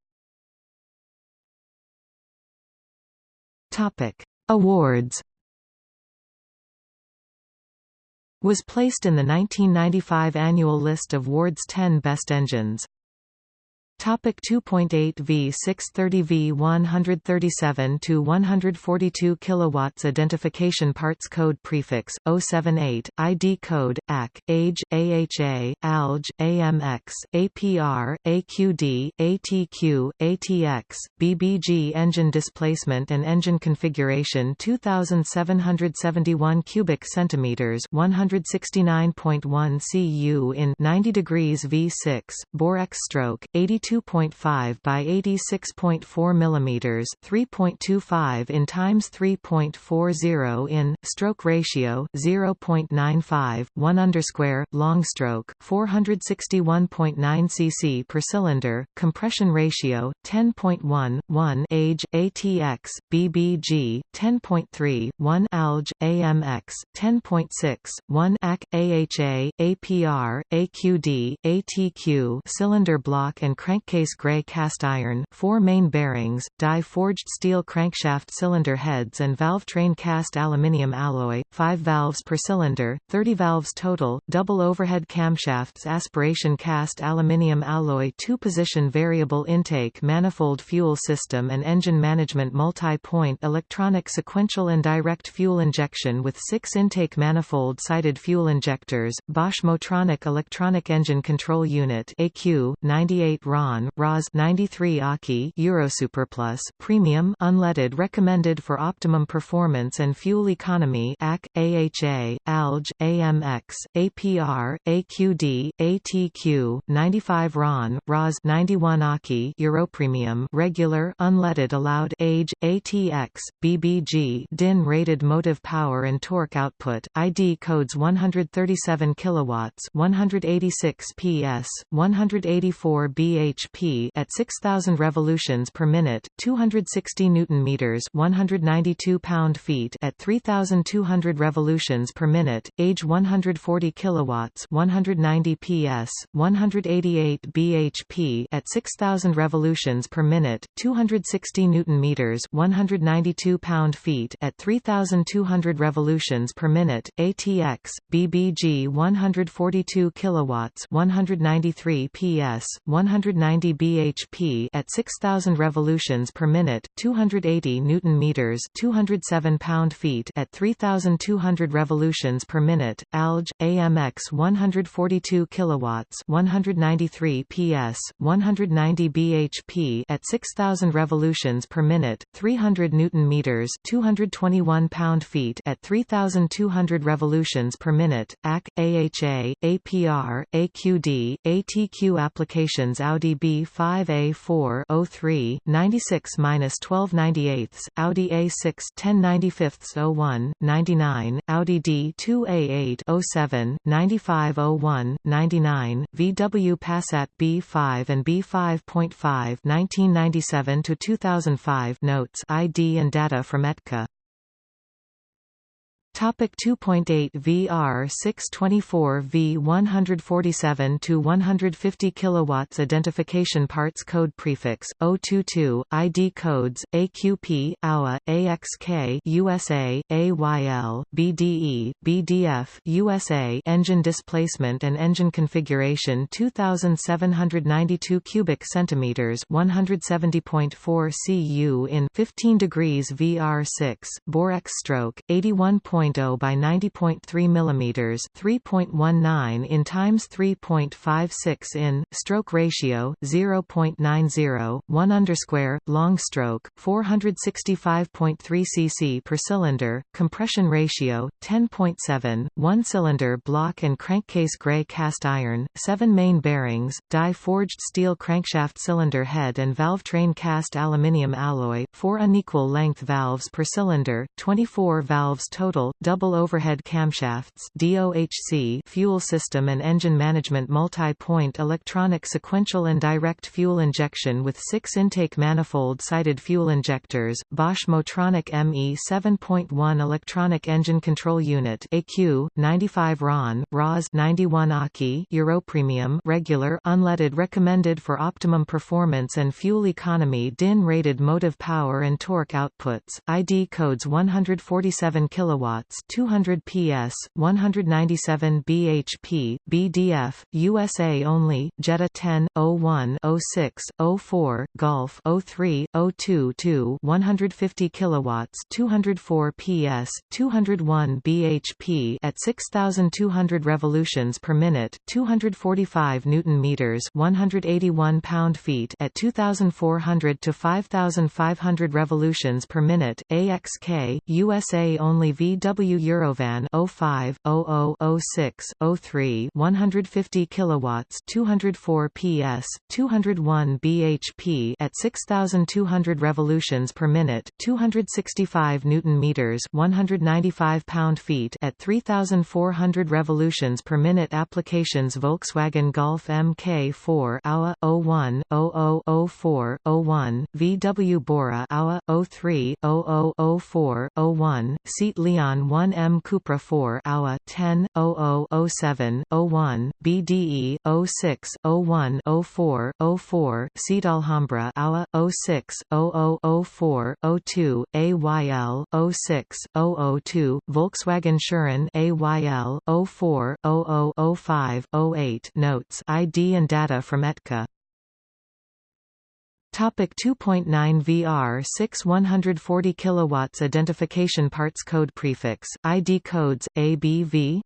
Topic: Awards. Was placed in the 1995 annual list of Ward's 10 best engines. Topic 2.8 V 630 V 137 to 142 kilowatts identification parts code prefix 078 ID code AC age AHA ALG AMX APR AQD ATQ ATX BBG engine displacement and engine configuration 2771 cubic centimeters 169.1 cu in 90 degrees V6 bore X stroke 82 2.5 by 86.4 mm 3.25 in times 3.40 in stroke ratio 0.95 1 underscore long stroke 461.9 cc per cylinder compression ratio 10.1 1 age ATX BBG 10.3 1 ALG AMX 10.6 1 AC AHA APR AQD ATQ cylinder block and crank crankcase gray cast iron, four main bearings, die-forged steel crankshaft cylinder heads and valve train cast aluminium alloy, 5 valves per cylinder, 30 valves total, double overhead camshafts aspiration cast aluminium alloy two-position variable intake manifold fuel system and engine management multi-point electronic sequential and direct fuel injection with six intake manifold-sided fuel injectors, Bosch Motronic electronic engine control unit AQ, 98 RON RON ROS 93 AKI Eurosuperplus Premium unleaded recommended for optimum performance and fuel economy AC AHA ALG AMX APR AQD ATQ 95 RON ROS 91 AKI Europremium regular unleaded allowed age ATX BBG DIN rated motive power and torque output ID codes 137 kilowatts 186 PS 184 BH bhp at 6000 revolutions per minute, 260 newton meters, 192 pound-feet at 3200 revolutions per minute, age 140 kilowatts, 190 PS, 188 bhp at 6000 revolutions per minute, 260 newton meters, 192 pound-feet at 3200 revolutions per minute, ATX BBG 142 kilowatts, 193 PS, 190 90 bhp at 6000 revolutions per minute, 280 newton meters, 207 pound-feet at 3200 revolutions per minute. ALG AMX 142 kilowatts, 193 PS, 190 bhp at 6000 revolutions per minute, 300 newton meters, 221 pound-feet at 3200 revolutions per minute. AC AHA APR AQD ATQ applications Audi Oh Audi B5A4 03 96-1298, Audi A6 1095 01 99, Audi D2A8 07 9501 99, VW Passat B5 and B5.5 1997 to 2005 notes ID and data from ETKA 2.8 VR 624 V 147 to 150 kilowatts identification parts code prefix 022 ID codes AQP AUA AXK USA AYL BDE BDF USA engine displacement and engine configuration 2792 cubic centimeters 170.4 cu in 15 degrees VR 6 bore X stroke 81. 3.0 by 90.3 mm 3.19 in times 3.56 in stroke ratio 0.90 1 underscore long stroke 465.3 cc per cylinder compression ratio 10.7 one cylinder block and crankcase gray cast iron 7 main bearings die forged steel crankshaft cylinder head and valve train cast aluminium alloy 4 unequal length valves per cylinder 24 valves total double overhead camshafts DOHC fuel system and engine management multi-point electronic sequential and direct fuel injection with six intake manifold-sided fuel injectors, Bosch Motronic ME 7.1 electronic engine control unit AQ, 95 RON, ROS 91 AKI Europremium regular unleaded recommended for optimum performance and fuel economy DIN rated motive power and torque outputs, ID codes 147 kilowatts kilowatts 200 PS 197 bhp BDF USA only Jetta 10 01 06 04 Golf 03 02 2 150 kilowatts 204 PS 201 bhp at 6200 revolutions per minute 245 newton meters 181 pound feet at 2400 to 5500 revolutions per minute AXK USA only VW VW Eurovan 05 00 06 03 150 kilowatts 204 PS 201 bhp at 6200 revolutions per minute 265 newton meters 195 pound-feet at 3400 revolutions per minute applications Volkswagen Golf MK4 AUA 01 0004 01 VW Bora AUA 03 0004 01 Seat Leon 1 M Cupra 4 AUA 10 0007 01 BDE 06 01 04 04 Seat Alhambra AUA 06 0004 02 AYL 06 002 Volkswagen Touran AYL 04 0005 08 Notes ID and data from ETKA Topic 2.9 VR 6 140 kilowatts identification parts code prefix ID codes ABV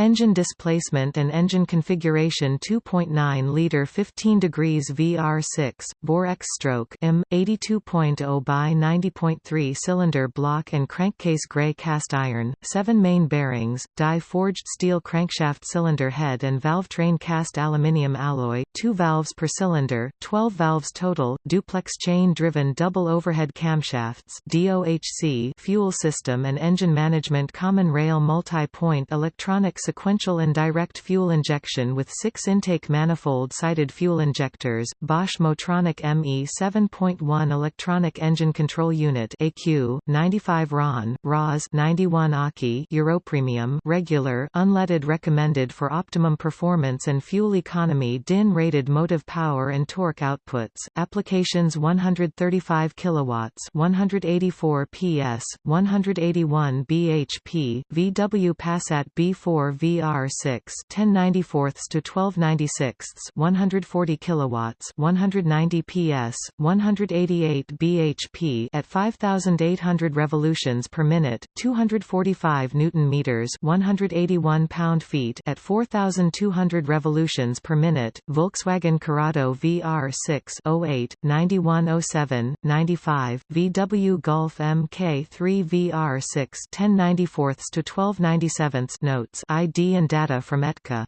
Engine displacement and engine configuration 2.9 liter 15 degrees VR6 bore X stroke M 82.0 by 90.3 cylinder block and crankcase gray cast iron 7 main bearings die forged steel crankshaft cylinder head and valve train cast aluminium alloy 2 valves per cylinder 12 valves total duplex chain driven double overhead camshafts DOHC fuel system and engine management common rail multi-point electronic sequential and direct fuel injection with six intake manifold-sided fuel injectors, Bosch Motronic ME 7.1 electronic engine control unit AQ, 95 RON, ROS 91 AKI Europremium regular unleaded recommended for optimum performance and fuel economy DIN rated motive power and torque outputs, applications 135 kilowatts 184 PS, 181 bhp, VW Passat B4 VR6 1094 to 1296 140 kilowatts 190 PS 188 bhp at 5800 revolutions per minute 245 newton meters 181 pound-feet at 4200 revolutions per minute Volkswagen Corrado VR6 08 9107 95 VW Golf MK3 VR6 1094 to 1297 notes ID and data from ETKA.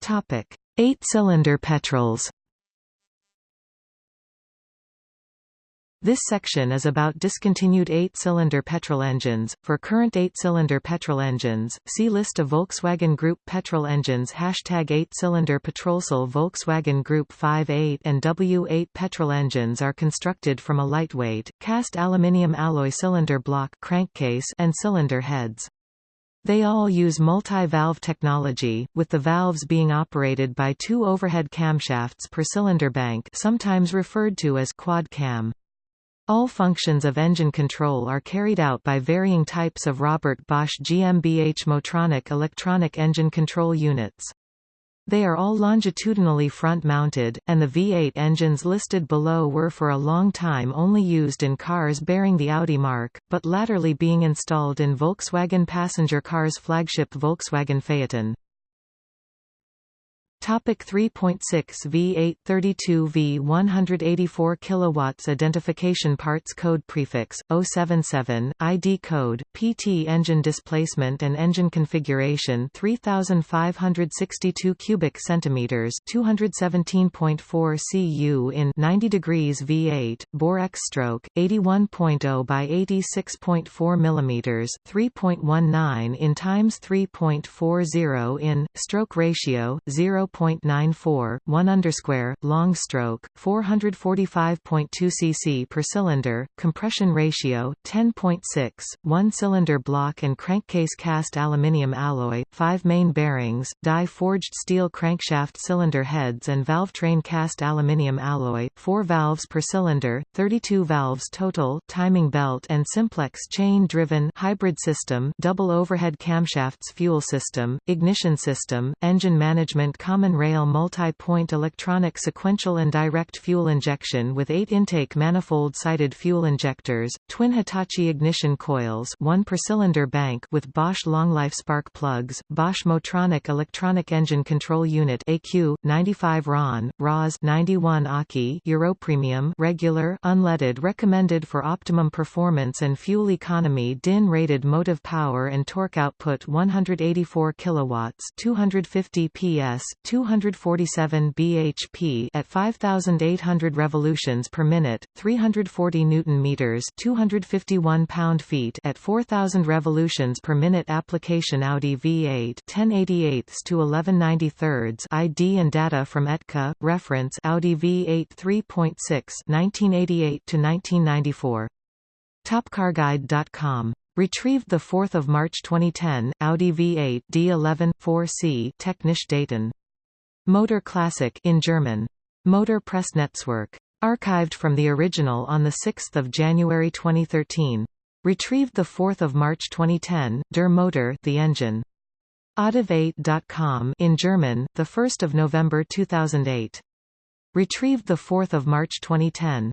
Topic: Eight-cylinder petrols. This section is about discontinued eight-cylinder petrol engines. For current eight-cylinder petrol engines, see list of Volkswagen Group petrol engines Hashtag eight-cylinder Petrolsel Volkswagen Group 5.8 and W8 petrol engines are constructed from a lightweight, cast aluminium alloy cylinder block crankcase and cylinder heads. They all use multi-valve technology, with the valves being operated by two overhead camshafts per cylinder bank sometimes referred to as quad cam. All functions of engine control are carried out by varying types of Robert Bosch GmbH Motronic electronic engine control units. They are all longitudinally front-mounted, and the V8 engines listed below were for a long time only used in cars bearing the Audi mark, but latterly being installed in Volkswagen passenger cars flagship Volkswagen Phaeton. Topic 3.6 V8 32 V 184 kilowatts identification parts code prefix 077 ID code PT engine displacement and engine configuration 3562 cubic centimeters 217.4 cu in 90 degrees V8 bore X stroke 81.0 by 86.4 millimeters 3.19 in times 3.40 in stroke ratio 0 0.94, 1 underscore, long stroke, 445.2 cc per cylinder, compression ratio, 10.6, 1 cylinder block and crankcase cast aluminium alloy, 5 main bearings, die-forged steel crankshaft cylinder heads and valve train cast aluminium alloy, 4 valves per cylinder, 32 valves total, timing belt and simplex chain-driven hybrid system, double overhead camshafts fuel system, ignition system, engine management common common rail multi-point electronic sequential and direct fuel injection with eight intake manifold-sided fuel injectors, twin Hitachi ignition coils one per cylinder bank with Bosch long-life spark plugs, Bosch Motronic electronic engine control unit AQ, 95 RON, ROS 91 AKI Euro Premium regular unleaded recommended for optimum performance and fuel economy DIN rated motive power and torque output 184 kilowatts 250 PS 247 bhp at 5800 revolutions per minute, 340 newton meters, 251 pound-feet at 4000 revolutions per minute application Audi V8 1088 to 1193 ID and data from ETKA reference Audi V8 3.6 1988 to 1994 Topcarguide.com Retrieved 4 March 2010, Audi V8 D11 4C Technisch Daten Motor Classic in German. Motor Pressnetzwerk. Archived from the original on 6 January 2013. Retrieved 4 March 2010, Der Motor the engine. Audiv8.com in German, 1 November 2008. Retrieved 4 March 2010.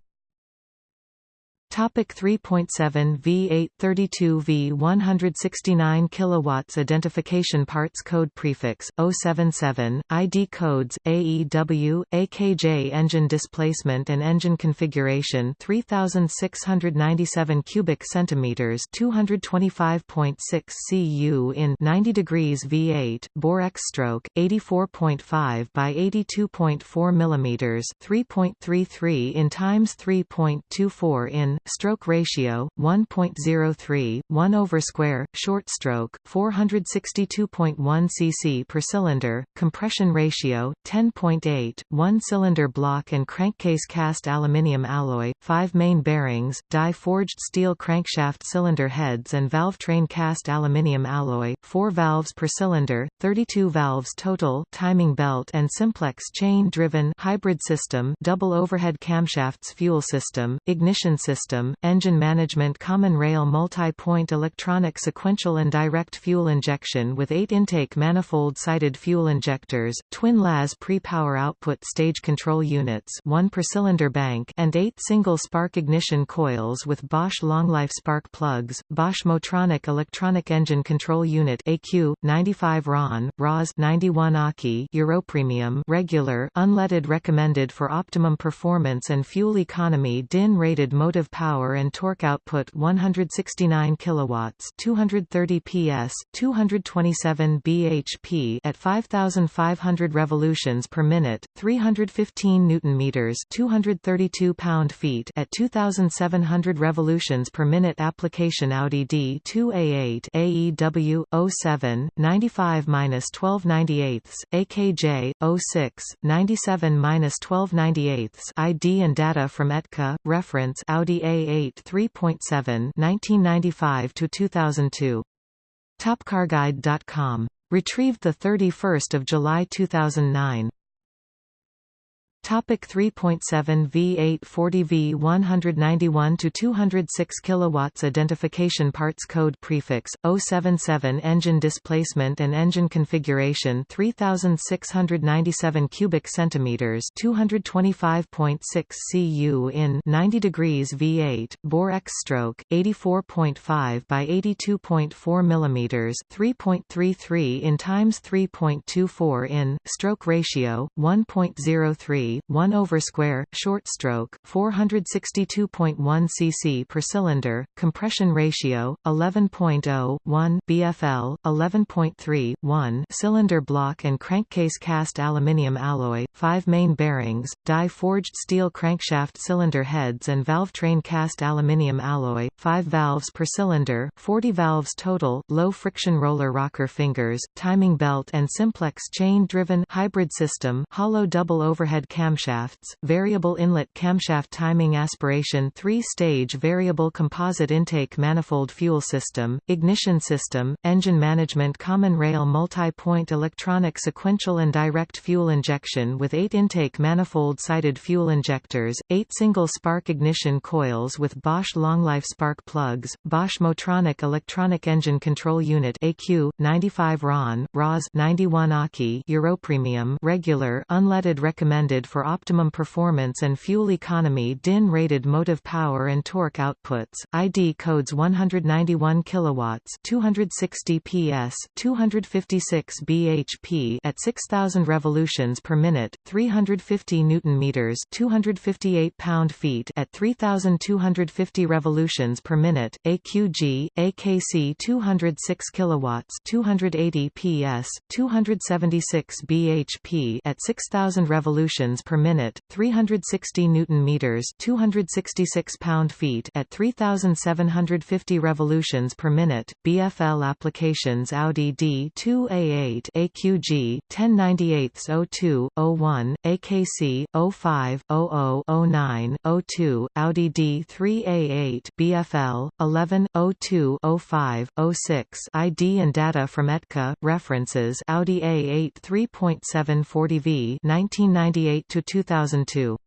Topic 3.7 V8 32 V 169 kilowatts identification parts code prefix 077 ID codes AEW AKJ engine displacement and engine configuration 3697 cubic centimeters 225.6 cu in 90 degrees V8 bore X stroke 84.5 by 82.4 millimeters 3.33 in times 3.24 in stroke ratio 1.03 1 over square short stroke 462.1 cc per cylinder compression ratio 10.8 1 cylinder block and crankcase cast aluminium alloy 5 main bearings die forged steel crankshaft cylinder heads and valve train cast aluminium alloy 4 valves per cylinder 32 valves total timing belt and simplex chain driven hybrid system double overhead camshafts fuel system ignition system system, engine management common rail multi-point electronic sequential and direct fuel injection with eight intake manifold-sided fuel injectors, twin LAS pre-power output stage control units one per cylinder bank and eight single spark ignition coils with Bosch long-life spark plugs, Bosch Motronic electronic engine control unit AQ, 95 RON, ROS 91 AKI Europremium regular unleaded recommended for optimum performance and fuel economy DIN rated motive power and torque output 169 kilowatts, 230 PS, 227 bhp at 5500 revolutions per minute, 315 newton meters, 232 pound-feet at 2700 revolutions per minute application Audi D2A8 AEW 07 95-1298 AKJ 06 97-1298 ID and data from ETKA reference Audi A8 3.7 1995 to 2002 topcarguide.com retrieved the 31st of July 2009 Topic 3.7 V8 40 V 191 to 206 kilowatts identification parts code prefix 077 engine displacement and engine configuration 3697 cubic centimeters 225.6 cu in 90 degrees V8 bore X stroke 84.5 by 82.4 millimeters 3.33 in times 3.24 in stroke ratio 1.03 1 over square, short stroke, 462.1 cc per cylinder, compression ratio, 11.0, 1 BFL, 11.3, 1 cylinder block and crankcase cast aluminium alloy, 5 main bearings, die-forged steel crankshaft cylinder heads and valve train cast aluminium alloy, 5 valves per cylinder, 40 valves total, low friction roller rocker fingers, timing belt and simplex chain-driven hybrid system, hollow double overhead camshafts, variable inlet camshaft timing aspiration three-stage variable composite intake manifold fuel system, ignition system, engine management common rail multi-point electronic sequential and direct fuel injection with eight intake manifold-sided fuel injectors, eight single spark ignition coils with Bosch Longlife spark plugs, Bosch Motronic electronic engine control unit AQ, 95 RON, ROS 91 AKI Euro Premium regular unleaded recommended for optimum performance and fuel economy DIN-rated motive power and torque outputs, ID codes 191 kilowatts, 260 PS, 256 bhp at 6000 revolutions per minute, 350 newton meters, 258 pound-feet at 3250 revolutions per minute, AQG, AKC 206 kilowatts, 280 PS, 276 bhp at 6000 revolutions per minute minute, 360 newton meters, 266 pound-feet at 3750 revolutions per minute. BFL applications Audi D2A8 AQG 1098-02 AKC 05 00 02 Audi D3A8 BFL 11 02 05 06 ID and data from ETKA references Audi A8 3.740V 1998 to 2002.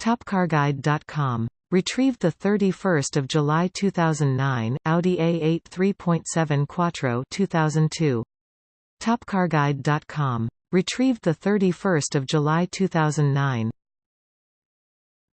Topcarguide.com. Retrieved 31 July 2009, Audi A8 3.7 Quattro 2002. Topcarguide.com. Retrieved 31 July 2009.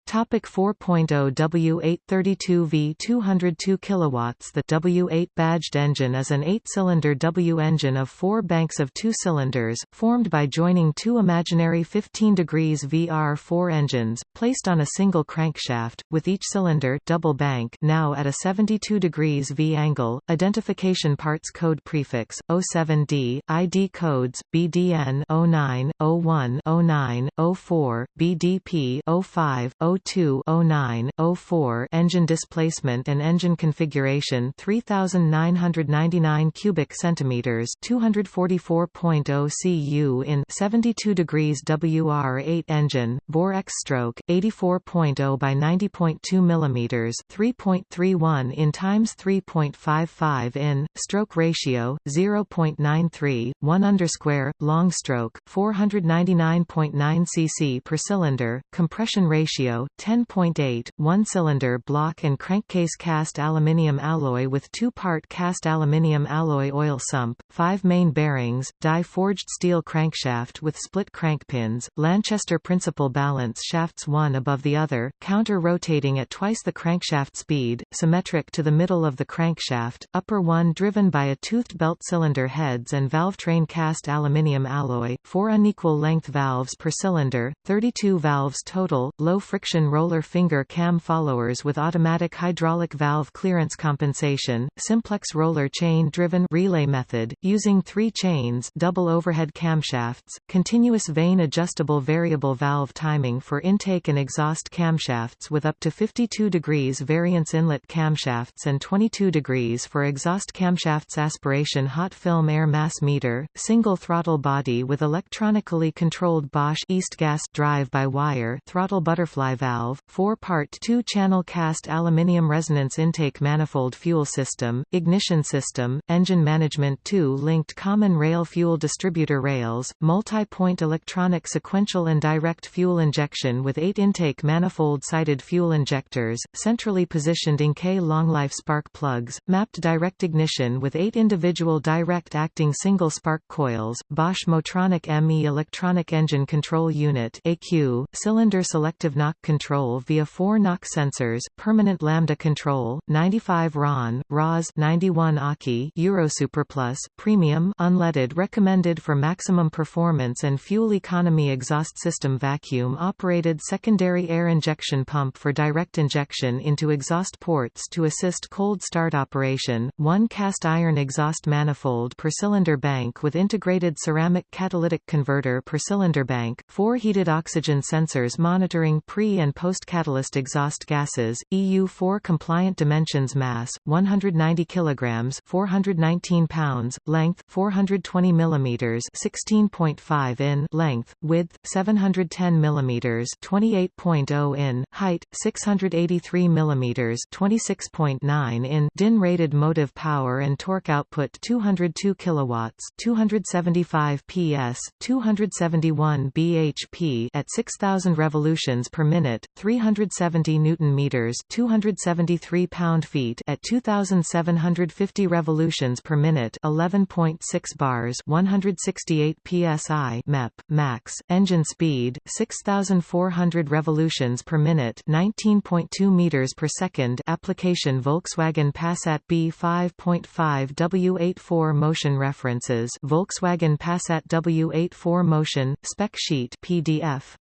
Topic 4.0 W832V 202 kilowatts The W8 badged engine is an 8-cylinder W engine of 4 banks of 2 cylinders, formed by joining two imaginary 15 degrees VR4 engines, placed on a single crankshaft, with each cylinder double bank now at a 72 degrees V angle. Identification parts code prefix 07D, ID codes BDN 09, 01, 09, 04, BDP 05, 02 09 04 engine displacement and engine configuration 3999 cubic centimeters 244.0 cu in 72 degrees WR8 engine bore X stroke 84.0 by 90.2 millimeters 3.31 in times 3.55 in stroke ratio 0.93 1 underscore long stroke 499.9 cc per cylinder compression ratio 10.8, one-cylinder block and crankcase cast aluminium alloy with two-part cast aluminium alloy oil sump, five main bearings, die-forged steel crankshaft with split crankpins, Lanchester principle balance shafts one above the other, counter-rotating at twice the crankshaft speed, symmetric to the middle of the crankshaft, upper one driven by a toothed belt cylinder heads and valve train cast aluminium alloy, four unequal length valves per cylinder, 32 valves total, low friction roller finger cam followers with automatic hydraulic valve clearance compensation, simplex roller chain-driven relay method, using three chains double overhead camshafts, continuous vane adjustable variable valve timing for intake and exhaust camshafts with up to 52 degrees variance inlet camshafts and 22 degrees for exhaust camshafts aspiration hot film air mass meter, single throttle body with electronically controlled Bosch E-Gas drive-by-wire throttle butterfly valve, four-part two-channel cast aluminium resonance intake manifold fuel system, ignition system, engine management two-linked common rail fuel distributor rails, multi-point electronic sequential and direct fuel injection with eight intake manifold-sided fuel injectors, centrally positioned Encay long-life spark plugs, mapped direct ignition with eight individual direct-acting single-spark coils, Bosch Motronic ME electronic engine control unit AQ, cylinder selective knock control via four knock sensors, permanent lambda control, 95 RON, ROS 91 AKI Euro Superplus, premium unleaded recommended for maximum performance and fuel economy exhaust system vacuum operated secondary air injection pump for direct injection into exhaust ports to assist cold start operation, one cast iron exhaust manifold per cylinder bank with integrated ceramic catalytic converter per cylinder bank, four heated oxygen sensors monitoring pre- and post-catalyst exhaust gases, EU4 compliant dimensions mass, 190 kg 419 pounds, length, 420 mm 16.5 in length, width, 710 mm 28.0 in, height, 683 mm 26.9 in DIN rated motive power and torque output 202 kilowatts 275 PS, 271 bhp at 6000 revolutions per minute, 370 newton meters, 273 pound-feet at 2750 revolutions per minute, 11.6 bars, 168 psi MEP max, engine speed 6400 revolutions per minute, 19.2 meters per second. Application Volkswagen Passat B5.5 W8 4Motion references Volkswagen Passat W8 4Motion spec sheet PDF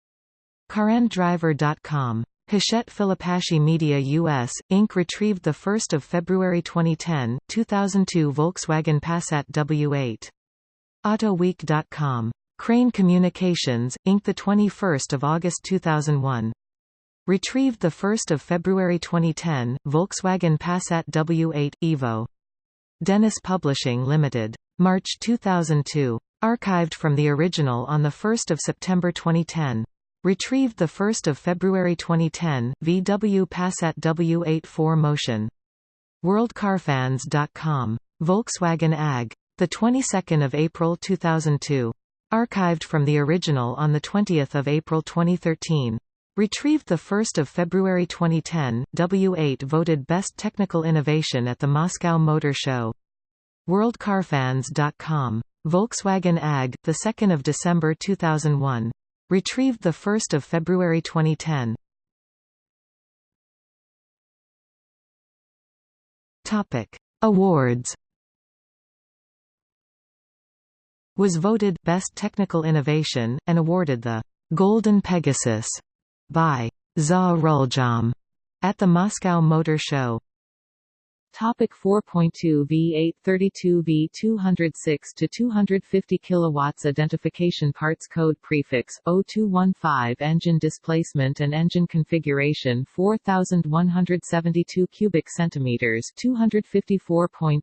CarandDriver.com Hachette Filipacchi Media US, Inc. retrieved 1 February 2010, 2002 Volkswagen Passat W8. AutoWeek.com. Crane Communications, Inc. 21 August 2001. Retrieved 1 February 2010, Volkswagen Passat W8, Evo. Dennis Publishing Limited. March 2002. Archived from the original on 1 September 2010. Retrieved 1 February 2010, VW Passat W8 4Motion. WorldCarFans.com. Volkswagen AG. The 22nd of April 2002. Archived from the original on the 20th of April 2013. Retrieved 1 February 2010, W8 voted Best Technical Innovation at the Moscow Motor Show. WorldCarFans.com. Volkswagen AG, 2 December 2001. Retrieved 1 February 2010. Topic: Awards. Was voted Best Technical Innovation, and awarded the Golden Pegasus by Za Rulyom at the Moscow Motor Show. Topic 4.2 V8 32 V 206 to 250 kilowatts identification parts code prefix 0215 engine displacement and engine configuration 4172 cubic centimeters 254.6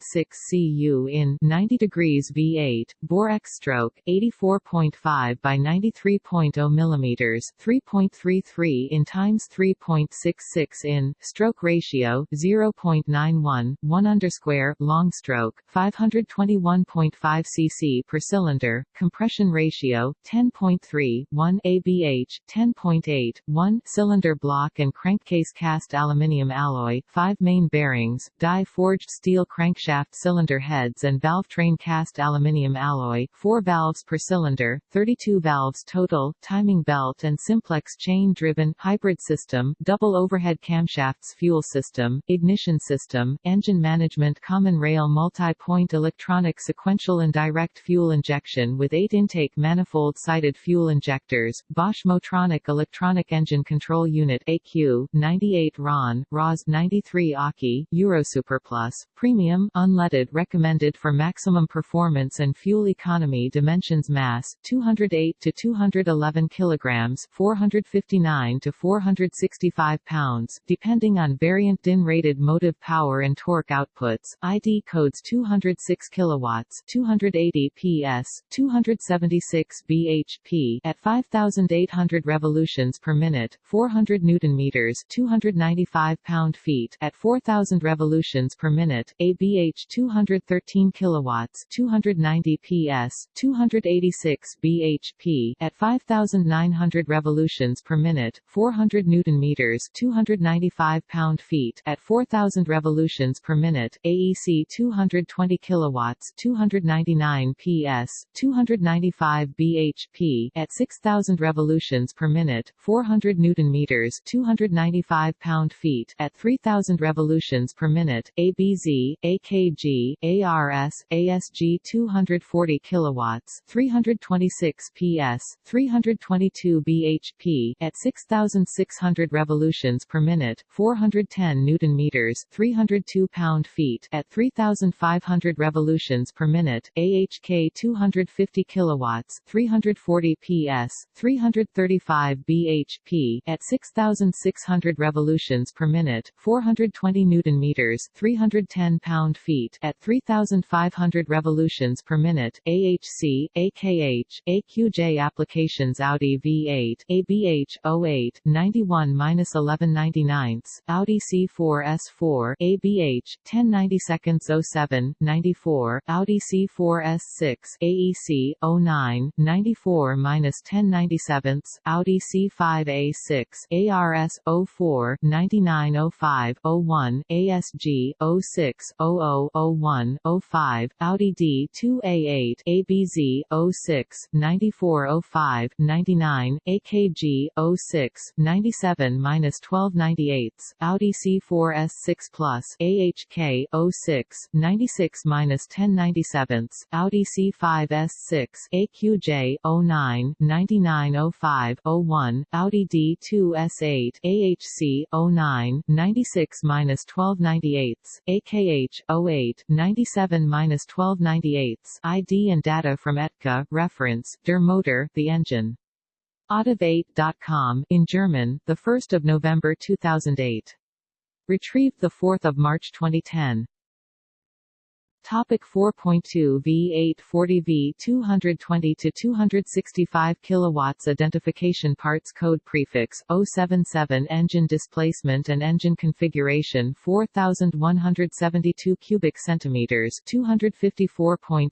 cu in 90 degrees V8 bore X stroke 84.5 by 93.0 millimeters 3.33 in times 3.66 in stroke ratio 0.91 1, 1 underscore, long stroke, 521.5 cc per cylinder, compression ratio, 10.3, 1 ABH, 10.8, 1 cylinder block and crankcase cast aluminium alloy, 5 main bearings, die-forged steel crankshaft cylinder heads and valve train cast aluminium alloy, 4 valves per cylinder, 32 valves total, timing belt and simplex chain-driven hybrid system, double overhead camshafts fuel system, ignition system, Engine Management Common Rail Multi-Point Electronic Sequential and Direct Fuel Injection with 8 intake manifold-sided fuel injectors, Bosch Motronic Electronic Engine Control Unit AQ, 98 RON, ROS 93 AKI, Eurosuperplus, Premium, unleaded recommended for maximum performance and fuel economy dimensions mass, 208 to 211 kilograms 459 to 465 pounds, depending on variant DIN-rated motive power and torque outputs, ID codes 206 kilowatts 280 PS, 276 bhp at 5,800 revolutions per minute, 400 newton meters 295 pound-feet at 4,000 revolutions per minute, ABH 213 kilowatts 290 PS, 286 bhp at 5,900 revolutions per minute, 400 newton meters 295 pound-feet at 4,000 revolutions per minute, AEC 220 kilowatts 299 PS, 295 bhp at 6,000 revolutions per minute, 400 newton meters 295 pound-feet at 3,000 revolutions per minute, ABZ, AKG, ARS, ASG 240 kilowatts 326 PS, 322 bhp at 6,600 revolutions per minute, 410 newton meters 302 pound-feet at 3,500 revolutions per minute, AHK 250 kilowatts 340 PS, 335 bhp at 6,600 revolutions per minute, 420 newton meters 310 pound-feet at 3,500 revolutions per minute, AHC, AKH, AQJ applications Audi V8, ABH 08 91-1199, Audi C4 S4, ABH 1090 seconds 07 94, Audi C4 S6, AEC 09 94-1097, Audi C5 A6, ARS 04 9905 01, ASG 06 00 01 05, Audi D2A8, ABZ 06 9405 99, AKG 06 97-1298, Audi C4 S6 Plus, AHK 06 96-1097, Audi C5 S6, AQJ 09 9905 01, Audi D2 S8, AHC 09 96-1298, AKH 08 97-1298, ID and data from ETKA, reference, Der Motor, the engine. Auto8.com in German, the 1st of November 2008. Retrieved 4 March 2010. Topic 4.2 V840 V 220 to 265 kilowatts identification parts code prefix 077 engine displacement and engine configuration 4172 cubic centimeters 254.6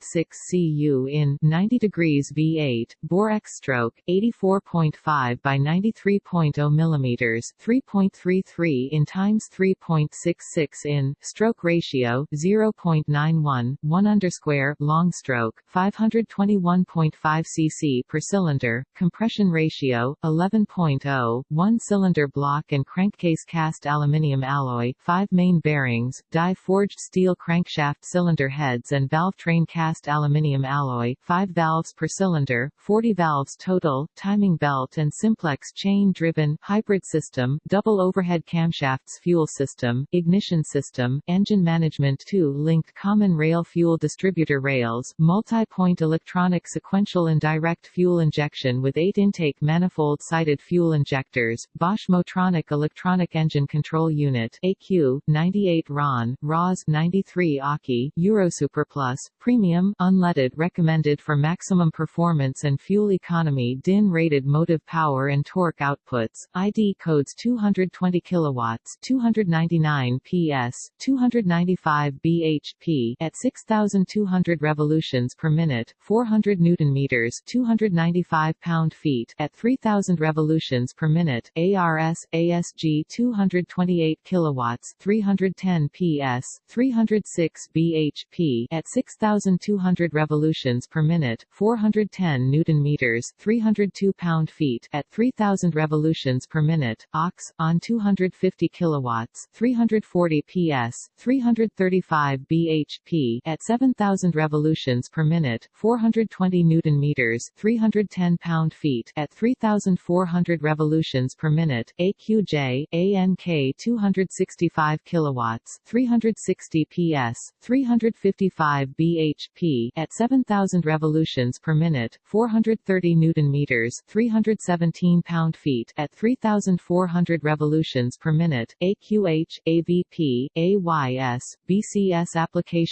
cu in 90 degrees V8 bore X stroke 84.5 by 93.0 millimeters 3.33 in times 3.66 in stroke ratio 0.9 1, 1 underscore, long stroke, 521.5 cc per cylinder, compression ratio, 11.0, 1 cylinder block and crankcase cast aluminium alloy, 5 main bearings, die-forged steel crankshaft cylinder heads and valve train cast aluminium alloy, 5 valves per cylinder, 40 valves total, timing belt and simplex chain-driven, hybrid system, double overhead camshafts fuel system, ignition system, engine management 2 linked common rail fuel distributor rails, multi-point electronic sequential and direct fuel injection with 8 intake manifold-sided fuel injectors, Bosch Motronic Electronic Engine Control Unit AQ, 98 RON, ROS 93 AKI, Eurosuper Plus, Premium, unleaded recommended for maximum performance and fuel economy DIN-rated motive power and torque outputs, ID codes 220 kilowatts 299 PS, 295 bhp, at 6200 revolutions per minute, 400 newton meters, 295 pound-feet at 3000 revolutions per minute. ARS ASG 228 kilowatts, 310 PS, 306 bhp at 6200 revolutions per minute, 410 newton meters, 302 pound-feet at 3000 revolutions per minute. OX on 250 kilowatts, 340 PS, 335 bhp at 7000 revolutions per minute, 420 newton meters, 310 pound-feet at 3400 revolutions per minute. AQJ ANK 265 kilowatts, 360 PS, 355 bhp at 7000 revolutions per minute, 430 newton meters, 317 pound-feet at 3400 revolutions per minute. AQH AVP AYS BCS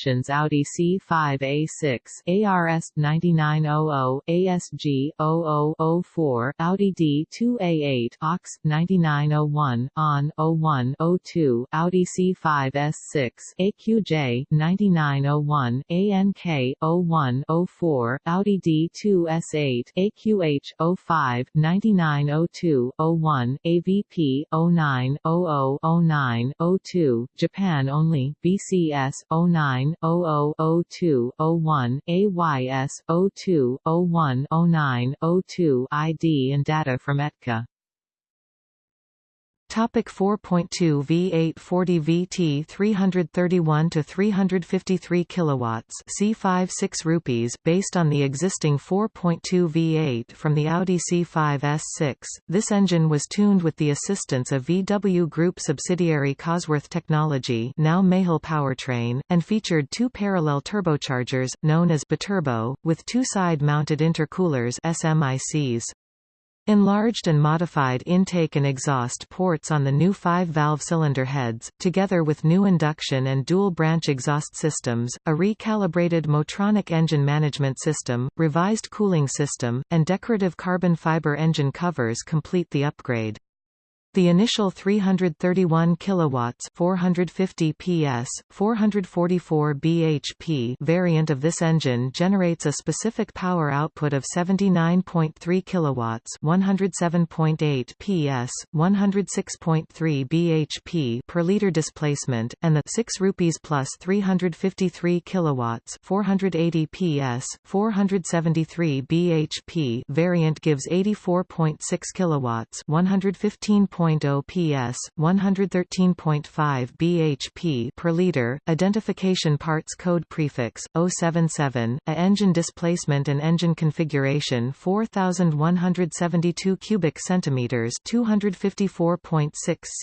Audi C5 A6 ARS 9900 ASG 0004 Audi D2A8 OX 9901 ON 01 02 Audi C5 S6 AQJ 9901 ANK 01 04 Audi D2 S8 AQH 05 9902 01 AVP 09 00 09 02 Japan only BCS 09 00 02 01 AYS 02 01 09 02 ID and data from ETKA Topic 4.2 V8 40 VT 331 to 353 kilowatts C5 6 rupees based on the existing 4.2 V8 from the Audi C5 S6 this engine was tuned with the assistance of VW Group subsidiary Cosworth Technology now Mahle Powertrain and featured two parallel turbochargers known as biturbo with two side mounted intercoolers SMICs Enlarged and modified intake and exhaust ports on the new five-valve cylinder heads, together with new induction and dual-branch exhaust systems, a recalibrated Motronic engine management system, revised cooling system, and decorative carbon fiber engine covers complete the upgrade. The initial 331 kilowatts 450 PS 444 bhp variant of this engine generates a specific power output of 79.3 kilowatts 107.8 PS 106.3 bhp per liter displacement and the 6 rupees plus 353 kilowatts 480 PS 473 bhp variant gives 84.6 kilowatts 115. 1.0 PS, 113.5 bhp per liter, identification parts code prefix 077, a engine displacement and engine configuration 4172 cubic centimeters, 254.6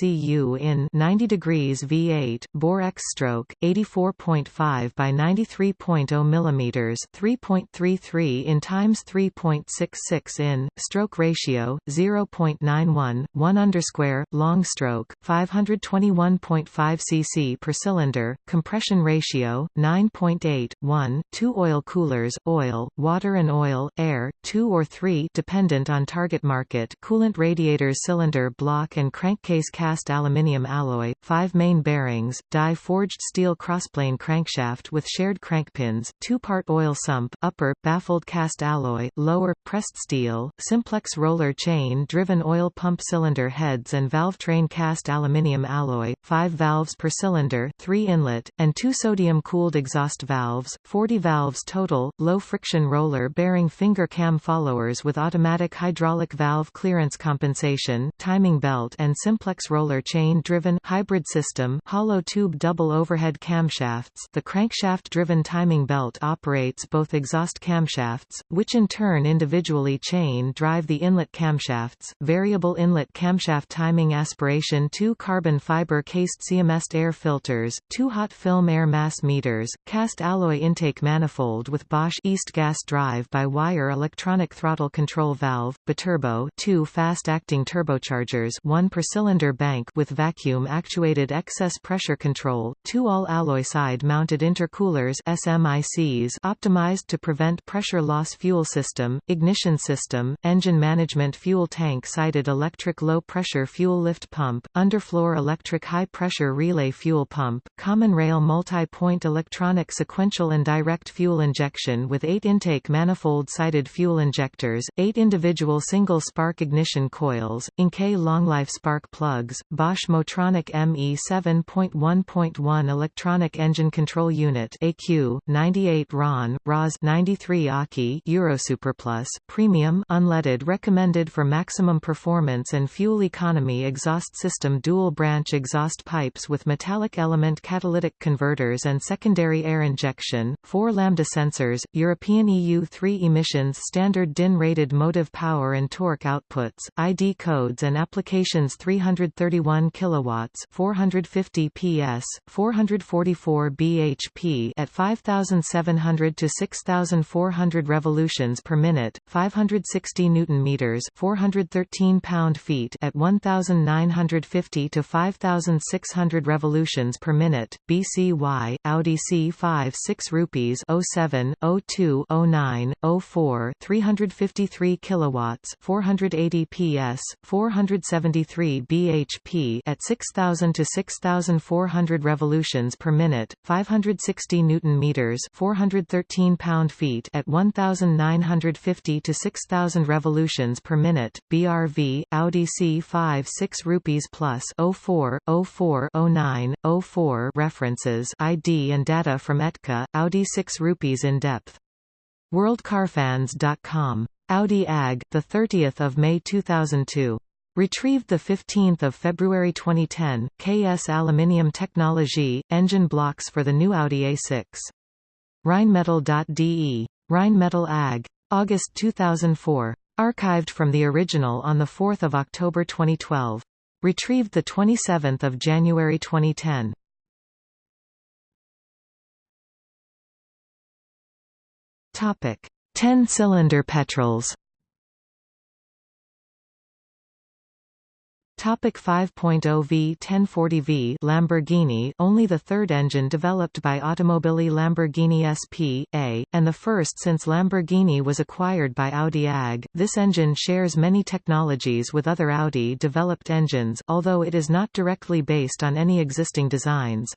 cu in 90 degrees V8, bore X stroke 84.5 by 93.0 millimeters, 3.33 in times 3.66 in, stroke ratio 0.91, 1 under square, long stroke, 521.5 cc per cylinder, compression ratio, 9.8, 1, 2 oil coolers, oil, water and oil, air, 2 or 3 dependent on target market coolant radiators cylinder block and crankcase cast aluminium alloy, 5 main bearings, die-forged steel crossplane crankshaft with shared crankpins, two-part oil sump, upper, baffled cast alloy, lower, pressed steel, simplex roller chain driven oil pump cylinder head heads and valve train cast aluminium alloy, 5 valves per cylinder 3 inlet, and 2 sodium-cooled exhaust valves, 40 valves total, low-friction roller bearing finger cam followers with automatic hydraulic valve clearance compensation, timing belt and simplex roller chain-driven hybrid system hollow tube double overhead camshafts. The crankshaft-driven timing belt operates both exhaust camshafts, which in turn individually chain drive the inlet camshafts, variable inlet camshaft timing aspiration 2 carbon fiber cased CMS air filters, 2 hot film air mass meters, cast alloy intake manifold with Bosch E-Gas drive by wire electronic throttle control valve, biturbo 2 fast-acting turbochargers 1 per cylinder bank with vacuum actuated excess pressure control, 2 all-alloy side-mounted intercoolers SMICs optimized to prevent pressure loss fuel system, ignition system, engine management fuel tank sided electric low pressure high-pressure fuel lift pump, underfloor electric high-pressure relay fuel pump, common rail multi-point electronic sequential and direct fuel injection with eight intake manifold-sided fuel injectors, eight individual single-spark ignition coils, Enkei long-life spark plugs, Bosch Motronic ME 7.1.1 electronic engine control unit AQ, 98 RON, ROS 93 AKI Eurosuperplus, premium unleaded recommended for maximum performance and fuel economy exhaust system dual-branch exhaust pipes with metallic element catalytic converters and secondary air injection, four lambda sensors, European EU3 emissions standard DIN-rated motive power and torque outputs, ID codes and applications 331 kilowatts, 450 PS, 444 bhp at 5700 to 6400 revolutions per minute, 560 newton meters, 413 pound-feet at 1950 to 5600 revolutions per minute. BCY Audi C5 6 rupees 07 02 09 04 353 kilowatts 480 PS 473 bhp at 6000 to 6400 revolutions per minute 560 newton meters 413 pound-feet at 1950 to 6000 revolutions per minute BRV Audi C5 6 rupees plus 04 04 09 04 references ID and data from ETKA Audi 6 rupees in depth worldcarfans.com Audi AG the 30th of May 2002 Retrieved 15 February 2010, KS Aluminium Technology, engine blocks for the new Audi A6. Rheinmetall.de. Rheinmetall AG. August 2004. Archived from the original on 4 October 2012. Retrieved 27 January 2010. Topic: 10-cylinder petrols. Topic 5.0 V1040V Lamborghini only the third engine developed by Automobili Lamborghini SP.A, and the first since Lamborghini was acquired by Audi AG. This engine shares many technologies with other Audi-developed engines, although it is not directly based on any existing designs.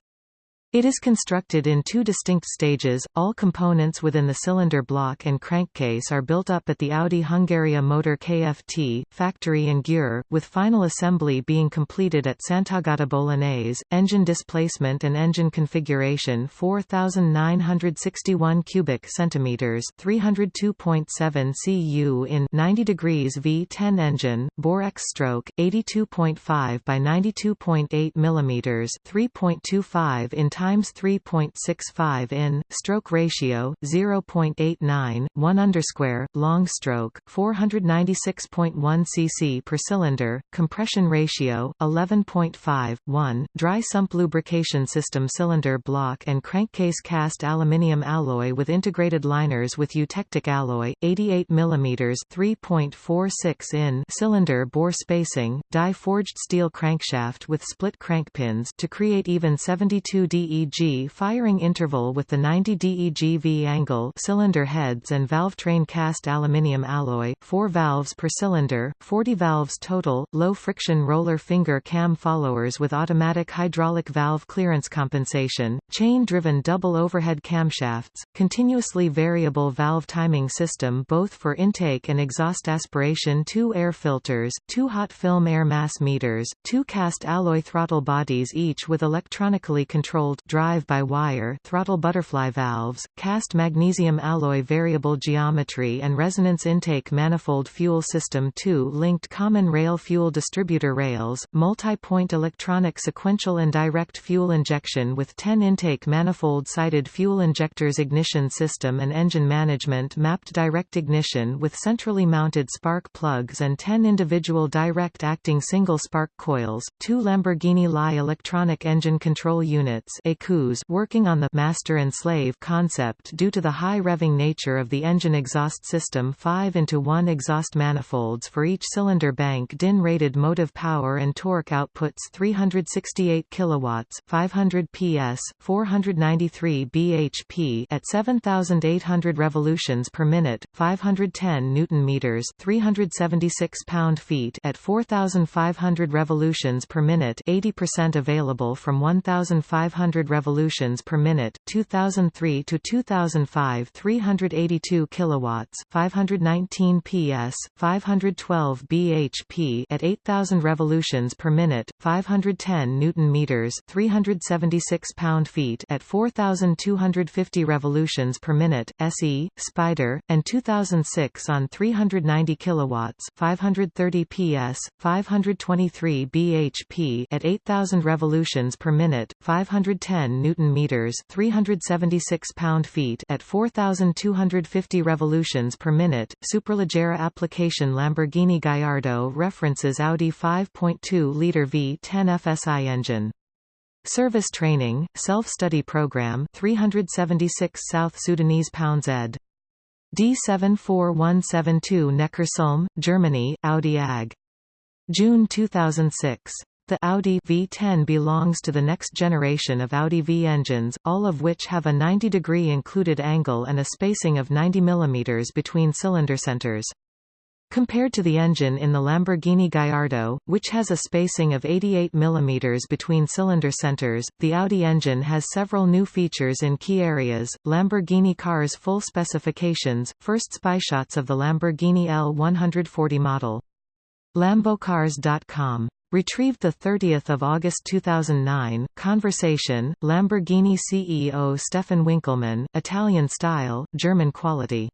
It is constructed in two distinct stages, all components within the cylinder block and crankcase are built up at the Audi Hungaria Motor KFT, factory in Győr, with final assembly being completed at Sant'Agata Bolognese. Engine displacement and engine configuration 4,961 cubic centimeters 302.7 cu in 90 degrees V10 engine, bore X stroke, 82.5 by 92.8 millimeters, 3.25 in times 3.65 in stroke ratio 0.89 1 underscore long stroke 496.1 cc per cylinder compression ratio 11.5 1 dry sump lubrication system cylinder block and crankcase cast aluminium alloy with integrated liners with eutectic alloy 88 mm 3.46 in cylinder bore spacing die forged steel crankshaft with split crankpins to create even 72 d DEG firing interval with the 90 DEG V angle cylinder heads and valve train cast aluminium alloy, 4 valves per cylinder, 40 valves total, low friction roller finger cam followers with automatic hydraulic valve clearance compensation, chain-driven double overhead camshafts, continuously variable valve timing system both for intake and exhaust aspiration 2 air filters, 2 hot film air mass meters, 2 cast alloy throttle bodies each with electronically controlled drive-by-wire throttle butterfly valves, cast magnesium alloy variable geometry and resonance intake manifold fuel system 2 linked common rail fuel distributor rails, multi-point electronic sequential and direct fuel injection with 10 intake manifold-sided fuel injectors ignition system and engine management mapped direct ignition with centrally mounted spark plugs and 10 individual direct acting single spark coils, two Lamborghini Li electronic engine control units working on the master and slave concept due to the high revving nature of the engine exhaust system 5 into 1 exhaust manifolds for each cylinder bank DIN rated motive power and torque outputs 368 kilowatts 500 PS 493 bhp at 7800 revolutions per minute 510 newton meters 376 pound-feet at 4,500 revolutions per minute 80% available from 1,500 revolutions per minute 2003 to 2005 382 kilowatts 519 PS 512 bhp at 8,000 revolutions per minute 510 newton meters 376 pound-feet at 4,250 revolutions per minute SE Spider and 2006 on 390 kilowatts 530 PS 523 bhp at 8000 revolutions per minute 510 newton meters 376 pound-feet at 4250 revolutions per minute Superleggera application Lamborghini Gallardo references Audi 5.2-liter V10 FSI engine Service training, self-study program 376 South Sudanese pounds ed. D74172 Neckarsulm, Germany, Audi AG. June 2006. The Audi V10 belongs to the next generation of Audi V engines, all of which have a 90-degree included angle and a spacing of 90 mm between cylinder centers. Compared to the engine in the Lamborghini Gallardo, which has a spacing of 88 mm between cylinder centers, the Audi engine has several new features in key areas. Lamborghini cars full specifications, first spy shots of the Lamborghini L140 model. Lambocars.com. Retrieved 30 August 2009, Conversation, Lamborghini CEO Stephan Winkelmann, Italian style, German quality.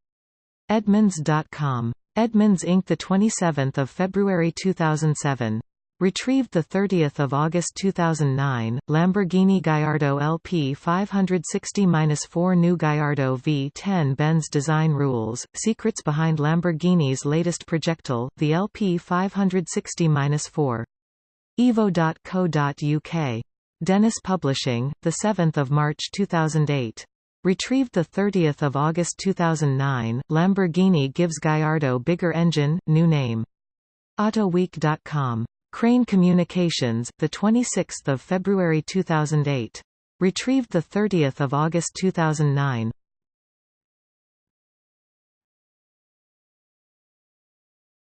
Edmunds.com. Edmunds Inc. 27 February 2007. Retrieved 30 August 2009, Lamborghini Gallardo LP 560-4 New Gallardo V10 Benz Design Rules, Secrets Behind Lamborghini's Latest Projectile, the LP 560-4. Evo.co.uk. Dennis Publishing, 7 March 2008. Retrieved 30 August 2009, Lamborghini gives Gallardo bigger engine, new name. AutoWeek.com. Crane Communications, 26 February 2008. Retrieved 30 August 2009.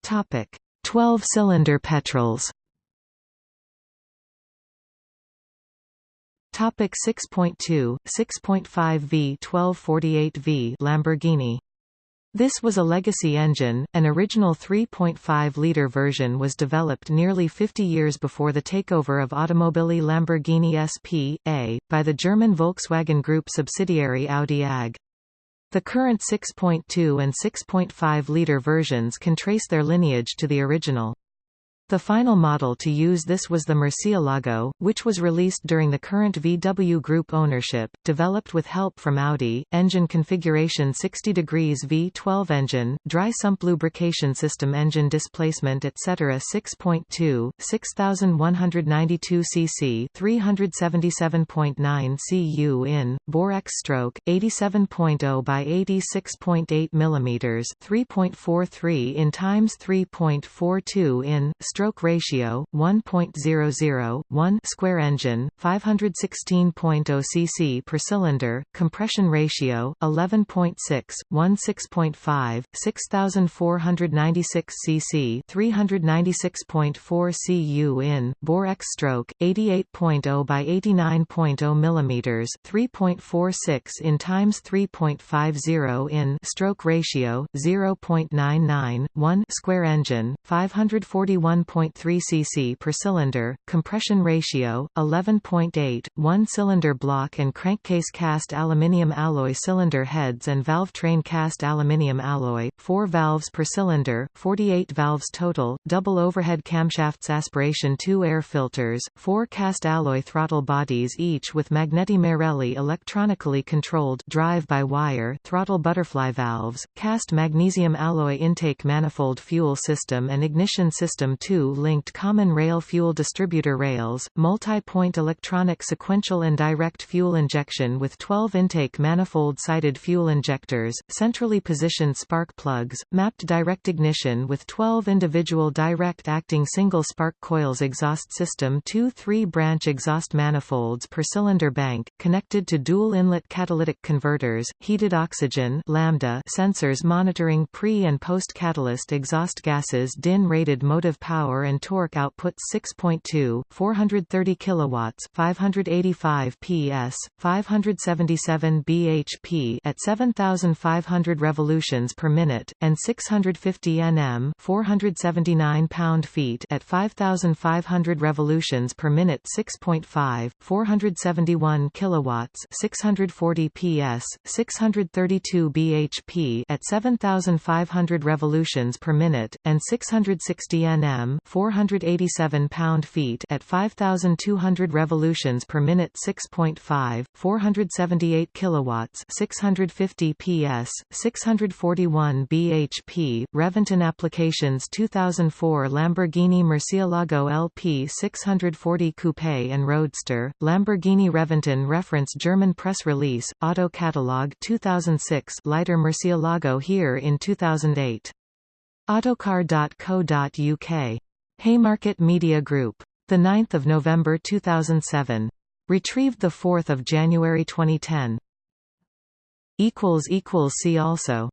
Topic: 12-cylinder petrols. Topic 6.2, 6.5 V 1248 V Lamborghini. This was a legacy engine, an original 3.5-liter version was developed nearly 50 years before the takeover of Automobili Lamborghini SP.A, by the German Volkswagen Group subsidiary Audi AG. The current 6.2 and 6.5-liter versions can trace their lineage to the original. The final model to use this was the Murcielago, which was released during the current VW Group ownership, developed with help from Audi, engine configuration 60 degrees V12 engine, dry sump lubrication system engine displacement etc. 6.2, 6192 cc 377.9 cu in, bore X stroke, 87.0 by 86.8 mm 3.43 in times 3.42 in, stroke ratio 1.00 1 square engine 516.0 cc per cylinder compression ratio 11.6 16.5 6496 cc 396.4 cu in bore X stroke 88.0 by 89.0 mm 3.46 in times 3.50 in stroke ratio 0.99 1 square engine 541 1.3 cc per cylinder, compression ratio 11.8, one-cylinder block and crankcase cast aluminium alloy cylinder heads and valve train cast aluminium alloy, 4 valves per cylinder, 48 valves total, double overhead camshafts aspiration 2 air filters, 4 cast alloy throttle bodies each with Magneti Marelli electronically controlled drive-by-wire throttle butterfly valves, cast magnesium alloy intake manifold fuel system and ignition system 2 linked common rail fuel distributor rails, multi-point electronic sequential and direct fuel injection with 12 intake manifold-sided fuel injectors, centrally positioned spark plugs, mapped direct ignition with 12 individual direct-acting single spark coils exhaust system two three-branch exhaust manifolds per cylinder bank, connected to dual inlet catalytic converters, heated oxygen lambda sensors monitoring pre- and post-catalyst exhaust gases DIN-rated motive power and torque output 6.2, 430 kilowatts, 585 PS, 577 bhp at 7500 revolutions per minute and 650 Nm, 479 pound-feet at 5500 revolutions per minute 6.5, 471 kilowatts, 640 PS, 632 bhp at 7500 revolutions per minute and 660 Nm, 487 pound-feet at 5200 revolutions per minute 6.5, 478 kilowatts, 650 PS, 641 bhp. Reventon Applications 2004 Lamborghini Murcielago LP 640 Coupe and Roadster, Lamborghini Reventon Reference German press release, Auto Catalog 2006 Lighter Murcielago here in 2008. Autocar.co.uk. Haymarket Media Group. 9 November 2007. Retrieved 4 January 2010. See also